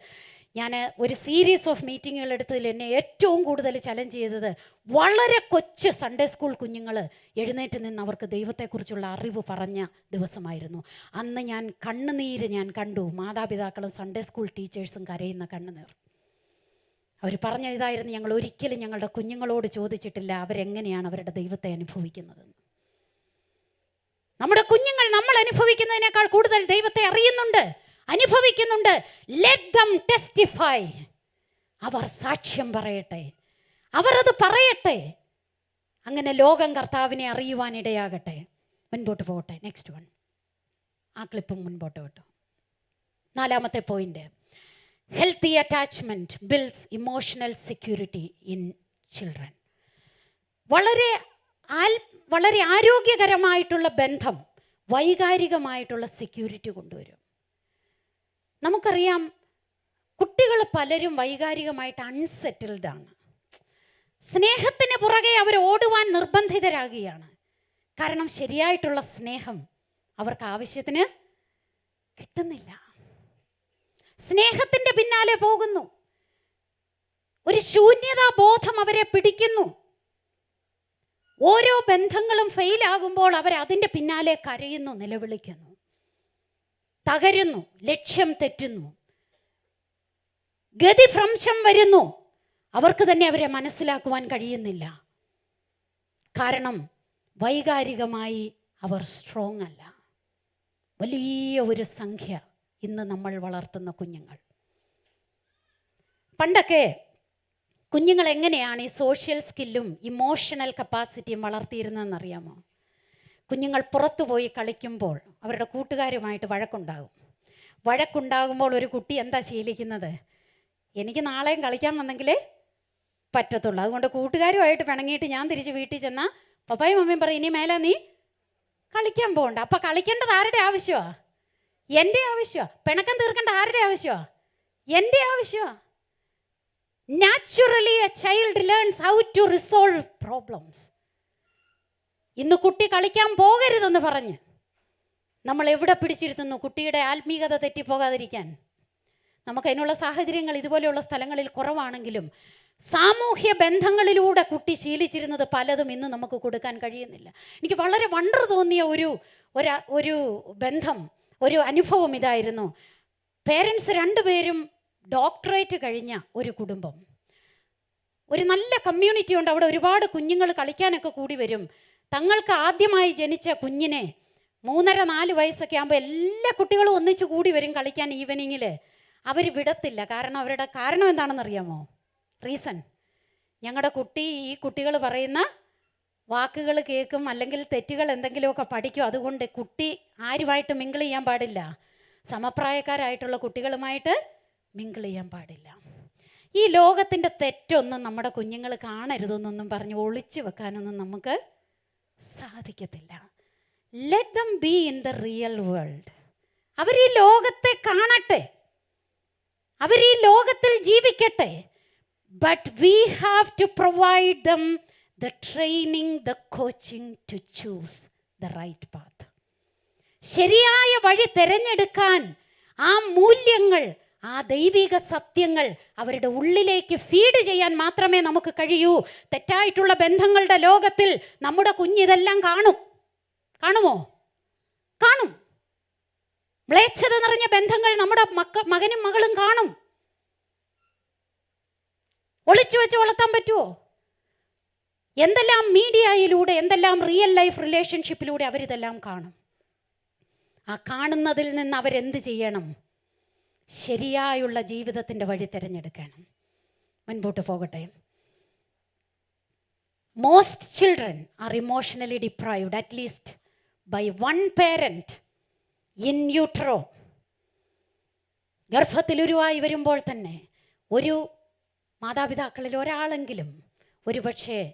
ഞാൻ ഒരു സീരീസ് ഓഫ് മീറ്റിങ്ങുകൾ എടുത്തതിൽ എന്നെ ഏറ്റവും കൂടുതൽ ചലഞ്ച് ചെയ്തത് വളരെ കൊച്ചു സൺഡേ സ്കൂൾ കുഞ്ഞുങ്ങൾ എഴുന്നേറ്റ് നിന്ന് അവർക്ക് ദൈവത്തെക്കുറിച്ചുള്ള അറിവ് പറഞ്ഞ ദിവസമായിരുന്നു. അന്ന് ഞാൻ കണ്ണുനീര് ഞാൻ കണ്ടു. മാതാപിതാക്കളും സൺഡേ സ്കൂൾ ടീച്ചേഴ്സും കരയുന്ന കണ്ണുനീർ. അവർ പറഞ്ഞ ഇതായിരുന്നു ഞങ്ങൾ ഒരിക്കലും ഞങ്ങളുടെ കുഞ്ഞുങ്ങളോട് ചോദിച്ചിട്ടില്ല. അവരെങ്ങനെയാണ് അവരുടെ ദൈവത്തെ അനുഭവിക്കുന്നതെന്ന്. നമ്മുടെ കുഞ്ഞുങ്ങൾ നമ്മൾ അനുഭവിക്കുന്നതിനേക്കാൾ കൂടുതൽ ദൈവത്തെ അറിയുന്നുണ്ട് അനുഭവിക്കുന്നുണ്ട്. ടെസ്റ്റിഫൈ അവർ സാക്ഷ്യം പറയട്ടെ. അവർ അത് പറയട്ടെ. അങ്ങനെ ലോകം കർത്താവിനെ അറിയുവാൻ ഇടയാകട്ടെ. മുൻപോട്ട് പോകട്ടെ. നെക്സ്റ്റ് വൺ ആ ക്ലിപ്പ് മുൻപോട്ട് വിട്ടു നാലാമത്തെ point healthy attachment builds emotional security in children വളരെ ആൽ വളരെ ആരോഗ്യകരമായിട്ടുള്ള ബന്ധം വൈകാരികമായിട്ടുള്ള സെക്യൂരിറ്റി കൊണ്ടുവരും. നമുക്കറിയാം കുട്ടികൾ പലരും വൈകാരികമായിട്ട് അൺസെറ്റിൽഡ് ആണ്. സ്നേഹത്തിന് പുറകെ അവർ ഓടുവാൻ നിർബന്ധിതരാകുകയാണ്. കാരണം ശരിയായിട്ടുള്ള സ്നേഹം അവർക്ക് ആവശ്യത്തിന് കിട്ടുന്നില്ല. സ്നേഹത്തിന്റെ പിന്നാലെ പോകുന്നു. ഒരു ശൂന്യതാ ബോധം അവരെ പിടിക്കുന്നു. ഓരോ ബന്ധങ്ങളും ഫെയിലാകുമ്പോൾ അവർ അതിന്റെ പിന്നാലെ കരയുന്നു നിലവിളിക്കുന്നു. തകരുന്നു ലക്ഷ്യം തെറ്റുന്നു. ഗതിഭ്രംശം വരുന്നു. അവർക്ക് തന്നെ അവരെ മനസ്സിലാക്കുവാൻ കഴിയുന്നില്ല. കാരണം വൈകാരികമായി അവർ സ്ട്രോങ് അല്ല. വലിയ ഒരു സംഖ്യ ഇന്ന് നമ്മൾ വളർത്തുന്ന കുഞ്ഞുങ്ങൾ. പണ്ടൊക്കെ കുഞ്ഞുങ്ങൾ എങ്ങനെയാണ് ഈ സോഷ്യൽ സ്കില്ലും ഇമോഷണൽ കപ്പാസിറ്റിയും വളർത്തിയിരുന്നതെന്ന് അറിയാമോ കുഞ്ഞുങ്ങൾ പുറത്തുപോയി കളിക്കുമ്പോൾ അവരുടെ കൂട്ടുകാരുമായിട്ട് വഴക്കുണ്ടാകും. വഴക്കുണ്ടാകുമ്പോൾ ഒരു കുട്ടി എന്താ ശീലിക്കുന്നത്? എനിക്ക് നാളെയും കളിക്കാൻ വന്നെങ്കിലേ പറ്റത്തുള്ളൂ. അതുകൊണ്ട് കൂട്ടുകാരുമായിട്ട് പിണങ്ങിയിട്ട് ഞാൻ തിരിച്ച് വീട്ടിൽ ചെന്നാൽ പപ്പായും മമ്മിയും പറയും ഇനി മേലെ നീ കളിക്കാൻ പോകണ്ട. അപ്പം കളിക്കേണ്ടത് ആരുടെ ആവശ്യമാണ് എന്റെ ആവശ്യമാണ് പിണക്കം തീർക്കേണ്ട ആരുടെ ആവശ്യമാണ് എന്റെ ആവശ്യമാണ് naturally a child learns how to resolve problems ഇന്ന് കുട്ടി കളിക്കാൻ പോകരുതെന്ന് പറഞ്ഞ് നമ്മൾ എവിടെ പിടിച്ചിരുത്തുന്നു? കുട്ടിയുടെ ആത്മീകത തെറ്റിപ്പോകാതിരിക്കാൻ. നമുക്ക് അതിനുള്ള സാഹചര്യങ്ങൾ ഇതുപോലെയുള്ള സ്ഥലങ്ങളിൽ കുറവാണെങ്കിലും സാമൂഹ്യ ബന്ധങ്ങളിലൂടെ കുട്ടി ശീലിച്ചിരുന്നത് പലതും ഇന്ന് നമുക്ക് കൊടുക്കാൻ കഴിയുന്നില്ല. എനിക്ക് വളരെ വണ്ടർ തോന്നിയ ഒരു ഒരു ബന്ധം ഒരു അനുഭവം ഇതായിരുന്നു. പേരൻസ് രണ്ടുപേരും ഡോക്ടറേറ്റ് കഴിഞ്ഞ ഒരു കുടുംബം. ഒരു നല്ല കമ്മ്യൂണിറ്റി ഉണ്ട്. അവിടെ ഒരുപാട് കുഞ്ഞുങ്ങൾ കളിക്കാനൊക്കെ കൂടി വരും. തങ്ങൾക്ക് ആദ്യമായി ജനിച്ച കുഞ്ഞിനെ മൂന്നര നാല് വയസ്സൊക്കെ ആകുമ്പോൾ എല്ലാ കുട്ടികളും ഒന്നിച്ച് കൂടി വരും കളിക്കാൻ ഈവനിങ്ങിൽ അവർ വിടത്തില്ല. കാരണം അവരുടെ കാരണം എന്താണെന്ന് അറിയാമോ റീസൺ ഞങ്ങളുടെ കുട്ടി ഈ കുട്ടികൾ പറയുന്ന വാക്കുകൾ കേൾക്കും അല്ലെങ്കിൽ തെറ്റുകൾ എന്തെങ്കിലുമൊക്കെ പഠിക്കും. അതുകൊണ്ട് കുട്ടി ആരുമായിട്ട് മിങ്കിൾ ചെയ്യാൻ പാടില്ല. സമപ്രായക്കാരായിട്ടുള്ള കുട്ടികളുമായിട്ട് മിങ്കിൾ ചെയ്യാൻ പാടില്ല. ഈ ലോകത്തിന്റെ തെറ്റൊന്നും നമ്മുടെ കുഞ്ഞുങ്ങൾ കാണരുതെന്നൊന്നും പറഞ്ഞ് ഒളിച്ചു വെക്കാനൊന്നും നമുക്ക് സാധിക്കത്തില്ല. Let them be in the real world അവർ ഈ ലോകത്തെ കാണട്ടെ. അവർ ഈ ലോകത്തിൽ ജീവിക്കട്ടെ. But we have to provide them the training the coaching to choose the right path ശരിയായ വഴി തിരഞ്ഞെടുക്കാൻ ആ മൂല്യങ്ങൾ ആ ദൈവിക സത്യങ്ങൾ അവരുടെ ഉള്ളിലേക്ക് ഫീഡ് ചെയ്യാൻ മാത്രമേ നമുക്ക് കഴിയൂ. തെറ്റായിട്ടുള്ള ബന്ധങ്ങളുടെ ലോകത്തിൽ നമ്മുടെ കുഞ്ഞിതെല്ലാം കാണും. കാണുമോ? കാണും. മ്ലേച്ഛത നിറഞ്ഞ ബന്ധങ്ങൾ നമ്മുടെ മക്ക മകനും മകളും കാണും. ഒളിച്ചു വെച്ച് വളർത്താൻ പറ്റുമോ എന്തെല്ലാം മീഡിയയിലൂടെ എന്തെല്ലാം റിയൽ ലൈഫ് റിലേഷൻഷിപ്പിലൂടെ അവരിതെല്ലാം കാണും. ആ കാണുന്നതിൽ നിന്ന് അവരെന്ത് ചെയ്യണം? ശരിയായുള്ള ജീവിതത്തിന്റെ വഴി തിരഞ്ഞെടുക്കണം. മുൻപോട്ട് പോകട്ടെ. Most children are emotionally deprived at least by one parent in utero ഗർഭത്തിലുരുവായി വരുമ്പോൾ തന്നെ ഒരു മാതാപിതാക്കളിൽ ഒരാളെങ്കിലും ഒരുപക്ഷെ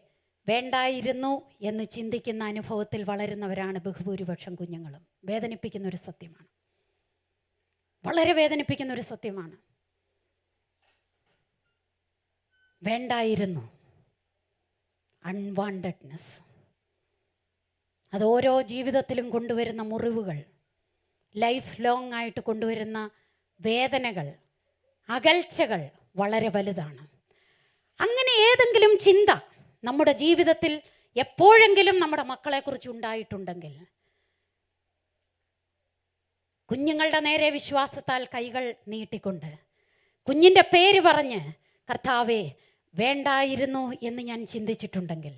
വേണ്ടായിരുന്നു എന്ന് ചിന്തിക്കുന്ന അനുഭവത്തിൽ വളരുന്നവരാണ് ബഹുഭൂരിപക്ഷം കുഞ്ഞുങ്ങളും. വേദനിപ്പിക്കുന്ന ഒരു സത്യമാണ്. വളരെ വേദനിപ്പിക്കുന്ന ഒരു സത്യമാണ്. വേണ്ടായിരുന്നു. അൺവാണ്ടഡ്നെസ് അത് ഓരോ ജീവിതത്തിലും കൊണ്ടുവരുന്ന മുറിവുകൾ ലൈഫ് ലോങ് ആയിട്ട് കൊണ്ടുവരുന്ന വേദനകൾ അകൽച്ചകൾ വളരെ വലുതാണ്. അങ്ങനെ ഏതെങ്കിലും ചിന്ത നമ്മുടെ ജീവിതത്തിൽ എപ്പോഴെങ്കിലും നമ്മുടെ മക്കളെക്കുറിച്ച് ഉണ്ടായിട്ടുണ്ടെങ്കിൽ കുഞ്ഞുങ്ങളുടെ നേരെ വിശ്വാസത്താൽ കൈകൾ നീട്ടിക്കൊണ്ട് കുഞ്ഞിന്റെ പേര് പറഞ്ഞ് കർത്താവെ വേണ്ടായിരുന്നു എന്ന് ഞാൻ ചിന്തിച്ചിട്ടുണ്ടെങ്കിൽ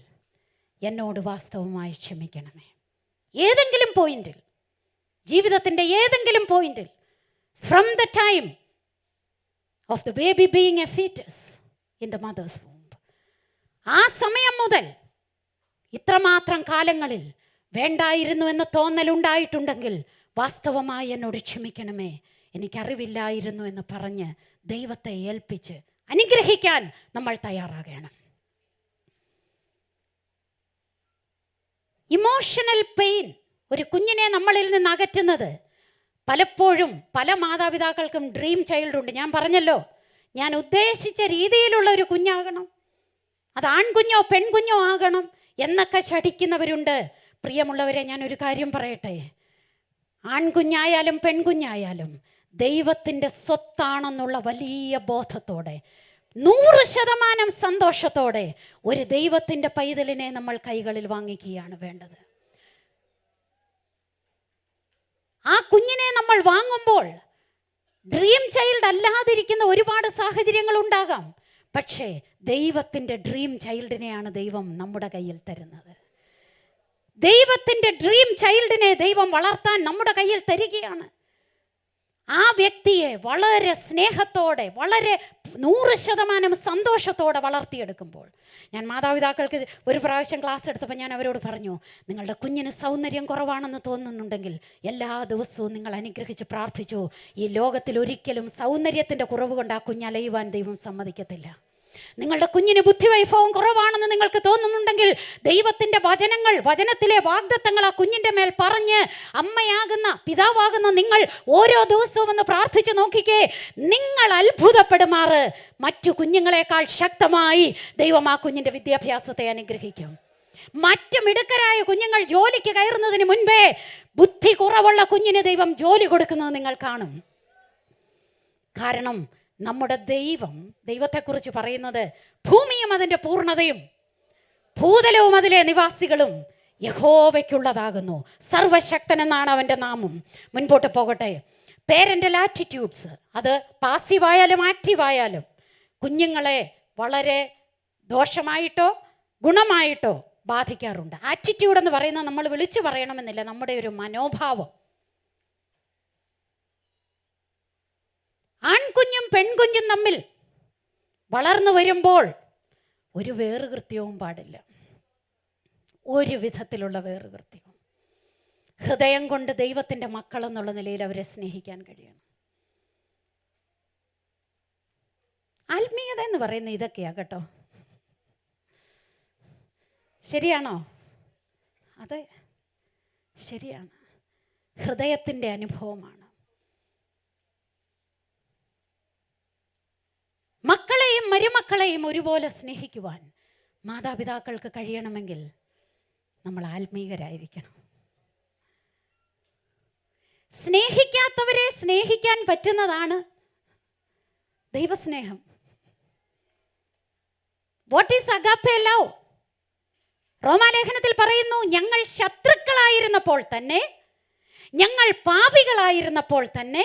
എന്നോട് വാസ്തവമായി ക്ഷമിക്കണമേ. ഏതെങ്കിലും പോയിന്റിൽ ജീവിതത്തിന്റെ ഏതെങ്കിലും പോയിന്റിൽ from the time of the baby being a foetus in the mother's womb ആ സമയം മുതൽ ഇത്രമാത്രം കാലങ്ങളിൽ വേണ്ടായിരുന്നു എന്ന തോന്നലുണ്ടായിട്ടുണ്ടെങ്കിൽ വാസ്തവമായി എന്നോട് ക്ഷമിക്കണമേ. എനിക്കറിവില്ലായിരുന്നു എന്ന് പറഞ്ഞ് ദൈവത്തെ ഏൽപ്പിച്ച് അനുഗ്രഹിക്കാൻ നമ്മൾ തയ്യാറാകണം. ഇമോഷണൽ പെയിൻ ഒരു കുഞ്ഞിനെ നമ്മളിൽ നിന്ന് അകറ്റുന്നത്. പലപ്പോഴും പല മാതാപിതാക്കൾക്കും ഡ്രീം ചൈൽഡ് ഉണ്ട്. ഞാൻ പറഞ്ഞല്ലോ ഞാൻ ഉദ്ദേശിച്ച രീതിയിലുള്ള ഒരു കുഞ്ഞാകണം. അത് ആൺകുഞ്ഞോ പെൺകുഞ്ഞോ ആകണം എന്നൊക്കെ ശഠിക്കുന്നവരുണ്ട്. പ്രിയമുള്ളവരെ ഞാൻ ഒരു കാര്യം പറയട്ടെ. ആൺകുഞ്ഞായാലും പെൺകുഞ്ഞായാലും ദൈവത്തിന്റെ സ്വത്താണെന്നുള്ള വലിയ ബോധത്തോടെ നൂറ് ശതമാനം സന്തോഷത്തോടെ ഒരു ദൈവത്തിന്റെ പൈതലിനെ നമ്മൾ കൈകളിൽ വാങ്ങിക്കുകയാണ് വേണ്ടത്. ആ കുഞ്ഞിനെ നമ്മൾ വാങ്ങുമ്പോൾ ഡ്രീം ചൈൽഡ് അല്ലാതിരിക്കുന്ന ഒരുപാട് സാഹചര്യങ്ങൾ ഉണ്ടാകാം. പക്ഷേ ദൈവത്തിന്റെ ഡ്രീം ചൈൽഡിനെയാണ് ദൈവം നമ്മുടെ കയ്യിൽ തരുന്നത്. ദൈവത്തിന്റെ ഡ്രീം ചൈൽഡിനെ ദൈവം വളർത്താൻ നമ്മുടെ കയ്യിൽ തരികയാണ്. ആ വ്യക്തിയെ വളരെ സ്നേഹത്തോടെ വളരെ നൂറ് ശതമാനം സന്തോഷത്തോടെ വളർത്തിയെടുക്കുമ്പോൾ ഞാൻ മാതാപിതാക്കൾക്ക് ഒരു പ്രാവശ്യം ക്ലാസ് എടുത്തപ്പോൾ ഞാൻ അവരോട് പറഞ്ഞു നിങ്ങളുടെ കുഞ്ഞിന് സൗന്ദര്യം കുറവാണെന്ന് തോന്നുന്നുണ്ടെങ്കിൽ എല്ലാ ദിവസവും നിങ്ങൾ അനുഗ്രഹിച്ച് പ്രാർത്ഥിച്ചു. ഈ ലോകത്തിൽ ഒരിക്കലും സൗന്ദര്യത്തിന്റെ കുറവ് കൊണ്ട് ആ കുഞ്ഞലയുവാൻ ദൈവം സമ്മതിക്കത്തില്ല. നിങ്ങളുടെ കുഞ്ഞിന് ബുദ്ധിവൈഭവം കുറവാണെന്ന് നിങ്ങൾക്ക് തോന്നുന്നുണ്ടെങ്കിൽ ദൈവത്തിന്റെ വചനങ്ങൾ വചനത്തിലെ വാഗ്ദത്തങ്ങൾ ആ കുഞ്ഞിന്റെ മേൽ പറഞ്ഞ് അമ്മയാകുന്ന പിതാവാകുന്ന നിങ്ങൾ ഓരോ ദിവസവും ഒന്ന് പ്രാർത്ഥിച്ചു നോക്കിക്കേ. നിങ്ങൾ അത്ഭുതപ്പെടുമാറ്. മറ്റു കുഞ്ഞുങ്ങളെക്കാൾ ശക്തമായി ദൈവം ആ കുഞ്ഞിന്റെ വിദ്യാഭ്യാസത്തെ അനുഗ്രഹിക്കും. മറ്റു മിടുക്കരായ കുഞ്ഞുങ്ങൾ ജോലിക്ക് കയറുന്നതിന് മുൻപേ ബുദ്ധി കുറവുള്ള കുഞ്ഞിന് ദൈവം ജോലി കൊടുക്കുന്നത് നിങ്ങൾ കാണും. കാരണം നമ്മുടെ ദൈവം ദൈവത്തെക്കുറിച്ച് പറയുന്നത് ഭൂമിയും അതിന്റെ പൂർണതയും ഭൂതലവും അതിലെ നിവാസികളും യഹോവയ്ക്കുള്ളതാകുന്നു. സർവശക്തൻ എന്നാണ് അവന്റെ നാമം. മുൻപോട്ട് പോകട്ടെ. പേരന്റൽ ആറ്റിറ്റ്യൂഡ്സ് അത് പാസീവായാലും ആക്റ്റീവായാലും കുഞ്ഞുങ്ങളെ വളരെ ദോഷമായിട്ടോ ഗുണമായിട്ടോ ബാധിക്കാറുണ്ട്. ആറ്റിറ്റ്യൂഡ് എന്ന് പറയുന്നത് നമ്മൾ വിളിച്ചു പറയണമെന്നില്ല. നമ്മുടെ ഒരു മനോഭാവം. ആൺകുഞ്ഞ് പെൺകുഞ്ഞും തമ്മിൽ വളർന്നു വരുമ്പോൾ ഒരു വേറുകൃത്യവും പാടില്ല. ഒരു വിധത്തിലുള്ള വേറുകൃത്യവും. ഹൃദയം കൊണ്ട് ദൈവത്തിന്റെ മക്കളെന്നുള്ള നിലയിൽ അവരെ സ്നേഹിക്കാൻ കഴിയണം. ആത്മീയത എന്ന് പറയുന്ന ഇതൊക്കെയാ കേട്ടോ. ശരിയാണോ? അതെ ശരിയാണ്. ഹൃദയത്തിന്റെ അനുഭവമാണ്. മക്കളെയും മരുമക്കളെയും ഒരുപോലെ സ്നേഹിക്കുവാൻ മാതാപിതാക്കൾക്ക് കഴിയണമെങ്കിൽ നമ്മൾ ആത്മീകരായിരിക്കണം. സ്നേഹിക്കാത്തവരെ സ്നേഹിക്കാൻ പറ്റുന്നതാണ് ദൈവസ്നേഹം. വാട്ട് ഈസ് അഗാപ്പെ ലവ് റോമാലേഖനത്തിൽ പറയുന്നു ഞങ്ങൾ ശത്രുക്കളായിരുന്നപ്പോൾ തന്നെ ഞങ്ങൾ പാപികളായിരുന്നപ്പോൾ തന്നെ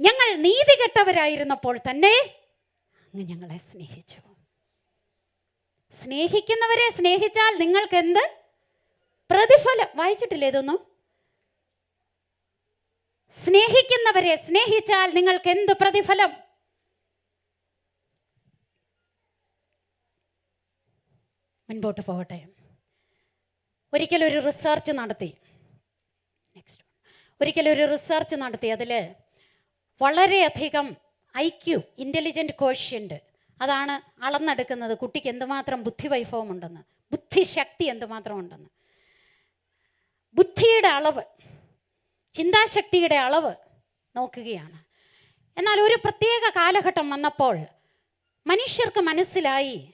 ഞങ്ങൾ നീതികെട്ടവരായിരുന്നപ്പോൾ തന്നെ അങ്ങ് ഞങ്ങളെ സ്നേഹിച്ചു. സ്നേഹിക്കുന്നവരെ സ്നേഹിച്ചാൽ നിങ്ങൾക്ക് എന്ത് പ്രതിഫലം. വായിച്ചിട്ടില്ലേ ഇതൊന്നും? സ്നേഹിക്കുന്നവരെ സ്നേഹിച്ചാൽ നിങ്ങൾക്ക് എന്ത് പ്രതിഫലം? മുൻപോട്ട് പോകട്ടെ. ഒരിക്കലൊരു റിസർച്ച് നടത്തി. നെക്സ്റ്റ് ഒരിക്കലൊരു റിസർച്ച് നടത്തി. അതിൽ വളരെയധികം ഐ ക്യു ഇന്റലിജന്റ് കോഷ്യന്റ് അതാണ് അളന്നെടുക്കുന്നത് കുട്ടിക്ക് എന്തുമാത്രം ബുദ്ധിവൈഭവം ഉണ്ടെന്ന് ബുദ്ധിശക്തി എന്തുമാത്രം ഉണ്ടെന്ന് ബുദ്ധിയുടെ അളവ് ചിന്താശക്തിയുടെ അളവ് നോക്കുകയാണ്. എന്നാൽ ഒരു പ്രത്യേക കാലഘട്ടം വന്നപ്പോൾ മനുഷ്യർക്ക് മനസ്സിലായി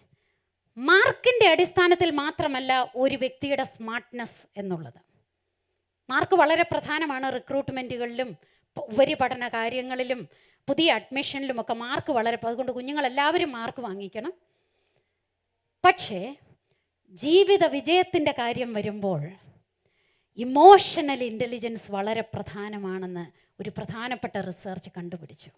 മാർക്കിന്റെ അടിസ്ഥാനത്തിൽ മാത്രമല്ല ഒരു വ്യക്തിയുടെ സ്മാർട്ട്നെസ് എന്നുള്ളത്. മാർക്ക് വളരെ പ്രധാനമാണ് റിക്രൂട്ട്മെന്റുകളിലും ഉപരിപഠന കാര്യങ്ങളിലും പുതിയ അഡ്മിഷനിലുമൊക്കെ മാർക്ക് വളരെ അതുകൊണ്ട് കുഞ്ഞുങ്ങളെല്ലാവരും മാർക്ക് വാങ്ങിക്കണം. പക്ഷേ ജീവിത വിജയത്തിന്റെ കാര്യം വരുമ്പോൾ ഇമോഷണൽ ഇന്റലിജൻസ് വളരെ പ്രധാനമാണെന്ന് ഒരു പ്രധാനപ്പെട്ട റിസർച്ച് കണ്ടുപിടിച്ചു.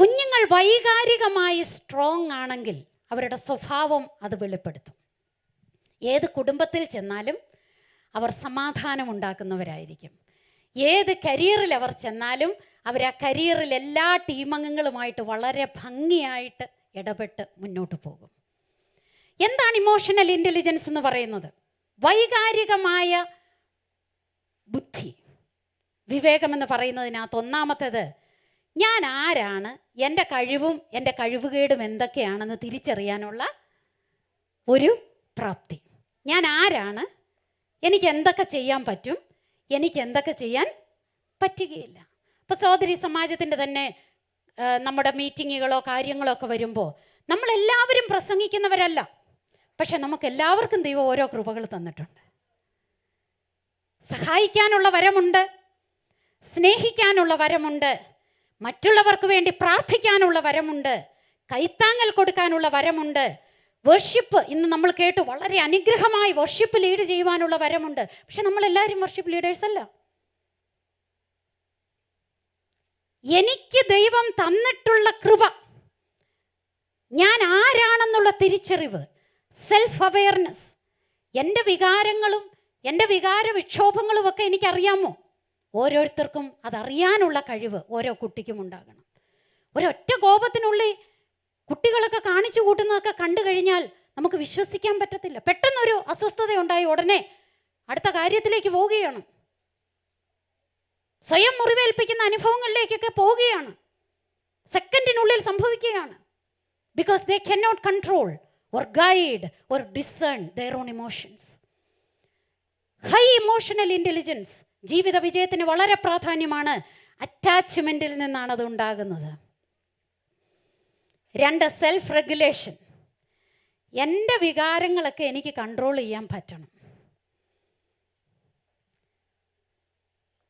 കുഞ്ഞുങ്ങൾ വൈകാരികമായി സ്ട്രോങ് ആണെങ്കിൽ അവരുടെ സ്വഭാവം അത് വെളിപ്പെടുത്തും. ഏത് കുടുംബത്തിൽ ചെന്നാലും അവർ സമാധാനം ഉണ്ടാക്കുന്നവരായിരിക്കും. ഏത് കരിയറിൽ അവർ ചെന്നാലും അവർ ആ കരിയറിൽ എല്ലാ ടീമംഗങ്ങളുമായിട്ട് വളരെ ഭംഗിയായിട്ട് ഇടപെട്ട് മുന്നോട്ട് പോകും. എന്താണ് ഇമോഷണൽ ഇന്റലിജൻസ് എന്ന് പറയുന്നത്? വൈകാരികമായ ബുദ്ധി. വിവേകമെന്ന് പറയുന്നതിനകത്ത് ഒന്നാമത്തേത് ഞാൻ ആരാണ്? എന്റെ കഴിവും എന്റെ കഴിവുകേടും എന്തൊക്കെയാണെന്ന് തിരിച്ചറിയാനുള്ള ഒരു പ്രാപ്തി. ഞാൻ ആരാണ്? എനിക്ക് എന്തൊക്കെ ചെയ്യാൻ പറ്റും? എനിക്ക് എന്തൊക്കെ ചെയ്യാൻ പറ്റുകയില്ല. അപ്പോൾ സഹോദരി സമാജത്തിന്റെ തന്നെ നമ്മുടെ മീറ്റിങ്ങുകളോ കാര്യങ്ങളോ ഒക്കെ വരുമ്പോൾ നമ്മളെല്ലാവരും പ്രസംഗിക്കുന്നവരല്ല. പക്ഷെ നമുക്ക് എല്ലാവർക്കും ദൈവം ഓരോ കൃപകൾ തന്നിട്ടുണ്ട്. സഹായിക്കാനുള്ള വരമുണ്ട് സ്നേഹിക്കാനുള്ള വരമുണ്ട് മറ്റുള്ളവർക്ക് വേണ്ടി പ്രാർത്ഥിക്കാനുള്ള വരമുണ്ട് കൈത്താങ്ങൽ കൊടുക്കാനുള്ള വരമുണ്ട് വർഷിപ്പ് ഇന്ന് നമ്മൾ കേട്ടു വളരെ അനുഗ്രഹമായി വർഷിപ്പ് ലീഡ് ചെയ്യുവാനുള്ള വരമുണ്ട്. പക്ഷെ നമ്മളെല്ലാവരും വർഷിപ്പ് ലീഡേഴ്സ് അല്ല. എനിക്ക് ദൈവം തന്നിട്ടുള്ള കൃപ. ഞാൻ ആരാണെന്നുള്ള തിരിച്ചറിവ്. സെൽഫ് അവെയർനെസ് എന്റെ വികാരങ്ങളും എന്റെ വികാര വിക്ഷോഭങ്ങളും ഒക്കെ എനിക്കറിയാമോ? ഓരോരുത്തർക്കും അതറിയാനുള്ള കഴിവ് ഓരോ കുട്ടിക്കും ഉണ്ടാകണം. ഒരൊറ്റ കോപത്തിനുള്ളിൽ കുട്ടികളൊക്കെ കാണിച്ചു കൂട്ടുന്നതൊക്കെ കണ്ടു കഴിഞ്ഞാൽ നമുക്ക് വിശ്വസിക്കാൻ പറ്റത്തില്ല. പെട്ടെന്നൊരു അസ്വസ്ഥത ഉണ്ടായി ഉടനെ അടുത്ത കാര്യത്തിലേക്ക് പോവുകയാണ്. സ്വയം മുറിവേൽപ്പിക്കുന്ന അനുഭവങ്ങളിലേക്കൊക്കെ പോവുകയാണ്. സെക്കൻഡിനുള്ളിൽ സംഭവിക്കുകയാണ്. Because they can not control or guide or discern their own emotions high emotional intelligence ജീവിത വിജയത്തിന് വളരെ പ്രാധാന്യമാണ് അറ്റാച്ച്മെന്റിൽ നിന്നാണ് അത് ഉണ്ടാകുന്നത്. രണ്ട് സെൽഫ് റെഗുലേഷൻ എന്റെ വികാരങ്ങളൊക്കെ എനിക്ക് കൺട്രോൾ ചെയ്യാൻ പറ്റണം.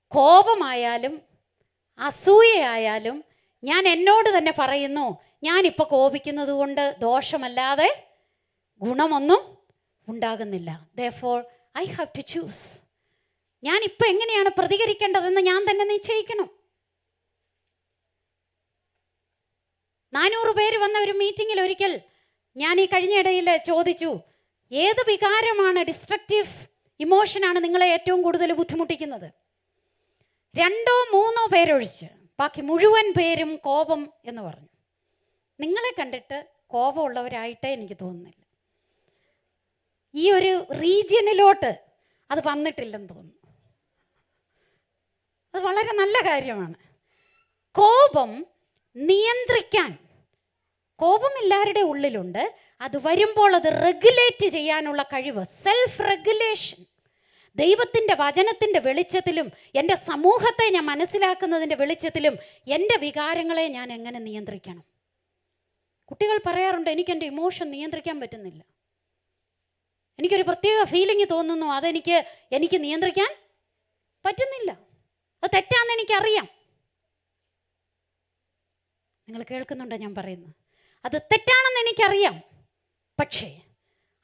കോപമായാലും അസൂയയായാലും ഞാൻ എന്നോട് തന്നെ പറയുന്നു ഞാനിപ്പോൾ കോപിക്കുന്നത് കൊണ്ട് ദോഷമല്ലാതെ ഗുണമൊന്നും ഉണ്ടാകുന്നില്ല. ദോർ ഐ ഹാവ് ടു ചൂസ് ഞാനിപ്പോൾ എങ്ങനെയാണ് പ്രതികരിക്കേണ്ടതെന്ന് ഞാൻ തന്നെ നിശ്ചയിക്കണം. നാനൂറ് പേര് വന്ന ഒരു മീറ്റിങ്ങിൽ ഒരിക്കൽ ഞാൻ ഈ കഴിഞ്ഞിടയിൽ ചോദിച്ചു ഏത് വികാരമാണ് ഡിസ്ട്രക്റ്റീവ് ഇമോഷനാണ് നിങ്ങളെ ഏറ്റവും കൂടുതൽ ബുദ്ധിമുട്ടിക്കുന്നത്? രണ്ടോ മൂന്നോ പേരൊഴിച്ച് ബാക്കി മുഴുവൻ പേരും കോപം എന്ന് പറഞ്ഞു. നിങ്ങളെ കണ്ടിട്ട് കോപമുള്ളവരായിട്ടേ എനിക്ക് തോന്നുന്നില്ല. ഈ ഒരു റീജിയനിലോട്ട് അത് വന്നിട്ടില്ലെന്ന് തോന്നുന്നു. അത് വളരെ നല്ല കാര്യമാണ്. കോപം നിയന്ത്രിക്കാൻ. കോപം എല്ലാവരുടെ ഉള്ളിലുണ്ട്. അത് വരുമ്പോൾ അത് റെഗുലേറ്റ് ചെയ്യാനുള്ള കഴിവ്. സെൽഫ് റെഗുലേഷൻ ദൈവത്തിന്റെ വചനത്തിന്റെ വെളിച്ചത്തിലും എന്റെ സമൂഹത്തെ ഞാൻ മനസ്സിലാക്കുന്നതിന്റെ വെളിച്ചത്തിലും എന്റെ വികാരങ്ങളെ ഞാൻ എങ്ങനെ നിയന്ത്രിക്കണം? കുട്ടികൾ പറയാറുണ്ട് എനിക്ക് എന്റെ ഇമോഷൻ നിയന്ത്രിക്കാൻ പറ്റുന്നില്ല. എനിക്കൊരു പ്രത്യേക ഫീലിംഗ് തോന്നുന്നു. അതെനിക്ക് എനിക്ക് നിയന്ത്രിക്കാൻ പറ്റുന്നില്ല. അത് തെറ്റാന്ന് എനിക്കറിയാം. നിങ്ങൾ കേൾക്കുന്നുണ്ടോ ഞാൻ പറയുന്നത്? അത് തെറ്റാണെന്ന് എനിക്കറിയാം. പക്ഷേ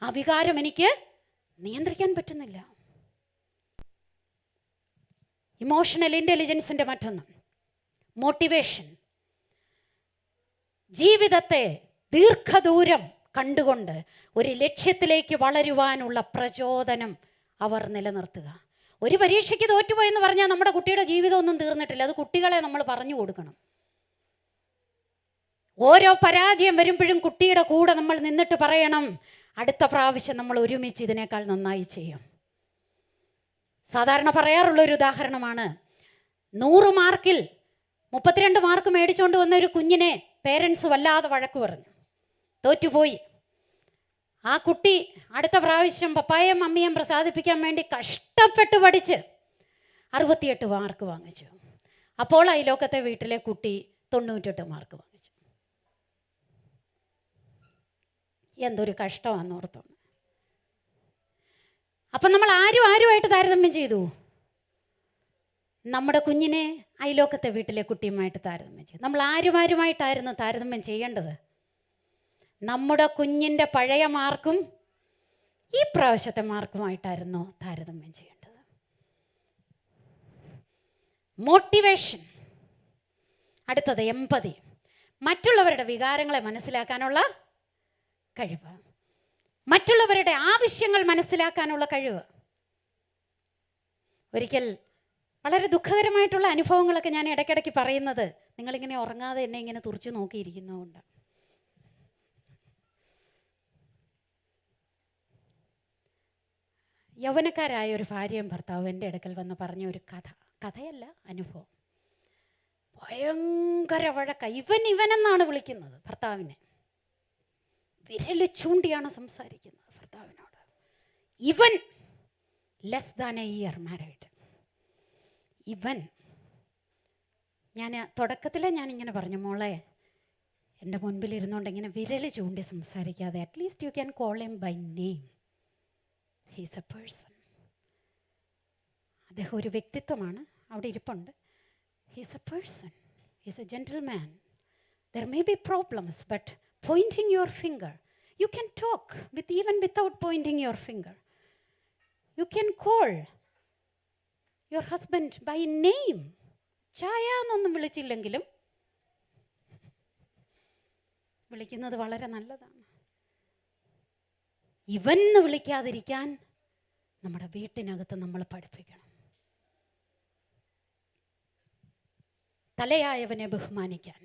ആ വികാരം എനിക്ക് നിയന്ത്രിക്കാൻ പറ്റുന്നില്ല. ഇമോഷണൽ ഇന്റലിജൻസിന്റെ മറ്റൊന്ന്. മോട്ടിവേഷൻ ജീവിതത്തെ ദീർഘദൂരം കണ്ടുകൊണ്ട് ഒരു ലക്ഷ്യത്തിലേക്ക് വളരുവാനുള്ള പ്രചോദനം അവർ നിലനിർത്തുക. ഒരു പരീക്ഷയ്ക്ക് തോറ്റുപോയെന്ന് പറഞ്ഞാൽ നമ്മുടെ കുട്ടിയുടെ ജീവിതം ഒന്നും തീർന്നിട്ടില്ല. അത് കുട്ടികളെ നമ്മൾ പറഞ്ഞു കൊടുക്കണം. ഓരോ പരാജയം വരുമ്പോഴും കുട്ടിയുടെ കൂടെ നമ്മൾ നിന്നിട്ട് പറയണം അടുത്ത പ്രാവശ്യം നമ്മൾ ഒരുമിച്ച് ഇതിനേക്കാൾ നന്നായി ചെയ്യും. സാധാരണ പറയാറുള്ള ഒരു ഉദാഹരണമാണ് നൂറ് മാർക്കിൽ മുപ്പത്തിരണ്ട് മാർക്ക് മേടിച്ചുകൊണ്ട് വന്ന ഒരു കുഞ്ഞിനെ പേരൻസ് വല്ലാതെ വഴക്ക് പറഞ്ഞു. തോറ്റുപോയി. ആ കുട്ടി അടുത്ത പ്രാവശ്യം പപ്പായും മമ്മിയും പ്രസാദിപ്പിക്കാൻ വേണ്ടി കഷ്ടപ്പെട്ട് പഠിച്ച് അറുപത്തിയെട്ട് മാർക്ക് വാങ്ങിച്ചു. അപ്പോൾ അയലോക്കത്തെ വീട്ടിലെ കുട്ടി തൊണ്ണൂറ്റെട്ട് മാർക്ക് വാങ്ങിച്ചു എന്തൊരു കഷ്ടമാണെന്ന് ഓർത്തോണം അപ്പം നമ്മൾ ആരും ആരുമായിട്ട് താരതമ്യം ചെയ്തു? നമ്മുടെ കുഞ്ഞിനെ അയലോക്കത്തെ വീട്ടിലെ കുട്ടിയുമായിട്ട് താരതമ്യം ചെയ്തു. നമ്മൾ ആരും ആരുമായിട്ടായിരുന്നു താരതമ്യം ചെയ്യേണ്ടത്? നമ്മുടെ കുഞ്ഞിന്റെ പഴയ മാർക്കും ഈ പ്രാവശ്യത്തെ മാർക്കുമായിട്ടായിരുന്നു താരതമ്യം ചെയ്യേണ്ടത്. മോട്ടിവേഷൻ അടുത്തത് എമ്പതി മറ്റുള്ളവരുടെ വികാരങ്ങളെ മനസ്സിലാക്കാനുള്ള കഴിവ്. മറ്റുള്ളവരുടെ ആവശ്യങ്ങൾ മനസ്സിലാക്കാനുള്ള കഴിവ്. ഒരിക്കൽ വളരെ ദുഃഖകരമായിട്ടുള്ള അനുഭവങ്ങളൊക്കെ ഞാൻ ഇടയ്ക്കിടയ്ക്ക് പറയുന്നത് നിങ്ങളിങ്ങനെ ഉറങ്ങാതെ എന്നെ ഇങ്ങനെ തുറച്ചു നോക്കിയിരിക്കുന്നതുകൊണ്ട്. യൗവനക്കാരായ ഒരു ഭാര്യയും ഭർത്താവും എന്റെ അടുക്കൽ വന്ന് പറഞ്ഞ ഒരു കഥ. കഥയല്ല അനുഭവം. ഭയങ്കര വഴക്ക. ഇവൻ ഇവനെന്നാണ് വിളിക്കുന്നത് ഭർത്താവിനെ. വിരൽ ചൂണ്ടിയാണ് സംസാരിക്കുന്നത് ഭർത്താവിനോട്. Even less than a year married even ഞാൻ തുടക്കത്തിലെ ഞാനിങ്ങനെ പറഞ്ഞു മോളെ എന്റെ മുൻപിൽ ഇരുന്നുകൊണ്ട് ഇങ്ങനെ വിരൽ ചൂണ്ടി സംസാരിക്കാതെ at least you can call them by name he's a person അദ്ദേഹം ഒരു വ്യക്തിത്വമാണ് അവിടെ ഇരിപ്പുണ്ട്. He's a person he's a gentleman there may be problems but pointing your finger. You can talk with even without pointing your finger. You can call your husband by name. ചായ എന്നൊന്നും വിളിച്ചില്ലെങ്കിലും വിളിക്കുന്നത് വളരെ നല്ലതാണ് ഇവൻ എന്ന് വിളിക്കാതിരിക്കാൻ നമ്മുടെ വീട്ടിനകത്ത് നമ്മൾ പഠിപ്പിക്കണം തലയായവനെ ബഹുമാനിക്കാൻ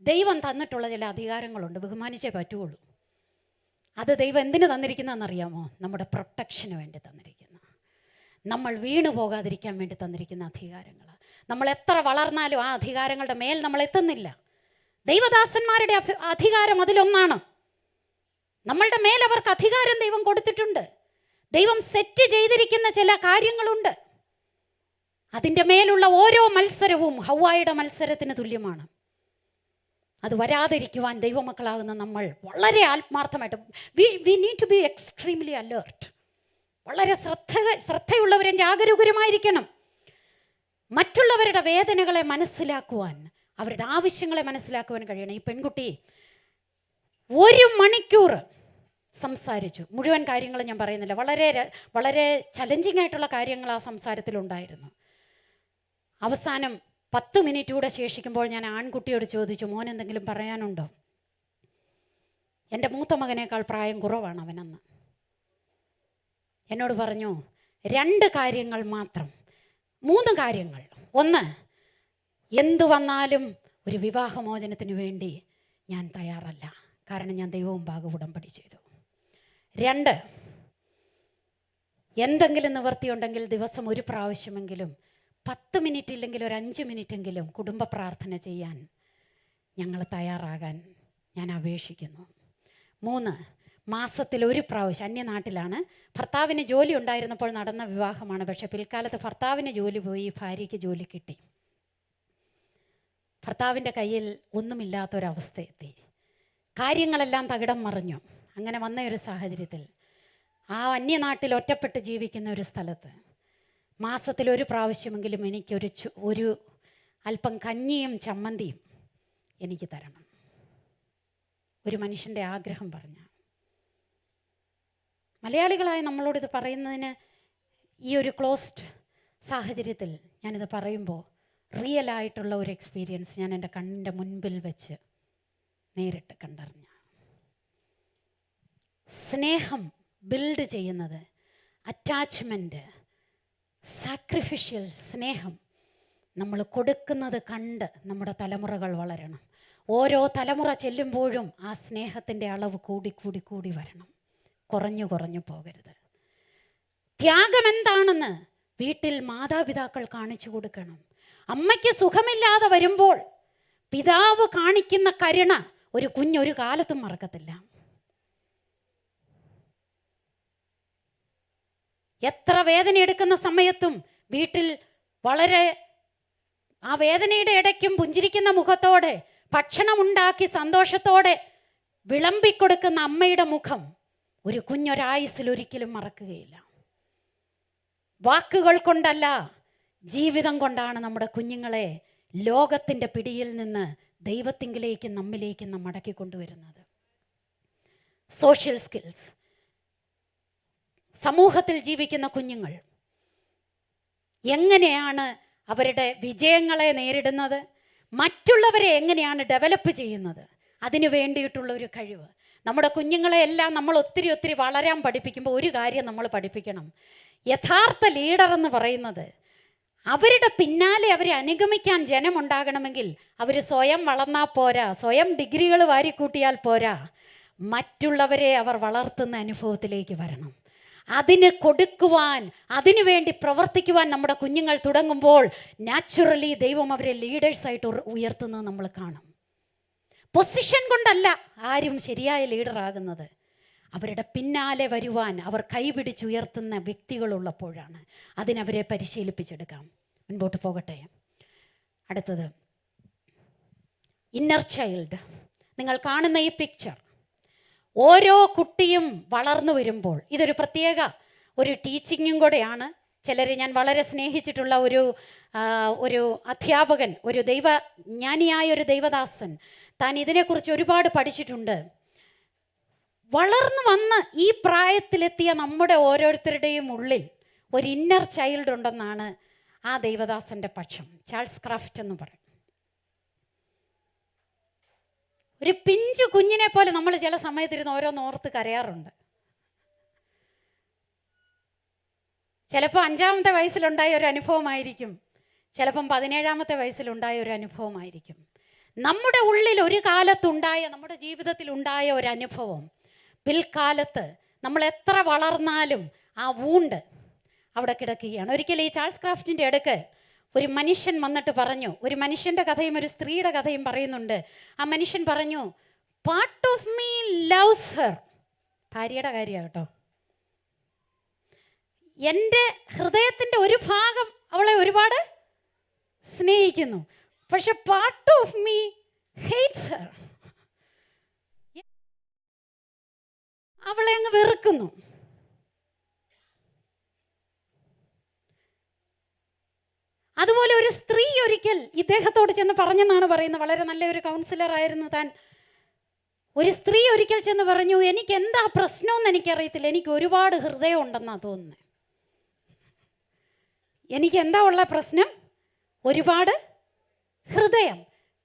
ദൈവം തന്നിട്ടുള്ള ചില അധികാരങ്ങളുണ്ട്. ബഹുമാനിച്ചേ പറ്റുള്ളൂ. അത് ദൈവം എന്തിനു തന്നിരിക്കുന്നതെന്നറിയാമോ? നമ്മുടെ പ്രൊട്ടക്ഷന് വേണ്ടി തന്നിരിക്കുന്ന. നമ്മൾ വീണു പോകാതിരിക്കാൻ വേണ്ടി തന്നിരിക്കുന്ന അധികാരങ്ങൾ നമ്മൾ എത്ര വളർന്നാലും ആ അധികാരങ്ങളുടെ മേൽ നമ്മൾ എത്തുന്നില്ല. ദൈവദാസന്മാരുടെ അധികാരം അതിലൊന്നാണ്. നമ്മളുടെ മേൽ അവർക്ക് അധികാരം ദൈവം കൊടുത്തിട്ടുണ്ട്. ദൈവം സെറ്റ് ചെയ്തിരിക്കുന്ന ചില കാര്യങ്ങളുണ്ട്. അതിന്റെ മേലുള്ള ഓരോ മത്സരവും ഹവായുടെ മത്സരത്തിന് തുല്യമാണ്. അത് വരാതിരിക്കുവാൻ ദൈവമക്കളാകുന്ന നമ്മൾ വളരെ ആത്മാർത്ഥമായിട്ട് we we need to be extremely alert വളരെ ശ്രദ്ധ ശ്രദ്ധയുള്ളവരും ജാഗരൂകരുമായിരിക്കണം. മറ്റുള്ളവരുടെ വേദനകളെ മനസ്സിലാക്കുവാൻ അവരുടെ ആവശ്യങ്ങളെ മനസ്സിലാക്കുവാൻ കഴിയണം. ഈ പെൺകുട്ടി ഒരു മണിക്കൂർ സംസാരിച്ചു. മുഴുവൻ കാര്യങ്ങളും ഞാൻ പറയുന്നില്ല. വളരെ വളരെ ചലഞ്ചിങ് ആയിട്ടുള്ള കാര്യങ്ങൾ ആ സംസാരത്തിലുണ്ടായിരുന്നു. അവസാനം പത്ത് മിനിറ്റ് കൂടെ ശേഷിക്കുമ്പോൾ ഞാൻ ആൺകുട്ടിയോട് ചോദിച്ചു മോൻ എന്തെങ്കിലും പറയാനുണ്ടോ? എന്റെ മൂത്ത മകനേക്കാൾ പ്രായം കുറവാണ് അവനെന്ന്. എന്നോട് പറഞ്ഞു രണ്ട് കാര്യങ്ങൾ മാത്രം മൂന്ന് കാര്യങ്ങൾ. ഒന്ന് എന്തു വന്നാലും ഒരു വിവാഹമോചനത്തിന് വേണ്ടി ഞാൻ തയ്യാറല്ല. കാരണം ഞാൻ ദൈവവും ഭാഗ ഉടമ്പടി ചെയ്തു. രണ്ട് എന്തെങ്കിലും നിവർത്തിയുണ്ടെങ്കിൽ ദിവസം ഒരു പ്രാവശ്യമെങ്കിലും പത്ത് മിനിറ്റ് ഇല്ലെങ്കിൽ ഒരു അഞ്ച് മിനിറ്റെങ്കിലും കുടുംബ പ്രാർത്ഥന ചെയ്യാൻ ഞങ്ങൾ തയ്യാറാകാൻ ഞാൻ അപേക്ഷിക്കുന്നു. മൂന്ന് മാസത്തിൽ ഒരു പ്രാവശ്യം അന്യനാട്ടിലാണ്. ഭർത്താവിന് ജോലി ഉണ്ടായിരുന്നപ്പോൾ നടന്ന വിവാഹമാണ് പക്ഷേ പിൽക്കാലത്ത് ഭർത്താവിന് ജോലി പോയി ഭാര്യയ്ക്ക് ജോലി കിട്ടി. ഭർത്താവിന്റെ കയ്യിൽ ഒന്നുമില്ലാത്തൊരവസ്ഥ എത്തി കാര്യങ്ങളെല്ലാം തകിടം മറിഞ്ഞു. അങ്ങനെ വന്ന ഒരു സാഹചര്യത്തിൽ ആ അന്യനാട്ടിൽ ഒറ്റപ്പെട്ട് ജീവിക്കുന്ന ഒരു സ്ഥലത്ത് മാസത്തിൽ ഒരു പ്രാവശ്യമെങ്കിലും എനിക്കൊരു ഒരു അല്പം കഞ്ഞിയും ചമ്മന്തിയും എനിക്ക് തരണം. ഒരു മനുഷ്യന്റെ ആഗ്രഹം പറഞ്ഞ. മലയാളികളായ നമ്മളോട് ഇത് പറയുന്നതിന് ഈ ഒരു ക്ലോസ്ഡ് സാഹചര്യത്തിൽ ഞാനിത് പറയുമ്പോൾ റിയൽ ആയിട്ടുള്ള ഒരു എക്സ്പീരിയൻസ് ഞാൻ എന്റെ കണ്ണിന്റെ മുൻപിൽ വെച്ച് നേരിട്ട് കണ്ടറിഞ്ഞ. സ്നേഹം ബിൽഡ് ചെയ്യുന്നത് അറ്റാച്ച്മെന്റ് സാക്രിഫിഷ്യൽ സ്നേഹം. നമ്മൾ കൊടുക്കുന്നത് കണ്ട് നമ്മുടെ തലമുറകൾ വളരണം. ഓരോ തലമുറ ചെല്ലുമ്പോഴും ആ സ്നേഹത്തിന്റെ അളവ് കൂടി കൂടി കൂടി വരണം. കുറഞ്ഞു കുറഞ്ഞു പോകരുത്. ത്യാഗം എന്താണെന്ന് വീട്ടിൽ മാതാപിതാക്കൾ കാണിച്ചു കൊടുക്കണം. അമ്മയ്ക്ക് സുഖമില്ലാതെ വരുമ്പോൾ പിതാവ് കാണിക്കുന്ന കരുണ ഒരു കുഞ്ഞൊരു കാലത്തും മറക്കത്തില്ല. എത്ര വേദന എടുക്കുന്ന സമയത്തും വീട്ടിൽ വളരെ ആ വേദനയുടെ ഇടയ്ക്കും പുഞ്ചിരിക്കുന്ന മുഖത്തോടെ ഭക്ഷണം ഉണ്ടാക്കി സന്തോഷത്തോടെ വിളമ്പിക്കൊടുക്കുന്ന അമ്മയുടെ മുഖം ഒരു കുഞ്ഞൊരായുസിൽ ഒരിക്കലും മറക്കുകയില്ല. വാക്കുകൾ കൊണ്ടല്ല ജീവിതം കൊണ്ടാണ് നമ്മുടെ കുഞ്ഞുങ്ങളെ ലോകത്തിന്റെ പിടിയിൽ നിന്ന് ദൈവത്തിങ്കിലേക്കും നമ്മിലേക്കും നാം മടക്കി കൊണ്ടുവരുന്നത്. സോഷ്യൽ സ്കിൽസ് സമൂഹത്തിൽ ജീവിക്കുന്ന കുഞ്ഞുങ്ങൾ. എങ്ങനെയാണ് അവരുടെ വിജയങ്ങളെ നേരിടുന്നത്? മറ്റുള്ളവരെ എങ്ങനെയാണ് ഡെവലപ്പ് ചെയ്യുന്നത്? അതിനു വേണ്ടിയിട്ടുള്ള ഒരു കഴിവ്. നമ്മുടെ കുഞ്ഞുങ്ങളെ എല്ലാം നമ്മൾ ഒത്തിരി ഒത്തിരി വളരാൻ പഠിപ്പിക്കുമ്പോൾ ഒരു കാര്യം നമ്മൾ പഠിപ്പിക്കണം. യഥാർത്ഥ ലീഡർ എന്ന് പറയുന്നത് അവരുടെ പിന്നാലെ അവരെ അനുഗമിക്കാൻ ജനമുണ്ടാകണമെങ്കിൽ അവർ സ്വയം വളർന്നാൽ പോരാ. സ്വയം ഡിഗ്രികൾ വാരിക്കൂട്ടിയാൽ പോരാ. മറ്റുള്ളവരെ അവർ വളർത്തുന്ന അനുഭവത്തിലേക്ക് വരണം. അതിന് കൊടുക്കുവാൻ അതിനു വേണ്ടി പ്രവർത്തിക്കുവാൻ നമ്മുടെ കുഞ്ഞുങ്ങൾ തുടങ്ങുമ്പോൾ നാച്ചുറലി ദൈവം അവരെ ലീഡേഴ്സായിട്ട് ഉയർത്തുന്നത് നമ്മൾ കാണും. പൊസിഷൻ കൊണ്ടല്ല ആരും ശരിയായ ലീഡറാകുന്നത് അവരുടെ പിന്നാലെ വരുവാൻ അവർ കൈപിടിച്ചുയർത്തുന്ന വ്യക്തികളുള്ളപ്പോഴാണ് അതിനവരെ പരിശീലിപ്പിച്ചെടുക്കാം. മുൻപോട്ട് പോകട്ടെ. അടുത്തത്. ഇന്നർ ചൈൽഡ് നിങ്ങൾ കാണുന്ന ഈ പിക്ചർ ഓരോ കുട്ടിയും വളർന്നു വരുമ്പോൾ ഇതൊരു പ്രത്യേക ഒരു ടീച്ചിങ്ങും കൂടെയാണ്. ചിലർ ഞാൻ വളരെ സ്നേഹിച്ചിട്ടുള്ള ഒരു ഒരു അധ്യാപകൻ ഒരു ദൈവ ജ്ഞാനിയായ ഒരു ദൈവദാസൻ താൻ ഇതിനെക്കുറിച്ച് ഒരുപാട് പഠിച്ചിട്ടുണ്ട്. വളർന്നു വന്ന് ഈ പ്രായത്തിലെത്തിയ നമ്മുടെ ഓരോരുത്തരുടെയും ഉള്ളിൽ ഒരു ഇന്നർ ചൈൽഡ് ഉണ്ടെന്നാണ് ആ ദൈവദാസന്റെ പക്ഷം ചാൾസ് ക്രാഫ്റ്റ് എന്ന് പറയും. ഒരു പിഞ്ചു കുഞ്ഞിനെ പോലെ നമ്മൾ ചില സമയത്തിരുന്ന് ഓരോന്ന് ഓർത്ത് കരയാറുണ്ട്. ചിലപ്പോൾ അഞ്ചാമത്തെ വയസ്സിലുണ്ടായ ഒരു അനുഭവമായിരിക്കും. ചിലപ്പം പതിനേഴാമത്തെ വയസ്സിലുണ്ടായ ഒരു അനുഭവമായിരിക്കും. നമ്മുടെ ഉള്ളിൽ ഒരു കാലത്തുണ്ടായ നമ്മുടെ ജീവിതത്തിൽ ഉണ്ടായ ഒരു അനുഭവം. പിൽക്കാലത്ത് നമ്മൾ എത്ര വളർന്നാലും ആ വൂണ്ട് അവിടെ കിടക്കുകയാണ്. ഒരിക്കലും ഈ ചാൾസ് ക്രാഫ്റ്റിന്റെ അടുക്ക് ഒരു മനുഷ്യൻ വന്നിട്ട് പറഞ്ഞു ഒരു മനുഷ്യന്റെ കഥയും ഒരു സ്ത്രീയുടെ കഥയും പറയുന്നുണ്ട്. ആ മനുഷ്യൻ പറഞ്ഞു part of me loves her ഭാര്യയുടെ കാര്യമാണ് കേട്ടോ. എന്റെ ഹൃദയത്തിന്റെ ഒരു ഭാഗം അവളെ ഒരുപാട് സ്നേഹിക്കുന്നു. പക്ഷെ part of me hates her അവളെ അങ്ങ് വെറുക്കുന്നു. അതുപോലെ ഒരു സ്ത്രീ ഒരിക്കൽ ഇദ്ദേഹത്തോട് ചെന്ന് പറഞ്ഞെന്നാണ് പറയുന്നത്. വളരെ നല്ല ഒരു കൗൺസിലർ ആയിരുന്നു താൻ. ഒരു സ്ത്രീ ഒരിക്കൽ ചെന്ന് പറഞ്ഞു എനിക്ക് എന്താ പ്രശ്നമെന്ന് എനിക്കറിയത്തില്ല. എനിക്ക് ഒരുപാട് ഹൃദയം ഉണ്ടെന്നാണ് തോന്നുന്നത് എനിക്ക് എന്താ ഉള്ള പ്രശ്നം? ഒരുപാട് ഹൃദയം.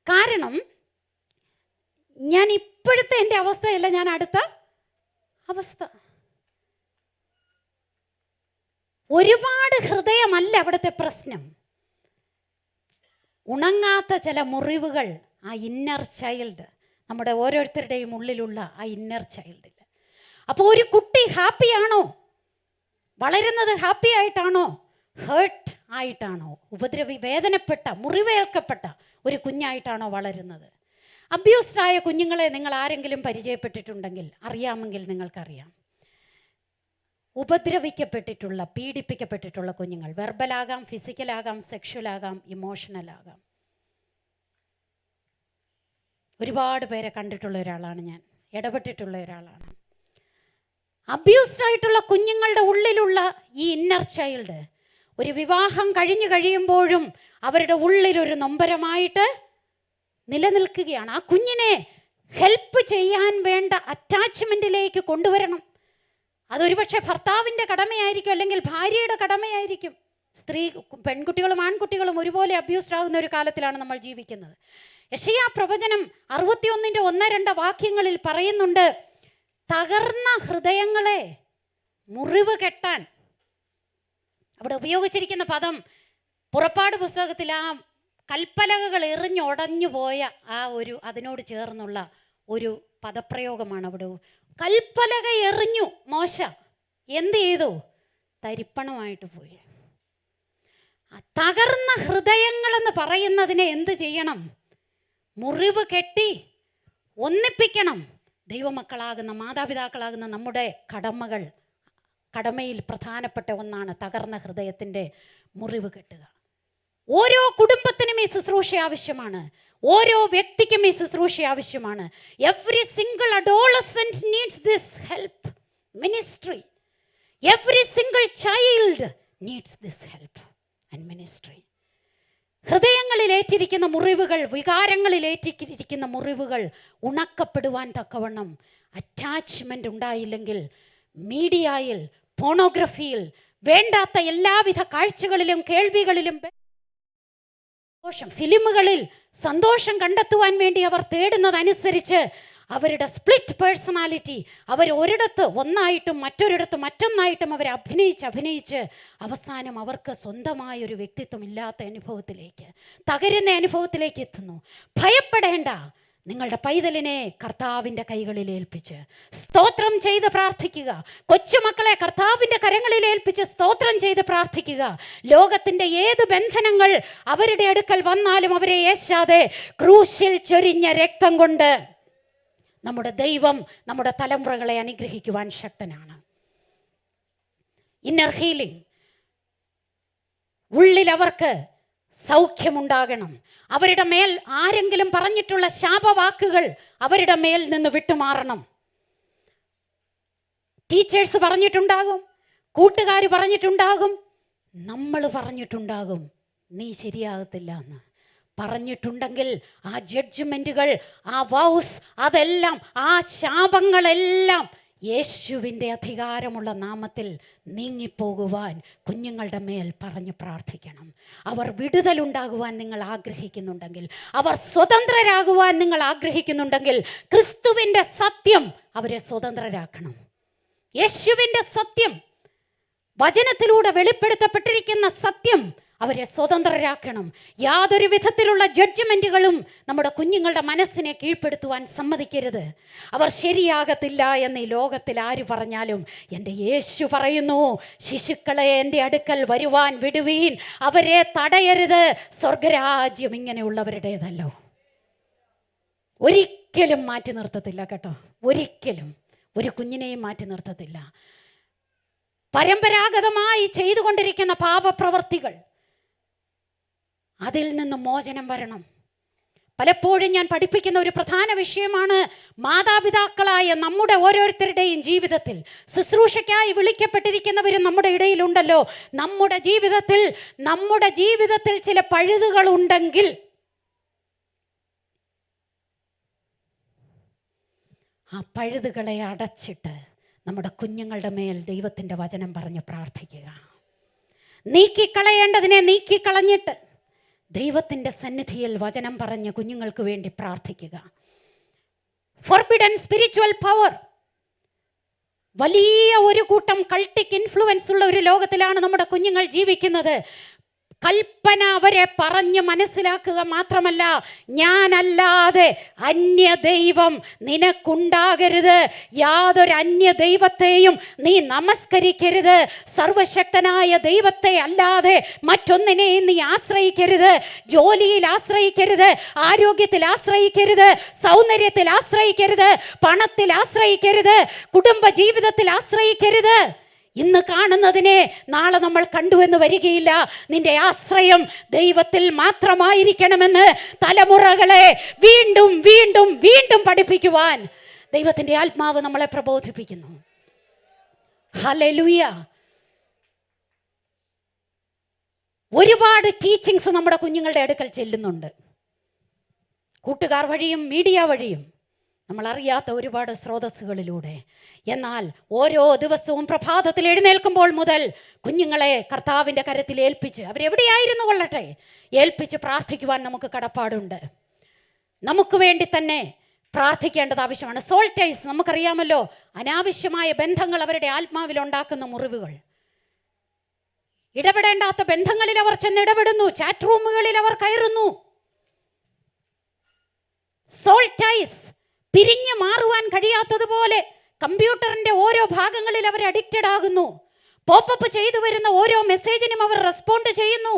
കാരണം ഞാൻ ഇപ്പോഴത്തെ എന്റെ അവസ്ഥയല്ല ഞാൻ അടുത്ത അവസ്ഥ. ഒരുപാട് ഹൃദയമല്ല അവിടുത്തെ പ്രശ്നം. ഉണങ്ങാത്ത ചില മുറിവുകൾ ആ ഇന്നർ ചൈൽഡ് നമ്മുടെ ഓരോരുത്തരുടെയും ഉള്ളിലുള്ള ആ ഇന്നർ ചൈൽഡിൽ അപ്പോൾ ഒരു കുട്ടി ഹാപ്പിയാണോ വളരുന്നത് ഹാപ്പി ആയിട്ടാണോ? ഹേർട്ട് ആയിട്ടാണോ? ഉപദ്രവി വേദനപ്പെട്ട മുറിവേൽക്കപ്പെട്ട ഒരു കുഞ്ഞായിട്ടാണോ വളരുന്നത്? അബ്യൂസ്ഡായ കുഞ്ഞുങ്ങളെ നിങ്ങൾ ആരെങ്കിലും പരിചയപ്പെട്ടിട്ടുണ്ടെങ്കിൽ അറിയാമെങ്കിൽ നിങ്ങൾക്കറിയാം. ഉപദ്രവിക്കപ്പെട്ടിട്ടുള്ള പീഡിപ്പിക്കപ്പെട്ടിട്ടുള്ള കുഞ്ഞുങ്ങൾ. വെർബലാകാം ഫിസിക്കലാകാം സെക്ഷലാകാം ഇമോഷണലാകാം. ഒരുപാട് പേരെ കണ്ടിട്ടുള്ള ഒരാളാണ് ഞാൻ. ഇടപെട്ടിട്ടുള്ള ഒരാളാണ്. അബ്യൂസ്ഡ് ആയിട്ടുള്ള കുഞ്ഞുങ്ങളുടെ ഉള്ളിലുള്ള ഈ ഇന്നർ ചൈൽഡ് ഒരു വിവാഹം കഴിഞ്ഞു കഴിയുമ്പോഴും അവരുടെ ഉള്ളിലൊരു നൊമ്പരമായിട്ട് നിലനിൽക്കുകയാണ്. ആ കുഞ്ഞിനെ ഹെൽപ്പ് ചെയ്യാൻ വേണ്ട അറ്റാച്ച്മെന്റിലേക്ക് കൊണ്ടുവരണം. അതൊരു പക്ഷേ ഭർത്താവിന്റെ കടമയായിരിക്കും അല്ലെങ്കിൽ ഭാര്യയുടെ കടമയായിരിക്കും. സ്ത്രീ പെൺകുട്ടികളും ആൺകുട്ടികളും ഒരുപോലെ അബ്യൂസ്ഡ് ആകുന്ന ഒരു കാലത്തിലാണ് നമ്മൾ ജീവിക്കുന്നത്. യശയാ പ്രവചനം അറുപത്തിയൊന്നിന്റെ ഒന്ന് രണ്ട് വാക്യങ്ങളിൽ പറയുന്നുണ്ട് തകർന്ന ഹൃദയങ്ങളെ മുറിവ് കെട്ടാൻ. അവിടെ ഉപയോഗിച്ചിരിക്കുന്ന പദം പുറപ്പാട് പുസ്തകത്തിൽ ആ കൽപ്പലകകൾ എറിഞ്ഞുടഞ്ഞു പോയ ആ ഒരു അതിനോട് ചേർന്നുള്ള ഒരു പദപ്രയോഗമാണ് അവിടെ കൽപ്പലക എറിഞ്ഞു മോശ. എന്ത് ചെയ്തു? തരിപ്പണമായിട്ട് പോയി. തകർന്ന ഹൃദയങ്ങളെന്ന് പറയുന്നതിനെ എന്ത് ചെയ്യണം? മുറിവ് കെട്ടി ഒന്നിപ്പിക്കണം. ദൈവമക്കളാകുന്ന മാതാപിതാക്കളാകുന്ന നമ്മുടെ കടമകൾ കടമയിൽ പ്രധാനപ്പെട്ട ഒന്നാണ് തകർന്ന ഹൃദയത്തിന്റെ മുറിവ് കെട്ടുക. ഓരോ കുടുംബത്തിനും ഈ ശുശ്രൂഷ ആവശ്യമാണ്. ഓരോ വ്യക്തിക്കും ഈ ശുശ്രൂഷ ആവശ്യമാണ്. Every single adolescent needs this help ministry every single child needs this help and ministry ഹൃദയങ്ങളിൽ ഏറ്റിരിക്കുന്ന മുറിവുകൾ വികാരങ്ങളിൽ ഏറ്റിരിക്കുന്ന മുറിവുകൾ ഉണക്കപ്പെടുവാൻ തക്കവണ്ണം അറ്റാച്ച്മെന്റ് ഉണ്ടായില്ലെങ്കിൽ മീഡിയയിൽ പോണോഗ്രഫിയിൽ വേണ്ടാത്ത എല്ലാവിധ കാഴ്ചകളിലും കേൾവികളിലും സന്തോഷം. ഫിലിമുകളിൽ സന്തോഷം കണ്ടെത്തുവാൻ വേണ്ടി അവർ തേടുന്നതനുസരിച്ച് അവരുടെ സ്പ്ലിറ്റ് പേഴ്സണാലിറ്റി അവർ ഒരിടത്ത് ഒന്നായിട്ടും മറ്റൊരിടത്ത് മറ്റൊന്നായിട്ടും അവർ അഭിനയിച്ച് അഭിനയിച്ച് അവസാനം അവർക്ക് സ്വന്തമായ ഒരു വ്യക്തിത്വം ഇല്ലാത്ത അനുഭവത്തിലേക്ക് തകരുന്ന അനുഭവത്തിലേക്ക് എത്തുന്നു. ഭയപ്പെടേണ്ട. നിങ്ങളുടെ പൈതലിനെ കർത്താവിന്റെ കൈകളിൽ ഏൽപ്പിച്ച് സ്തോത്രം ചെയ്ത് പ്രാർത്ഥിക്കുക. കൊച്ചുമക്കളെ കർത്താവിന്റെ കരങ്ങളിൽ ഏൽപ്പിച്ച് സ്തോത്രം ചെയ്ത് പ്രാർത്ഥിക്കുക. ലോകത്തിന്റെ ഏത് ബന്ധനങ്ങൾ അവരുടെ അടുക്കൽ വന്നാലും അവരെ ഏശാതെ ക്രൂശിൽ ചൊരിഞ്ഞ രക്തം കൊണ്ട് നമ്മുടെ ദൈവം നമ്മുടെ തലമുറകളെ അനുഗ്രഹിക്കുവാൻ ശക്തനാണ്. ഇന്നർ ഹീലിംഗ് ഉള്ളിൽ അവർക്ക് സൗഖ്യമുണ്ടാകണം. അവരുടെ മേൽ ആരെങ്കിലും പറഞ്ഞിട്ടുള്ള ശാപവാക്കുകൾ അവരുടെ മേൽ നിന്ന് വിട്ടുമാറണം. ടീച്ചേഴ്സ് പറഞ്ഞിട്ടുണ്ടാകും കൂട്ടുകാർ പറഞ്ഞിട്ടുണ്ടാകും നമ്മൾ പറഞ്ഞിട്ടുണ്ടാകും നീ ശരിയാകത്തില്ല എന്ന്. പറഞ്ഞിട്ടുണ്ടെങ്കിൽ ആ ജഡ്ജ്മെന്റുകൾ ആ വൗസ് അതെല്ലാം ആ ശാപങ്ങളെല്ലാം യേശുവിന്റെ അധികാരമുള്ള നാമത്തിൽ നീങ്ങിപ്പോകുവാൻ കുഞ്ഞുങ്ങളുടെ മേൽ പറഞ്ഞ് പ്രാർത്ഥിക്കണം. അവർ വിടുതലുണ്ടാകുവാൻ നിങ്ങൾ ആഗ്രഹിക്കുന്നുണ്ടെങ്കിൽ അവർ സ്വതന്ത്രരാകുവാൻ നിങ്ങൾ ആഗ്രഹിക്കുന്നുണ്ടെങ്കിൽ ക്രിസ്തുവിന്റെ സത്യം അവരെ സ്വതന്ത്രരാക്കണം. യേശുവിന്റെ സത്യം വചനത്തിലൂടെ വെളിപ്പെടുത്തപ്പെട്ടിരിക്കുന്ന സത്യം അവരെ സ്വതന്ത്രരാക്കണം. യാതൊരു വിധത്തിലുള്ള ജഡ്ജ്മെന്റുകളും നമ്മുടെ കുഞ്ഞുങ്ങളുടെ മനസ്സിനെ കീഴ്പ്പെടുത്തുവാൻ സമ്മതിക്കരുത്. അവർ ശരിയാകത്തില്ല എന്ന് ഈ ലോകത്തിൽ ആര് പറഞ്ഞാലും എന്റെ യേശു പറയുന്നു ശിശുക്കളെ എന്റെ അടുക്കൽ വരുവാൻ വിടുവീൻ. അവരെ തടയരുത്. സ്വർഗരാജ്യം ഇങ്ങനെയുള്ളവരുടേതല്ലോ. ഒരിക്കലും മാറ്റി നിർത്തത്തില്ല കേട്ടോ. ഒരിക്കലും. ഒരു കുഞ്ഞിനെയും മാറ്റി നിർത്തത്തില്ല. പരമ്പരാഗതമായി ചെയ്തുകൊണ്ടിരിക്കുന്ന പാപപ്രവർത്തികൾ അതിൽ നിന്ന് മോചനം വരണം. പലപ്പോഴും ഞാൻ പഠിപ്പിക്കുന്ന ഒരു പ്രധാന വിഷയമാണ് മാതാപിതാക്കളായ നമ്മുടെ ഓരോരുത്തരുടെയും ജീവിതത്തിൽ. ശുശ്രൂഷയ്ക്കായി വിളിക്കപ്പെട്ടിരിക്കുന്നവരും നമ്മുടെ ഇടയിലുണ്ടല്ലോ. നമ്മുടെ ജീവിതത്തിൽ നമ്മുടെ ജീവിതത്തിൽ ചില പഴുതുകൾ ഉണ്ടെങ്കിൽ ആ പഴുതുകളെ അടച്ചിട്ട് നമ്മുടെ കുഞ്ഞുങ്ങളുടെ മേൽ ദൈവത്തിന്റെ വചനം പറഞ്ഞ് പ്രാർത്ഥിക്കുക. നീക്കിക്കളയേണ്ടതിനെ നീക്കിക്കളഞ്ഞിട്ട് ദൈവത്തിന്റെ സന്നിധിയിൽ വചനം പറഞ്ഞ് കുഞ്ഞുങ്ങൾക്ക് വേണ്ടി പ്രാർത്ഥിക്കുക. ഫോർബിഡൻ സ്പിരിച്വൽ പവർ വലിയ ഒരു കൂട്ടം കൾട്ടിക് ഇൻഫ്ലുവൻസ് ഉള്ള ഒരു ലോകത്തിലാണ് നമ്മുടെ കുഞ്ഞുങ്ങൾ ജീവിക്കുന്നത്. കൽപ്പന അവരെ പറഞ്ഞ് മനസ്സിലാക്കുക മാത്രമല്ല ഞാനല്ലാതെ അന്യ ദൈവം നിനക്കുണ്ടാകരുത്. യാതൊരു അന്യ ദൈവത്തെയും നീ നമസ്കരിക്കരുത്. സർവശക്തനായ ദൈവത്തെ അല്ലാതെ മറ്റൊന്നിനെയും നീ ആശ്രയിക്കരുത്. ജോലിയിൽ ആശ്രയിക്കരുത് ആരോഗ്യത്തിൽ ആശ്രയിക്കരുത് സൗന്ദര്യത്തിൽ ആശ്രയിക്കരുത് പണത്തിൽ ആശ്രയിക്കരുത് കുടുംബ ജീവിതത്തിൽ ആശ്രയിക്കരുത്. ഇന്ന് കാണുന്നതിനെ നാളെ നമ്മൾ കണ്ടുവെന്ന് വരികയില്ല. നിന്റെ ആശ്രയം ദൈവത്തിൽ മാത്രമായിരിക്കണമെന്ന് തലമുറകളെ വീണ്ടും വീണ്ടും വീണ്ടും പഠിപ്പിക്കുവാൻ ദൈവത്തിന്റെ ആത്മാവ് നമ്മളെ പ്രബോധിപ്പിക്കുന്നു. ഹലലുയ ഒരുപാട് ടീച്ചിങ്സ് നമ്മുടെ കുഞ്ഞുങ്ങളുടെ അടുക്കൽ ചെല്ലുന്നുണ്ട്. കൂട്ടുകാർ വഴിയും മീഡിയ വഴിയും. നമ്മൾ അറിയാത്ത ഒരുപാട് സ്രോതസ്സുകളിലൂടെ. എന്നാൽ ഓരോ ദിവസവും പ്രഭാതത്തിൽ എഴുന്നേൽക്കുമ്പോൾ മുതൽ കുഞ്ഞുങ്ങളെ കർത്താവിന്റെ കരത്തിൽ ഏൽപ്പിച്ച് അവരെവിടെയായിരുന്നു കൊള്ളട്ടെ? ഏൽപ്പിച്ച് പ്രാർത്ഥിക്കുവാൻ നമുക്ക് കടപ്പാടുണ്ട്. നമുക്ക് വേണ്ടി തന്നെ പ്രാർത്ഥിക്കേണ്ടത് ആവശ്യമാണ്. സോൾട്ടൈസ് നമുക്കറിയാമല്ലോ അനാവശ്യമായ ബന്ധങ്ങൾ അവരുടെ ആത്മാവിൽ ഉണ്ടാക്കുന്ന മുറിവുകൾ. ഇടപെടേണ്ടാത്ത ബന്ധങ്ങളിൽ അവർ ചെന്ന് ഇടപെടുന്നു. ചാറ്റ് റൂമുകളിൽ അവർ കയറുന്നു. സോൾട്ടൈസ് പിരിഞ്ഞു മാറുവാൻ കഴിയാത്തതുപോലെ കമ്പ്യൂട്ടറിന്റെ ഓരോ ഭാഗങ്ങളിൽ അവർ അഡിക്റ്റഡ് ആകുന്നു. പോപ്പപ്പ് ചെയ്തു വരുന്ന ഓരോ മെസ്സേജിനും അവർ റെസ്പോണ്ട് ചെയ്യുന്നു.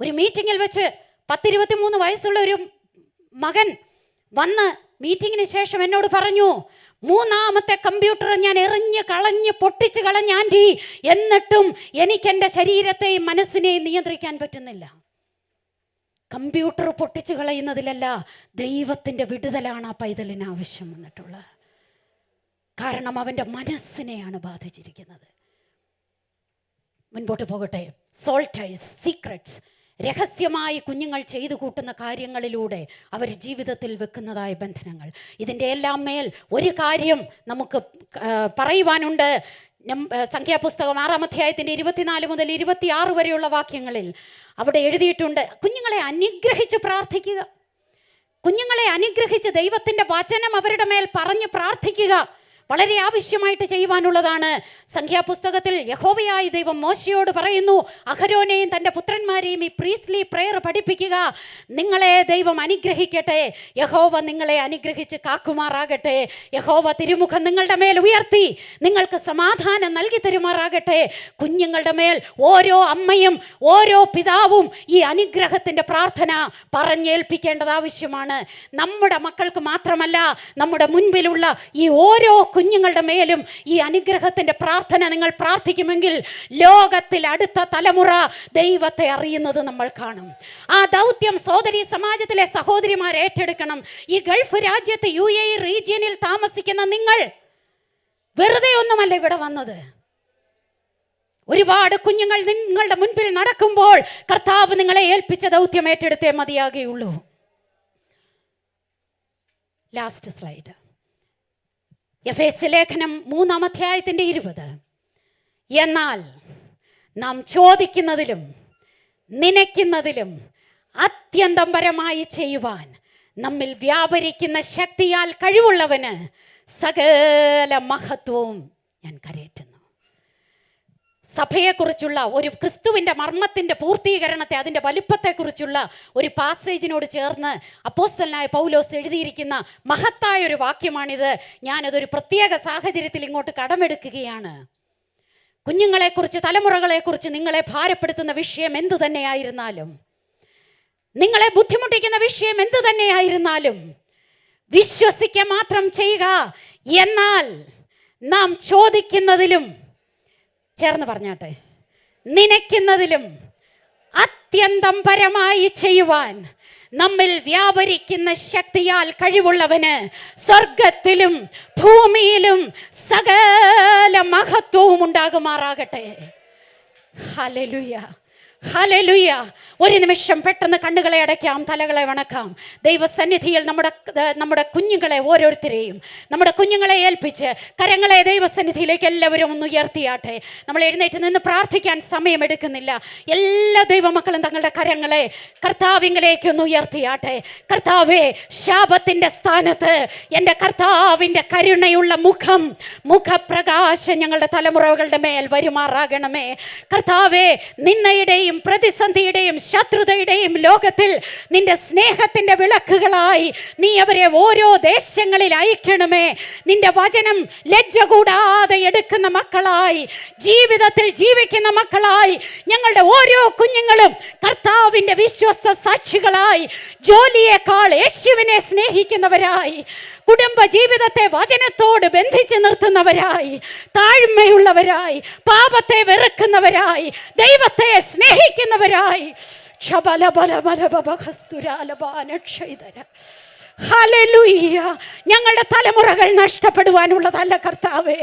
ഒരു മീറ്റിങ്ങിൽ വെച്ച് പത്തിരുപത്തി മൂന്ന് വയസ്സുള്ള ഒരു മകൻ വന്ന് മീറ്റിങ്ങിന് ശേഷം എന്നോട് പറഞ്ഞു മൂന്നാമത്തെ കമ്പ്യൂട്ടർ ഞാൻ എറിഞ്ഞ് കളഞ്ഞ് പൊട്ടിച്ച് കളഞ്ഞാൻ എന്നിട്ടും എനിക്ക് എന്റെ ശരീരത്തെയും മനസ്സിനെയും നിയന്ത്രിക്കാൻ പറ്റുന്നില്ല. കമ്പ്യൂട്ടർ പൊട്ടിച്ചു കളയുന്നതിലല്ല ദൈവത്തിന്റെ വിടുതലാണ് ആ പൈതലിന് ആവശ്യം വന്നിട്ടുള്ളത്. കാരണം അവന്റെ മനസ്സിനെയാണ് ബാധിച്ചിരിക്കുന്നത്. മുൻപോട്ട് പോകട്ടെ. സോൾട്ടൈസ് സീക്രട്സ് രഹസ്യമായി കുഞ്ഞുങ്ങൾ ചെയ്തു കൂട്ടുന്ന കാര്യങ്ങളിലൂടെ അവർ ജീവിതത്തിൽ വെക്കുന്നതായ ബന്ധനങ്ങൾ. ഇതിന്റെ എല്ലാം മേൽ ഒരു കാര്യം നമുക്ക് പറയുവാനുണ്ട്. സംഖ്യാപുസ്തകം ആറാം അധ്യായത്തിന്റെ ഇരുപത്തിനാല് മുതൽ ഇരുപത്തിയാറ് വരെയുള്ള വാക്യങ്ങളിൽ അവിടെ എഴുതിയിട്ടുണ്ട് കുഞ്ഞുങ്ങളെ അനുഗ്രഹിച്ച് പ്രാർത്ഥിക്കുക. കുഞ്ഞുങ്ങളെ അനുഗ്രഹിച്ച് ദൈവത്തിന്റെ വചനം അവരുടെ മേൽ പറഞ്ഞ് പ്രാർത്ഥിക്കുക. വളരെ ആവശ്യമായിട്ട് ചെയ്യുവാനുള്ളതാണ്. സംഖ്യാപുസ്തകത്തിൽ യഹോവയായ ദൈവം മോശയോട് പറയുന്നു അഹരോനെയും തന്റെ പുത്രന്മാരെയും ഈ പ്രീസ്ലി പ്രെയർ പഠിപ്പിക്കുക. നിങ്ങളെ ദൈവം അനുഗ്രഹിക്കട്ടെ. യഹോവ നിങ്ങളെ അനുഗ്രഹിച്ച് കാക്കുമാറാകട്ടെ. യഹോവ തിരുമുഖം നിങ്ങളുടെ മേൽ ഉയർത്തി. നിങ്ങൾക്ക് സമാധാനം നൽകി തരുമാറാകട്ടെ. കുഞ്ഞുങ്ങളുടെ മേൽ ഓരോ അമ്മയും ഓരോ പിതാവും ഈ അനുഗ്രഹത്തിന്റെ പ്രാർത്ഥന പറഞ്ഞേൽപ്പിക്കേണ്ടത് ആവശ്യമാണ്. നമ്മുടെ മക്കൾക്ക് മാത്രമല്ല നമ്മുടെ മുൻപിലുള്ള ഈ ഓരോ കുഞ്ഞുങ്ങളുടെ മേലും ഈ അനുഗ്രഹത്തിന്റെ പ്രാർത്ഥന നിങ്ങൾ പ്രാർത്ഥിക്കുമെങ്കിൽ ലോകത്തിൽ അടുത്ത തലമുറ ദൈവത്തെ അറിയുന്നത് നമ്മൾ കാണും. ആ ദൗത്യം സഹോദരി സമാജത്തിലെ സഹോദരിമാർ ഏറ്റെടുക്കണം. ഈ ഗൾഫ് രാജ്യത്ത് യു എ റീജിയനിൽ താമസിക്കുന്ന നിങ്ങൾ വെറുതെ ഒന്നുമല്ല ഇവിടെ വന്നത്. ഒരുപാട് കുഞ്ഞുങ്ങൾ നിങ്ങളുടെ മുൻപിൽ നടക്കുമ്പോൾ കർത്താവ് നിങ്ങളെ ഏൽപ്പിച്ച ദൗത്യം ഏറ്റെടുത്തേ മതിയാകുകയുള്ളൂ ലാസ്റ്റ് സ്ലൈഡ് എഫ് എസ് ലേഖനം മൂന്നാം അധ്യായത്തിന്റെ ഇരുപത്. എന്നാൽ നാം ചോദിക്കുന്നതിലും നനയ്ക്കുന്നതിലും അത്യന്തം പരമായി ചെയ്യുവാൻ നമ്മിൽ വ്യാപരിക്കുന്ന ശക്തിയാൽ കഴിവുള്ളവന് സകല മഹത്വവും ഞാൻ കരയറ്റുന്നു. സഭയെക്കുറിച്ചുള്ള ഒരു ക്രിസ്തുവിന്റെ മർമ്മത്തിന്റെ പൂർത്തീകരണത്തെ അതിന്റെ വലിപ്പത്തെക്കുറിച്ചുള്ള ഒരു പാസേജിനോട് ചേർന്ന് അപ്പോസ്റ്റലിനായ പൗലോസ് എഴുതിയിരിക്കുന്ന മഹത്തായ ഒരു വാക്യമാണിത്. ഞാനതൊരു പ്രത്യേക സാഹചര്യത്തിൽ ഇങ്ങോട്ട് കടമെടുക്കുകയാണ്. കുഞ്ഞുങ്ങളെക്കുറിച്ച് തലമുറകളെക്കുറിച്ച് നിങ്ങളെ ഭാരപ്പെടുത്തുന്ന വിഷയം എന്തു തന്നെയായിരുന്നാലും നിങ്ങളെ ബുദ്ധിമുട്ടിക്കുന്ന വിഷയം എന്തു തന്നെയായിരുന്നാലും വിശ്വസിക്കുക മാത്രം ചെയ്യുക. എന്നാൽ നാം ചോദിക്കുന്നതിലും ചേർന്ന് പറഞ്ഞാട്ടെ. നനയ്ക്കുന്നതിലും അത്യന്തം പരമായി ചെയ്യുവാൻ നമ്മിൽ വ്യാപരിക്കുന്ന ശക്തിയാൽ കഴിവുള്ളവന് സ്വർഗത്തിലും ഭൂമിയിലും സകല മഹത്വവും ഉണ്ടാകുമാറാകട്ടെ. ഹലലുയ ഹലലുയ ഒരു നിമിഷം പെട്ടെന്ന് കണ്ണുകളെ അടയ്ക്കാം തലകളെ വണക്കാം. ദൈവസന്നിധിയിൽ നമ്മുടെ നമ്മുടെ കുഞ്ഞുങ്ങളെ ഓരോരുത്തരെയും നമ്മുടെ കുഞ്ഞുങ്ങളെ ഏൽപ്പിച്ച് കരങ്ങളെ ദൈവസന്നിധിയിലേക്ക് എല്ലാവരും ഒന്ന് ഉയർത്തിയാട്ടെ. നമ്മൾ എഴുന്നേറ്റ് നിന്ന് പ്രാർത്ഥിക്കാൻ സമയമെടുക്കുന്നില്ല. എല്ലാ ദൈവമക്കളും തങ്ങളുടെ കരങ്ങളെ കർത്താവിങ്കിലേക്ക് ഒന്ന് ഉയർത്തിയാട്ടെ. കർത്താവേ ശാപത്തിന്റെ സ്ഥാനത്ത് എന്റെ കർത്താവിന്റെ കരുണയുള്ള മുഖം മുഖപ്രകാശം ഞങ്ങളുടെ തലമുറകളുടെ മേൽ വരുമാറാകണമേ. കർത്താവേ നിന്നയുടെയും പ്രതിസന്ധിയുടെയും ശത്രുതയുടെയും ലോകത്തിൽ നിന്റെ സ്നേഹത്തിന്റെ വിളക്കുകളായി നീ അവരെ ഓരോ ദേശങ്ങളിൽ അയക്കണമേ. നിന്റെ വചനം ലജ്ജ കൂടാതെ എടുക്കുന്ന മക്കളായി ജീവിതത്തിൽ ജീവിക്കുന്ന മക്കളായി ഞങ്ങളുടെ ഓരോ കുഞ്ഞുങ്ങളും കർത്താവിന്റെ വിശ്വസ്ത സാക്ഷികളായി ജോലിയേക്കാൾ യേശുവിനെ സ്നേഹിക്കുന്നവരായി കുടുംബ ജീവിതത്തെ വചനത്തോട് ബന്ധിച്ച് നിർത്തുന്നവരായി താഴ്മയുള്ളവരായി പാപത്തെ വെറുക്കുന്നവരായി ദൈവത്തെ സ്നേഹിക്കുന്നവരായി. ക്ഷബലബലബലബഹസ്തുരാലബാനക്ഷൈതര ഞങ്ങളുടെ തലമുറകൾ നഷ്ടപ്പെടുവാനുള്ളതല്ല കർത്താവേ.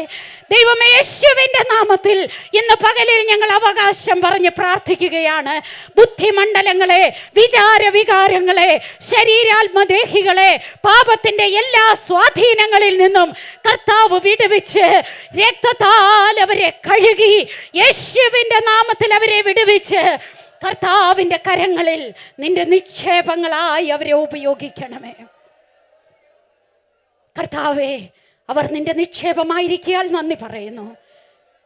ദൈവമേ യേശുവിന്റെ നാമത്തിൽ ഇന്ന് പകലിൽ ഞങ്ങൾ അവകാശം പറഞ്ഞ് പ്രാർത്ഥിക്കുകയാണ്. ബുദ്ധിമണ്ഡലങ്ങളെ വിചാരവികാരങ്ങളെ ശരീരാത്മദേഹികളെ പാപത്തിന്റെ എല്ലാ സ്വാധീനങ്ങളിൽ നിന്നും കർത്താവ് വിടുവിച്ച് രക്തത്താൽ അവരെ കഴുകി യേശുവിന്റെ നാമത്തിൽ അവരെ വിടുവിച്ച് കർത്താവിന്റെ കരങ്ങളിൽ നിന്റെ നിക്ഷേപങ്ങളായി അവരെ ഉപയോഗിക്കണമേ. കർത്താവേ അവർ നിന്റെ നിക്ഷേപമായിരിക്കാൽ നന്ദി പറയുന്നു.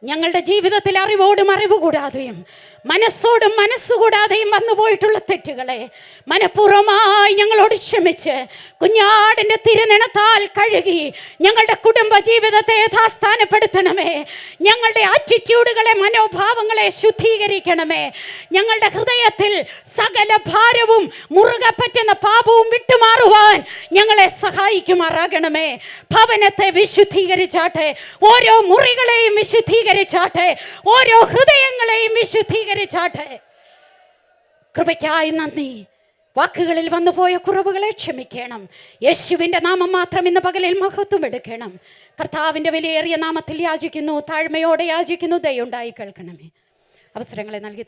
ഞങ്ങളുടെ ജീവിതത്തിൽ അറിവോടും അറിവ് കൂടാതെയും മനസ്സോടും മനസ്സുകൂടാതെയും വന്നു പോയിട്ടുള്ള തെറ്റുകളെ മനഃപൂർവമായി ഞങ്ങളോട് ക്ഷമിച്ച് കുഞ്ഞാടിന്റെ തിരുനിണത്താൽ കഴുകി ഞങ്ങളുടെ കുടുംബ ജീവിതത്തെ യഥാസ്ഥാനപ്പെടുത്തണമേ. ഞങ്ങളുടെ ആറ്റിറ്റ്യൂഡുകളെ മനോഭാവങ്ങളെ ശുദ്ധീകരിക്കണമേ. ഞങ്ങളുടെ ഹൃദയത്തിൽ സകല ഭാരവും മുറുകെ പറ്റുന്ന പാപവും വിട്ടുമാറുവാൻ ഞങ്ങളെ സഹായിക്കുമാറാകണമേ. ഭവനത്തെ വിശുദ്ധീകരിച്ചാട്ടെ ഓരോ മുറികളെയും വിശുദ്ധീകരിച്ചാട്ടെ ഓരോ ഹൃദയങ്ങളെയും വിശുദ്ധീകരിച്ചാട്ടെ. കൃപയ്ക്കായി നന്ദി. വാക്കുകളിൽ വന്നുപോയ കുറവുകളെ ക്ഷമിക്കണം. യേശുവിന്റെ നാമം മാത്രം ഇന്ന് പകലിൽ മഹത്വം എടുക്കണം. കർത്താവിന്റെ വിലയേറിയ നാമത്തിൽ യാചിക്കുന്നു താഴ്മയോടെ യാചിക്കുന്നു ദയുണ്ടായി കേൾക്കണമേ. അവസരങ്ങളെ നൽകി